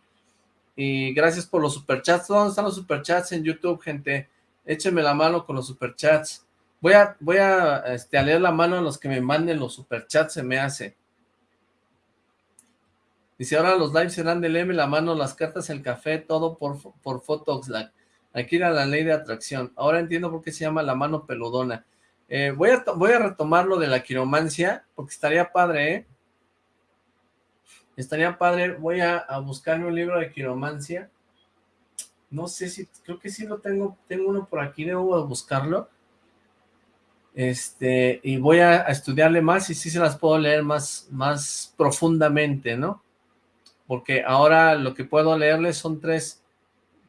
Y gracias por los superchats. ¿Dónde están los superchats en YouTube, gente? Échenme la mano con los superchats. Voy a, voy a, este, leer la mano a los que me manden los superchats, se me hace. Dice, ahora los lives serán del M, la mano, las cartas, el café, todo por, por Photoxlack. Aquí era la ley de atracción. Ahora entiendo por qué se llama la mano peludona. Eh, voy, a, voy a retomar lo de la quiromancia, porque estaría padre, ¿eh? Estaría padre. Voy a, a buscarme un libro de quiromancia. No sé si, creo que sí lo tengo, tengo uno por aquí, debo buscarlo. Este, y voy a, a estudiarle más y sí se las puedo leer más, más profundamente, ¿no? porque ahora lo que puedo leerles son tres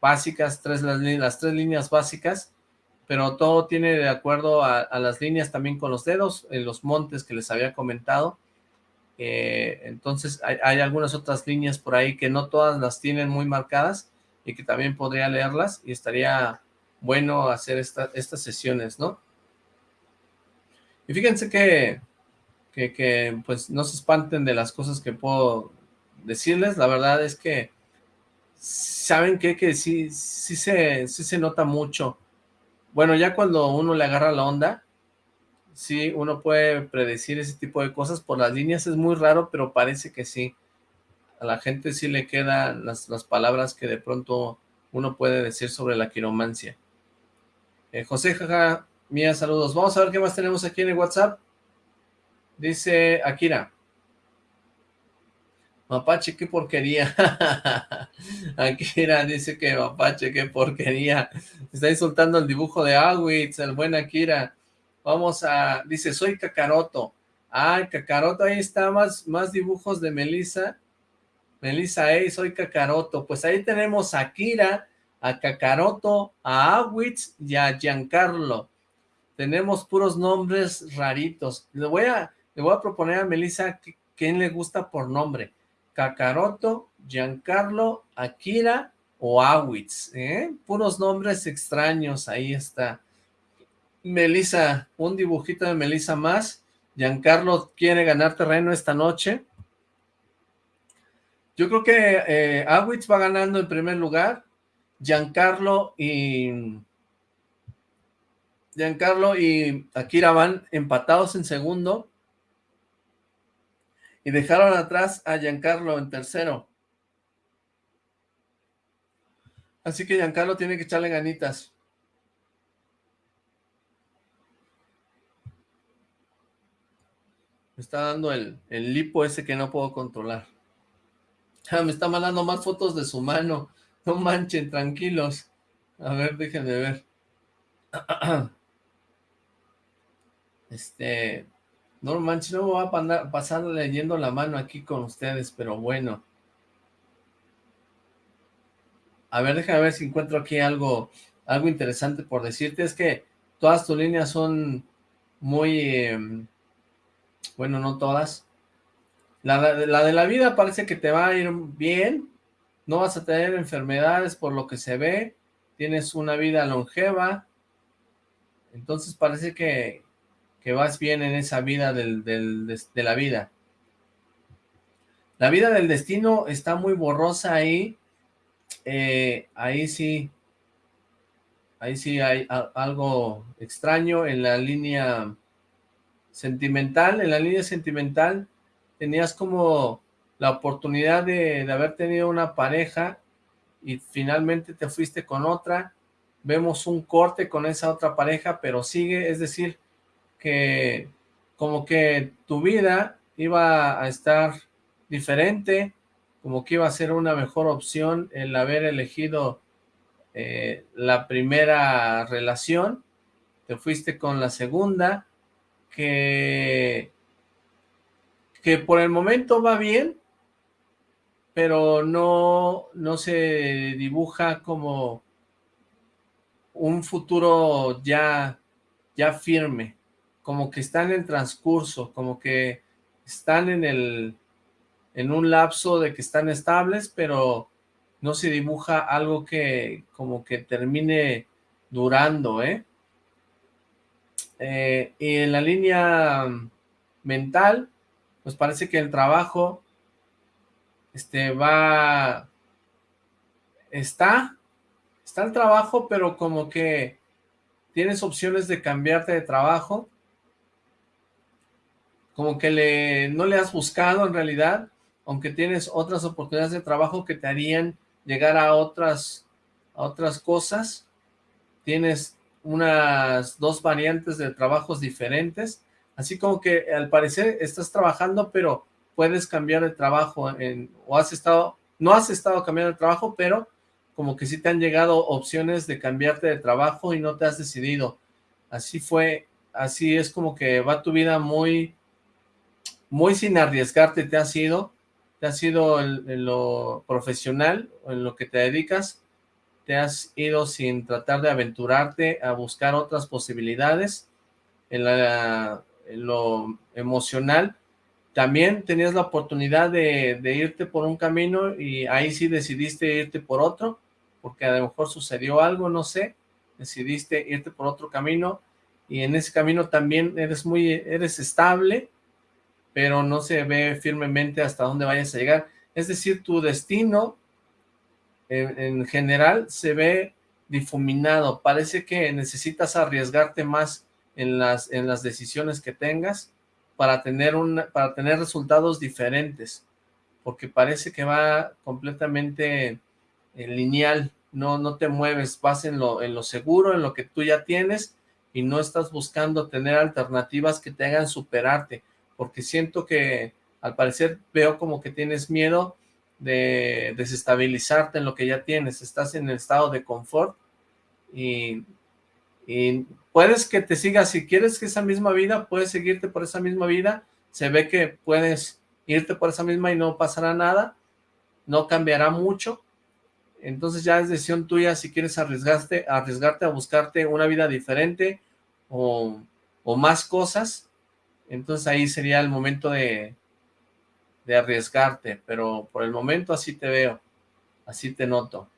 básicas, tres las, las tres líneas básicas, pero todo tiene de acuerdo a, las líneas también con los dedos, en los montes que les había comentado, eh, entonces hay, algunas otras líneas por ahí que no todas las tienen muy marcadas y que también podría leerlas y estaría bueno hacer esta, estas sesiones, ¿no? Y fíjense que, que, que, pues no se espanten de las cosas que puedo decirles, la verdad es que saben que, que sí, sí, se, sí se nota mucho. Bueno, ya cuando uno le agarra la onda, sí, uno puede predecir ese tipo de cosas. Por las líneas es muy raro, pero parece que sí. A la gente sí le quedan las, las palabras que de pronto uno puede decir sobre la quiromancia. Eh, José Jaja, mía, saludos. Vamos a ver qué más tenemos aquí en el WhatsApp. Dice Akira. Mapache, qué porquería. Akira dice que Mapache, qué porquería. Está insultando el dibujo de Awitz, el buen Akira. Vamos a, dice, soy Kakaroto. Ah, Kakaroto, ahí está, más, más dibujos de Melissa. Melissa, hey, soy Kakaroto. Pues ahí tenemos a Akira, a Kakaroto, a Awitz y a Giancarlo. Tenemos puros nombres raritos. Le voy a, le voy a proponer a Melissa quién le gusta por nombre. Kakaroto, Giancarlo, Akira o Awitz, ¿eh? Puros nombres extraños, ahí está. Melissa, un dibujito de Melissa más. Giancarlo quiere ganar terreno esta noche. Yo creo que eh, Awitz va ganando en primer lugar. Giancarlo y... Giancarlo y Akira van empatados en segundo y dejaron atrás a Giancarlo en tercero. Así que Giancarlo tiene que echarle ganitas. Me está dando el, el lipo ese que no puedo controlar. Ah, me está mandando más fotos de su mano. No manchen, tranquilos. A ver, déjenme ver. Este, no manches, no me voy a pasar leyendo la mano aquí con ustedes, pero bueno. A ver, déjame ver si encuentro aquí algo, algo interesante por decirte. Es que todas tus líneas son muy... Em, bueno, no todas. La, la de la vida parece que te va a ir bien. No vas a tener enfermedades por lo que se ve. Tienes una vida longeva. Entonces parece que, que vas bien en esa vida de la vida. La vida del destino está muy borrosa ahí. Eh, ahí sí, ahí sí hay algo extraño en la línea sentimental. En la línea sentimental tenías como la oportunidad de haber tenido una pareja y finalmente te fuiste con otra. Vemos un corte con esa otra pareja, pero sigue, es decir, que como que tu vida iba a estar diferente, como que iba a ser una mejor opción el haber elegido eh, la primera relación, te fuiste con la segunda, que, que por el momento va bien, pero no, no se dibuja como un futuro ya, ya firme como que están en transcurso, como que están en el, en un lapso de que están estables, pero no se dibuja algo que como que termine durando, ¿eh? eh y en la línea mental, pues parece que el trabajo este va, está, está el trabajo, pero como que tienes opciones de cambiarte de trabajo, como que le, no le has buscado en realidad, aunque tienes otras oportunidades de trabajo que te harían llegar a otras, a otras cosas, tienes unas dos variantes de trabajos diferentes, así como que al parecer estás trabajando, pero puedes cambiar de trabajo, o has estado, no has estado cambiando de trabajo, pero como que sí te han llegado opciones de cambiarte de trabajo y no te has decidido. Así fue, así es como que va tu vida muy, muy sin arriesgarte te has ido, te has ido en, lo profesional, en lo que te dedicas, te has ido sin tratar de aventurarte a buscar otras posibilidades, en, lo emocional, también tenías la oportunidad de, irte por un camino y ahí sí decidiste irte por otro, porque a lo mejor sucedió algo, no sé, decidiste irte por otro camino y en ese camino también eres muy, eres estable, pero no se ve firmemente hasta dónde vayas a llegar. Es decir, tu destino en, en general se ve difuminado, parece que necesitas arriesgarte más en las, en las decisiones que tengas, para tener, un, para tener resultados diferentes, porque parece que va completamente eh, lineal, no, no te mueves, vas en lo, en lo seguro, en lo que tú ya tienes, y no estás buscando tener alternativas que te hagan superarte, porque siento que al parecer veo como que tienes miedo de desestabilizarte en lo que ya tienes, estás en el estado de confort y puedes que te sigas, si quieres que esa misma vida, puedes seguirte por esa misma vida, se ve que puedes irte por esa misma y no pasará nada, no cambiará mucho, entonces ya es decisión tuya si quieres arriesgarte, arriesgarte a buscarte una vida diferente o más cosas, entonces ahí sería el momento de, de arriesgarte, pero por el momento así te veo, así te noto.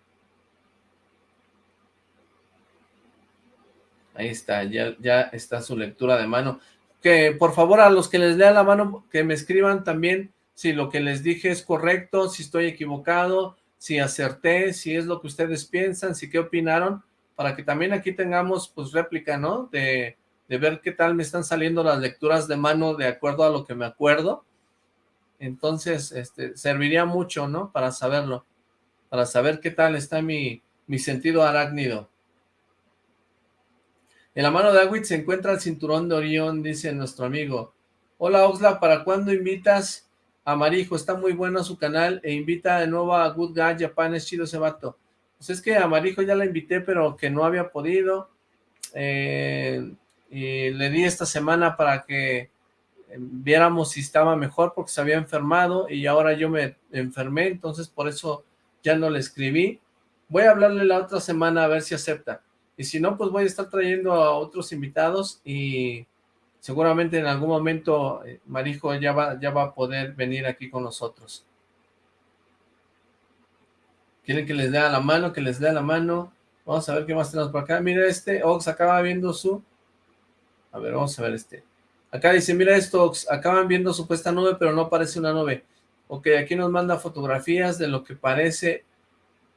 Ahí está, ya, ya está su lectura de mano. Que por favor a los que les lea la mano, que me escriban también si lo que les dije es correcto, si estoy equivocado, si acerté, si es lo que ustedes piensan, si qué opinaron, para que también aquí tengamos pues réplica, ¿no? De, de ver qué tal me están saliendo las lecturas de mano de acuerdo a lo que me acuerdo. Entonces, este, serviría mucho, ¿no? Para saberlo, para saber qué tal está mi, mi sentido arácnido. En la mano de Agüit se encuentra el cinturón de Orión, dice nuestro amigo. Hola Oxla, ¿para cuándo invitas a Marijo? Está muy bueno su canal e invita de nuevo a Good Guy Japan, es chido ese vato. Pues es que a Marijo ya la invité, pero que no había podido. Eh, y le di esta semana para que eh, viéramos si estaba mejor porque se había enfermado y ahora yo me enfermé, entonces por eso ya no le escribí. Voy a hablarle la otra semana a ver si acepta. Y si no, pues voy a estar trayendo a otros invitados y seguramente en algún momento eh, Marijo ya va, ya va a poder venir aquí con nosotros. ¿Quieren que les dé la mano? Que les dé la mano. Vamos a ver qué más tenemos por acá. Mira este, Ox acaba viendo su... A ver, vamos a ver este. Acá dice, mira esto, acaban viendo supuesta nube, pero no parece una nube. Ok, aquí nos manda fotografías de lo que parece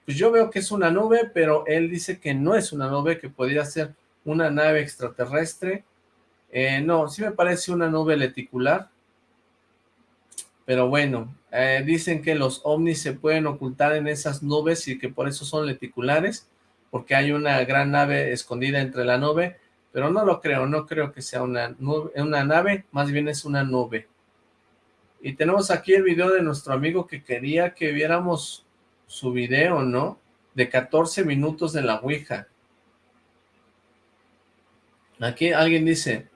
pues yo veo que es una nube, pero él dice que no es una nube, que podría ser una nave extraterrestre. Eh, no, sí me parece una nube leticular, pero bueno, eh, dicen que los ovnis se pueden ocultar en esas nubes y que por eso son leticulares, porque hay una gran nave escondida entre la nube, pero no lo creo, no creo que sea una, nube, una nave, más bien es una nube. Y tenemos aquí el video de nuestro amigo que quería que viéramos su video, ¿no? De 14 minutos de la Ouija. Aquí alguien dice,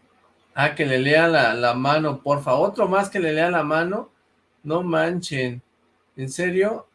ah, que le lea la, la mano, porfa, otro más que le lea la mano, no manchen, ¿en serio?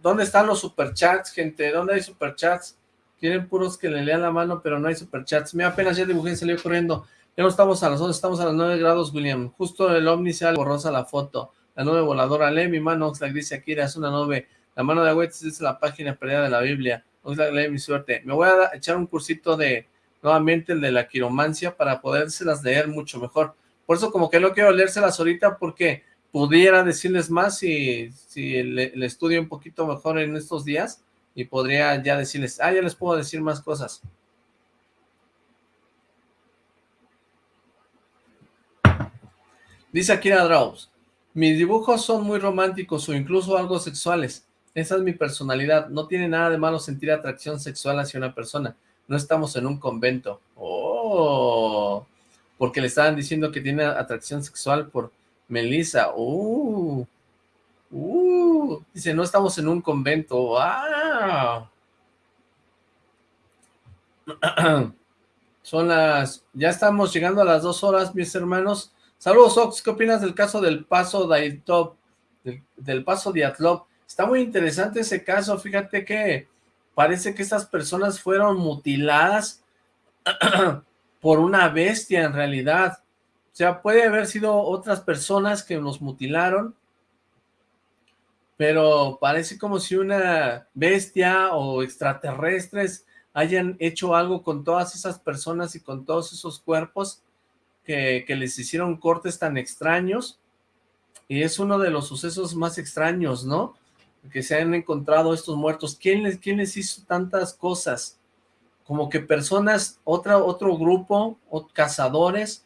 ¿Dónde están los superchats, gente? ¿Dónde hay superchats? Quieren puros que le lean la mano, pero no hay superchats. Me apenas ya dibujé y salió corriendo. Ya no estamos a las 11, estamos a las 9 grados, William. Justo el ovni se borrosa la foto. La nube voladora, lee mi mano, Oxlack dice Akira, es una nube. La mano de Agüites es la página perdida de la Biblia. Oxlack, lee mi suerte. Me voy a echar un cursito de, nuevamente, el de la quiromancia para podérselas leer mucho mejor. Por eso como que no quiero leérselas ahorita porque pudiera decirles más si, si le, estudio un poquito mejor en estos días y podría ya decirles, ah, ya les puedo decir más cosas. Dice Akira Draus, mis dibujos son muy románticos o incluso algo sexuales. Esa es mi personalidad. No tiene nada de malo sentir atracción sexual hacia una persona. No estamos en un convento. Oh, porque le estaban diciendo que tiene atracción sexual por Melissa. Uh, uh, dice, no estamos en un convento. Ah. Son las, ya estamos llegando a las dos horas, mis hermanos. Saludos, Ox, ¿qué opinas del caso del paso de del, del, paso de Atlop? Está muy interesante ese caso, fíjate que parece que estas personas fueron mutiladas por una bestia en realidad. O sea, puede haber sido otras personas que nos mutilaron, pero parece como si una bestia o extraterrestres hayan hecho algo con todas esas personas y con todos esos cuerpos que, les hicieron cortes tan extraños, y es uno de los sucesos más extraños, ¿no? Que se han encontrado estos muertos. ¿Quién les, quién les hizo tantas cosas? Como que personas, otra, otro grupo, o cazadores,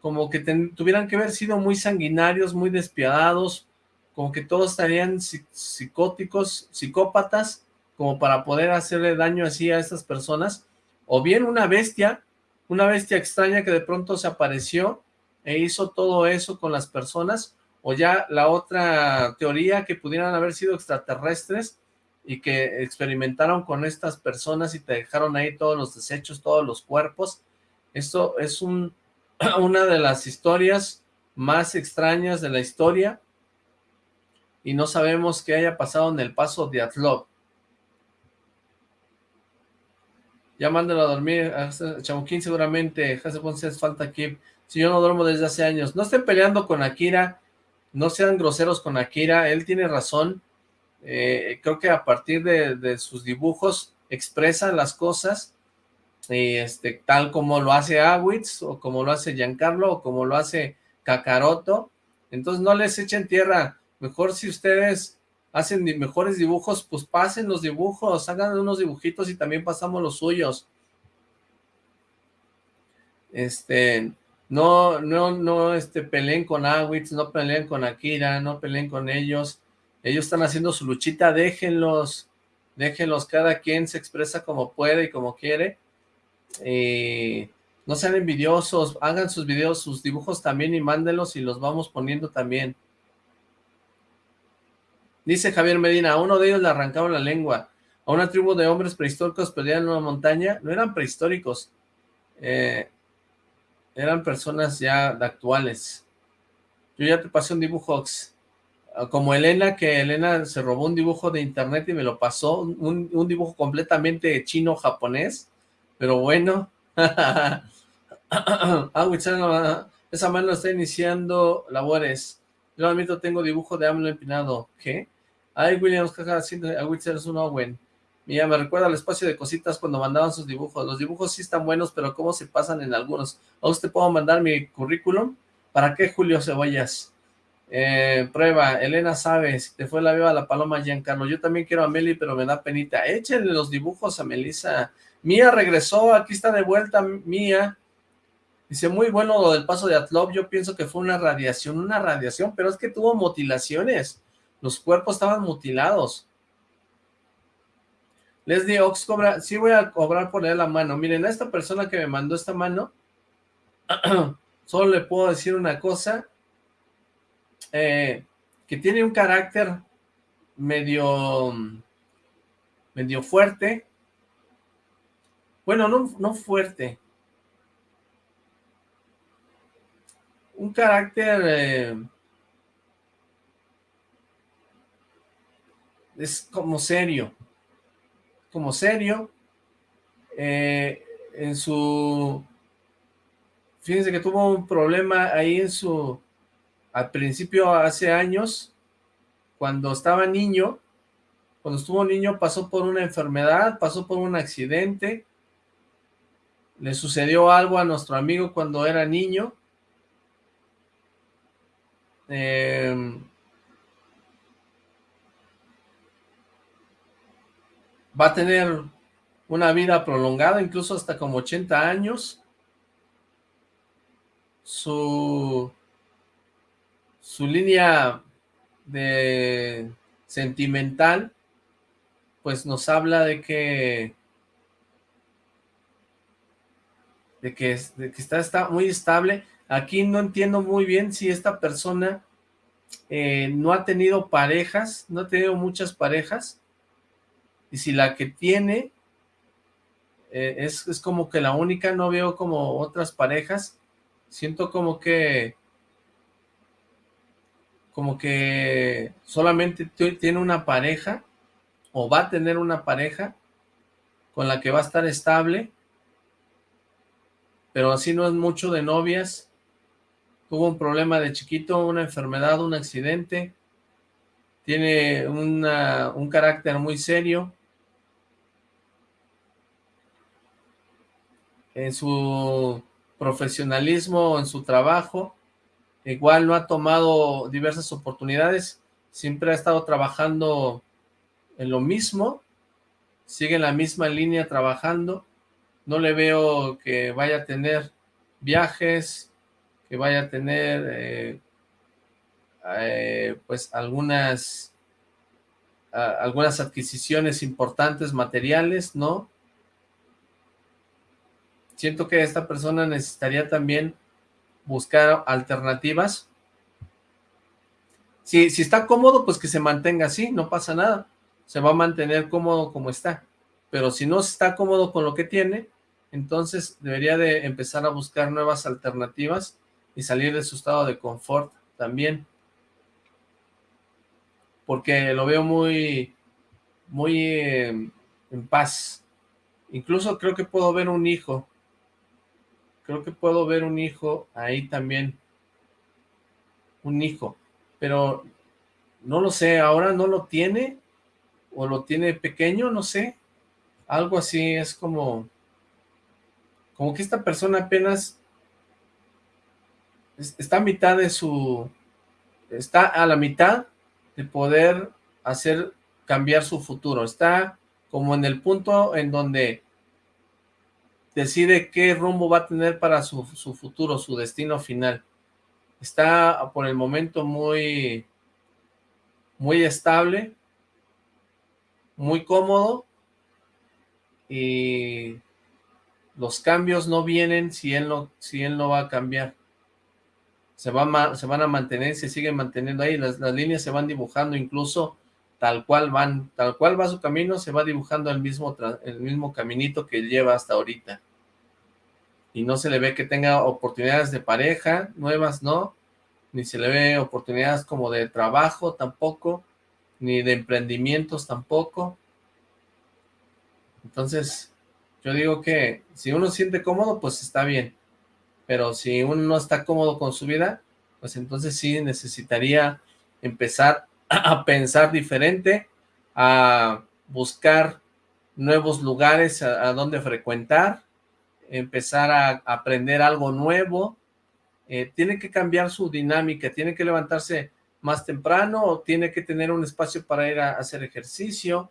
como que tuvieran que haber sido muy sanguinarios, muy despiadados, como que todos estarían psicóticos, psicópatas, como para poder hacerle daño así a estas personas, o bien una bestia una bestia extraña que de pronto se apareció e hizo todo eso con las personas, o ya la otra teoría que pudieran haber sido extraterrestres y que experimentaron con estas personas y te dejaron ahí todos los desechos, todos los cuerpos. Esto es un, una de las historias más extrañas de la historia y no sabemos qué haya pasado en el paso de Atlov. Ya mándalo a dormir, Chamuquín seguramente, Jase Ponce es falta aquí. Si yo no duermo desde hace años. No estén peleando con Akira, no sean groseros con Akira, él tiene razón. Eh, creo que a partir de, sus dibujos expresa las cosas, y este, tal como lo hace Awitz, o como lo hace Giancarlo, o como lo hace Kakaroto. Entonces no les echen tierra. Mejor si ustedes hacen mejores dibujos, pues pasen los dibujos, hagan unos dibujitos y también pasamos los suyos. Este, no, no, no, este, peleen con Awitz, no peleen con Akira, no peleen con ellos. Ellos están haciendo su luchita, déjenlos, déjenlos, cada quien se expresa como puede y como quiere. no sean envidiosos, hagan sus videos, sus dibujos también y mándenlos y los vamos poniendo también. Dice Javier Medina, a uno de ellos le arrancaron la lengua. A una tribu de hombres prehistóricos peleaban en una montaña. No eran prehistóricos. Eh, eran personas ya actuales. Yo ya te pasé un dibujo ah, como Elena, que Elena se robó un dibujo de internet y me lo pasó, un, dibujo completamente chino-japonés, pero bueno. ah, esa mano está iniciando labores. Yo admito, tengo dibujo de AMLO empinado. ¿Qué? Ay, Williams, jaja, haciendo a un Owen. Mira, me recuerda al espacio de cositas cuando mandaban sus dibujos. Los dibujos sí están buenos, pero cómo se pasan en algunos. ¿A usted puedo mandar mi currículum? ¿Para qué, Julio Cebollas? Eh, prueba, Elena sabe, si te fue la viva la paloma Giancarlo. Yo también quiero a Meli, pero me da penita. Échenle los dibujos a Melissa. Mía regresó, aquí está de vuelta Mía. Dice, muy bueno lo del paso de Atlov, yo pienso que fue una radiación, una radiación, pero es que tuvo mutilaciones. Los cuerpos estaban mutilados. Leslie Ox cobra, sí voy a cobrar por él la mano. Miren, a esta persona que me mandó esta mano, solo le puedo decir una cosa, eh, que tiene un carácter medio, medio fuerte. Bueno, no, no fuerte. Un carácter... Eh, es como serio, como serio, eh, en su, fíjense que tuvo un problema ahí en su, al principio, hace años, cuando estaba niño, cuando estuvo niño pasó por una enfermedad, pasó por un accidente, le sucedió algo a nuestro amigo cuando era niño, eh, va a tener una vida prolongada, incluso hasta como 80 años. Su, su línea de sentimental, pues nos habla de que de que, de que está, está, muy estable. Aquí no entiendo muy bien si esta persona eh, no ha tenido parejas, no ha tenido muchas parejas, y si la que tiene eh, es, es, como que la única, no veo como otras parejas, siento como que como que solamente tiene una pareja o va a tener una pareja con la que va a estar estable, pero así no es mucho de novias, tuvo un problema de chiquito, una enfermedad, un accidente, tiene un carácter muy serio, en su profesionalismo, en su trabajo, igual no ha tomado diversas oportunidades, siempre ha estado trabajando en lo mismo, sigue en la misma línea trabajando, no le veo que vaya a tener viajes, que vaya a tener eh, eh, pues algunas algunas adquisiciones importantes materiales, ¿no? Siento que esta persona necesitaría también buscar alternativas. Si, si está cómodo, pues que se mantenga así, no pasa nada. Se va a mantener cómodo como está. Pero si no está cómodo con lo que tiene, entonces debería de empezar a buscar nuevas alternativas y salir de su estado de confort también. Porque lo veo muy, muy eh, en paz. Incluso creo que puedo ver un hijo Creo que puedo ver un hijo ahí también. Un hijo. Pero no lo sé, ahora no lo tiene. O lo tiene pequeño, no sé. Algo así es como... Como que esta persona apenas está a mitad de su... Está a la mitad de poder hacer cambiar su futuro. Está como en el punto en donde decide qué rumbo va a tener para su, futuro, su destino final. Está por el momento muy, muy estable, muy cómodo, y los cambios no vienen si él no, si él no va a cambiar. Se, se van a mantener, se siguen manteniendo ahí, las, las líneas se van dibujando incluso tal cual van, tal cual va su camino, se va dibujando el mismo, el mismo caminito que lleva hasta ahorita y no se le ve que tenga oportunidades de pareja nuevas, ¿no? Ni se le ve oportunidades como de trabajo tampoco, ni de emprendimientos tampoco. Entonces, yo digo que si uno siente cómodo, pues está bien. Pero si uno no está cómodo con su vida, pues entonces sí necesitaría empezar a pensar diferente, a buscar nuevos lugares a donde frecuentar, empezar a aprender algo nuevo, eh, tiene que cambiar su dinámica, tiene que levantarse más temprano tiene que tener un espacio para ir a, hacer ejercicio,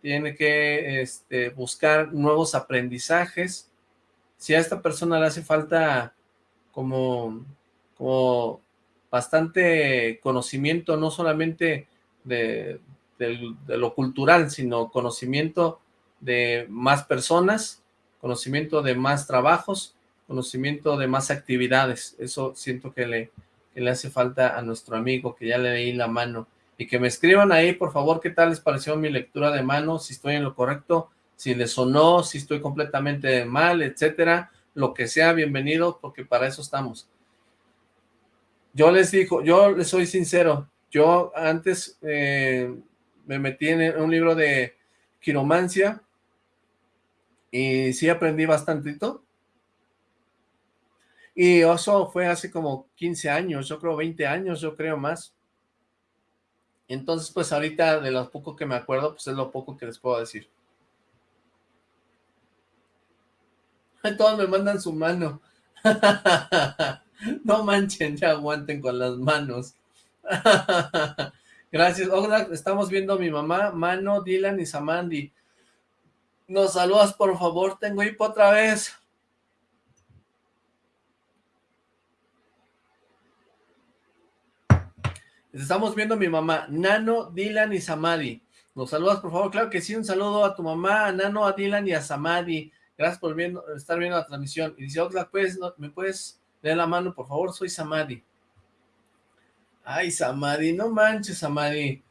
tiene que este, buscar nuevos aprendizajes. Si a esta persona le hace falta como, como bastante conocimiento, no solamente de lo cultural, sino conocimiento de más personas, conocimiento de más trabajos, conocimiento de más actividades. Eso siento que le, le hace falta a nuestro amigo, que ya le leí la mano. Y que me escriban ahí, por favor, qué tal les pareció mi lectura de mano, si estoy en lo correcto, si les sonó, si estoy completamente mal, etcétera. Lo que sea, bienvenido, porque para eso estamos. Yo les digo, yo les soy sincero, yo antes eh, me metí en un libro de quiromancia, y sí aprendí bastantito. Y eso fue hace como 15 años, yo creo 20 años, yo creo más. Entonces, pues ahorita de lo poco que me acuerdo, pues es lo poco que les puedo decir. Todos me mandan su mano. no manchen, ya aguanten con las manos. Gracias. Hola, estamos viendo a mi mamá, Mano, Dylan y Samandi. Nos saludas, por favor. Tengo hipo otra vez. Estamos viendo a mi mamá, Nano, Dylan y Samadi. Nos saludas, por favor. Claro que sí, un saludo a tu mamá, a Nano, a Dylan y a Samadi. Gracias por estar viendo la transmisión. Y dice, Oxlack, pues, ¿me puedes leer la mano, por favor? Soy Samadi. Ay, Samadi, no manches, Samadi.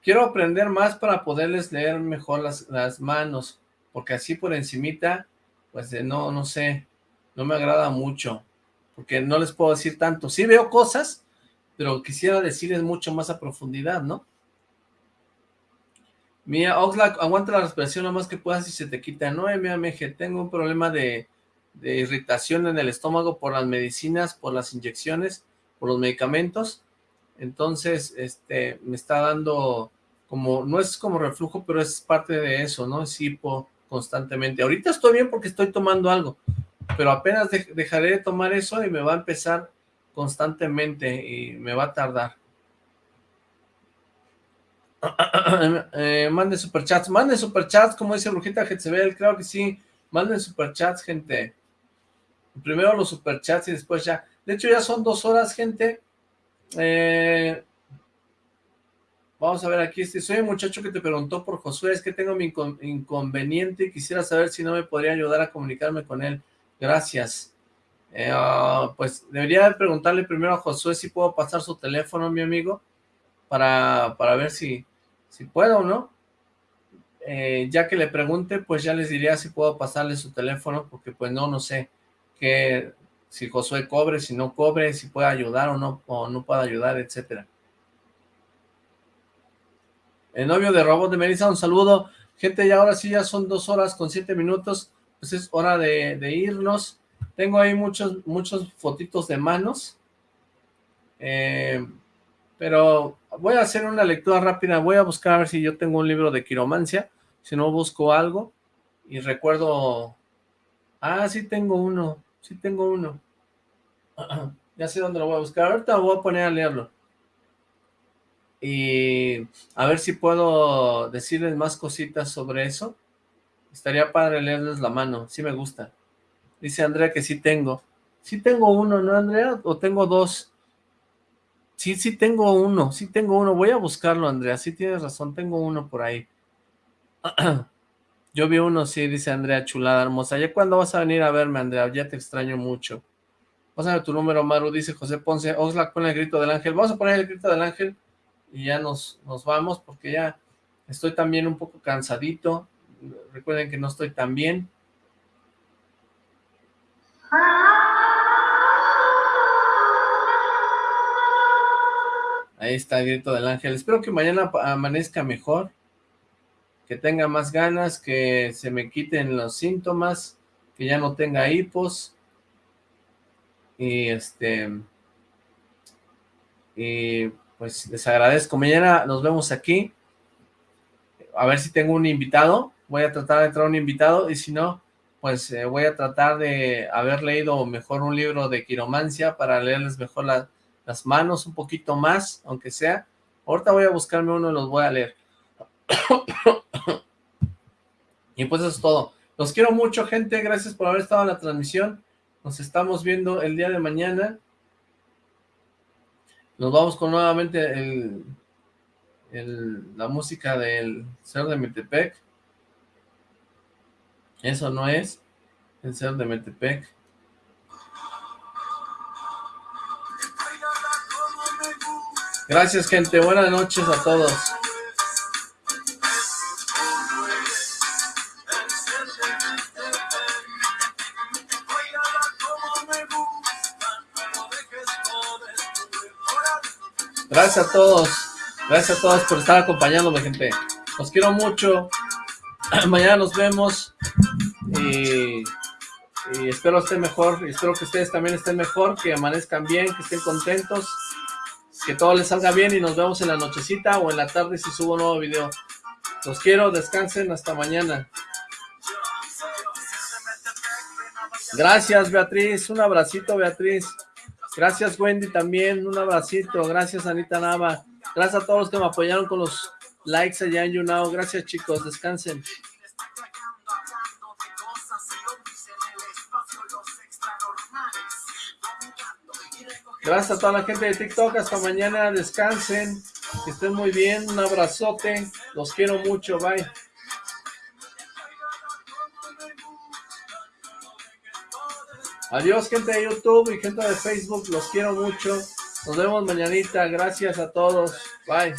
Quiero aprender más para poderles leer mejor las, las manos, porque así por encimita, pues no, no sé, no me agrada mucho, porque no les puedo decir tanto. Sí veo cosas, pero quisiera decirles mucho más a profundidad, ¿no? Mía, Oxlack, aguanta la respiración lo más que puedas y se te quita. No, MMG, tengo un problema de, irritación en el estómago por las medicinas, por las inyecciones, por los medicamentos. Entonces, este, me está dando como, no es como reflujo, pero es parte de eso, ¿no? Es hipo constantemente. Ahorita estoy bien porque estoy tomando algo, pero apenas dejaré de tomar eso y me va a empezar constantemente y me va a tardar. eh, mande superchats, mande superchats, como dice Brujita Jezebel, creo que sí, manden superchats, gente. Primero los superchats y después ya. De hecho, ya son dos horas, gente. Eh, vamos a ver aquí, este, soy el muchacho que te preguntó por Josué, es que tengo mi inconveniente y quisiera saber si no me podría ayudar a comunicarme con él. Gracias. Eh, ah, pues debería preguntarle primero a Josué si puedo pasar su teléfono, mi amigo, para, para ver si, si puedo o no. Eh, ya que le pregunte, pues ya les diría si puedo pasarle su teléfono, porque pues no, no sé que si Josué cobre, si no cobre, si puede ayudar o no, o no puede ayudar, etcétera. El novio de Robot de Melissa, un saludo. Gente, ya ahora sí, ya son dos horas con siete minutos, pues es hora de, irnos. Tengo ahí muchos, muchos fotitos de manos. Eh, pero voy a hacer una lectura rápida, voy a buscar a ver si yo tengo un libro de quiromancia, si no busco algo, y recuerdo, ah, sí tengo uno, sí tengo uno, ya sé dónde lo voy a buscar, ahorita lo voy a poner a leerlo, y a ver si puedo decirles más cositas sobre eso, estaría padre leerles la mano, sí me gusta, dice Andrea que sí tengo, sí tengo uno, ¿no Andrea? O tengo dos, Sí, sí tengo uno, sí tengo uno. Voy a buscarlo, Andrea. Sí tienes razón, tengo uno por ahí. Yo vi uno, sí, dice Andrea, chulada, hermosa. ¿Ya cuándo vas a venir a verme, Andrea? Ya te extraño mucho. Pásame tu número, Maru, dice José Ponce. Oxlack, pon el grito del ángel. Vamos a poner el grito del ángel y ya nos, nos vamos porque ya estoy también un poco cansadito. Recuerden que no estoy tan bien. Ahí está el grito del ángel. Espero que mañana amanezca mejor, que tenga más ganas, que se me quiten los síntomas, que ya no tenga hipos. Y este... Y pues les agradezco. Mañana nos vemos aquí. A ver si tengo un invitado. Voy a tratar de traer un invitado y si no, pues eh, voy a tratar de haber leído mejor un libro de quiromancia para leerles mejor la, las manos un poquito más, aunque sea. Ahorita voy a buscarme uno y los voy a leer. y pues eso es todo. Los quiero mucho, gente. Gracias por haber estado en la transmisión. Nos estamos viendo el día de mañana. Nos vamos con nuevamente el, la música del Ser de Metepec. Eso no es el Ser de Metepec. Gracias, gente. Buenas noches a todos. Gracias a todos. Gracias a todos por estar acompañándome, gente. Los quiero mucho. Mañana nos vemos. Y espero esté mejor, y espero que ustedes también estén mejor, que amanezcan bien, que estén contentos, que todo les salga bien y nos vemos en la nochecita o en la tarde si subo un nuevo video. Los quiero, descansen, hasta mañana. Gracias, Beatriz, un abracito, Beatriz. Gracias, Wendy, también, un abracito. Gracias, Anita Nava. Gracias a todos los que me apoyaron con los likes allá en YouNow. Gracias, chicos, descansen. Gracias a toda la gente de TikTok, hasta mañana, descansen, que estén muy bien, un abrazote, los quiero mucho, bye. Adiós gente de YouTube y gente de Facebook, los quiero mucho, nos vemos mañanita, gracias a todos, bye.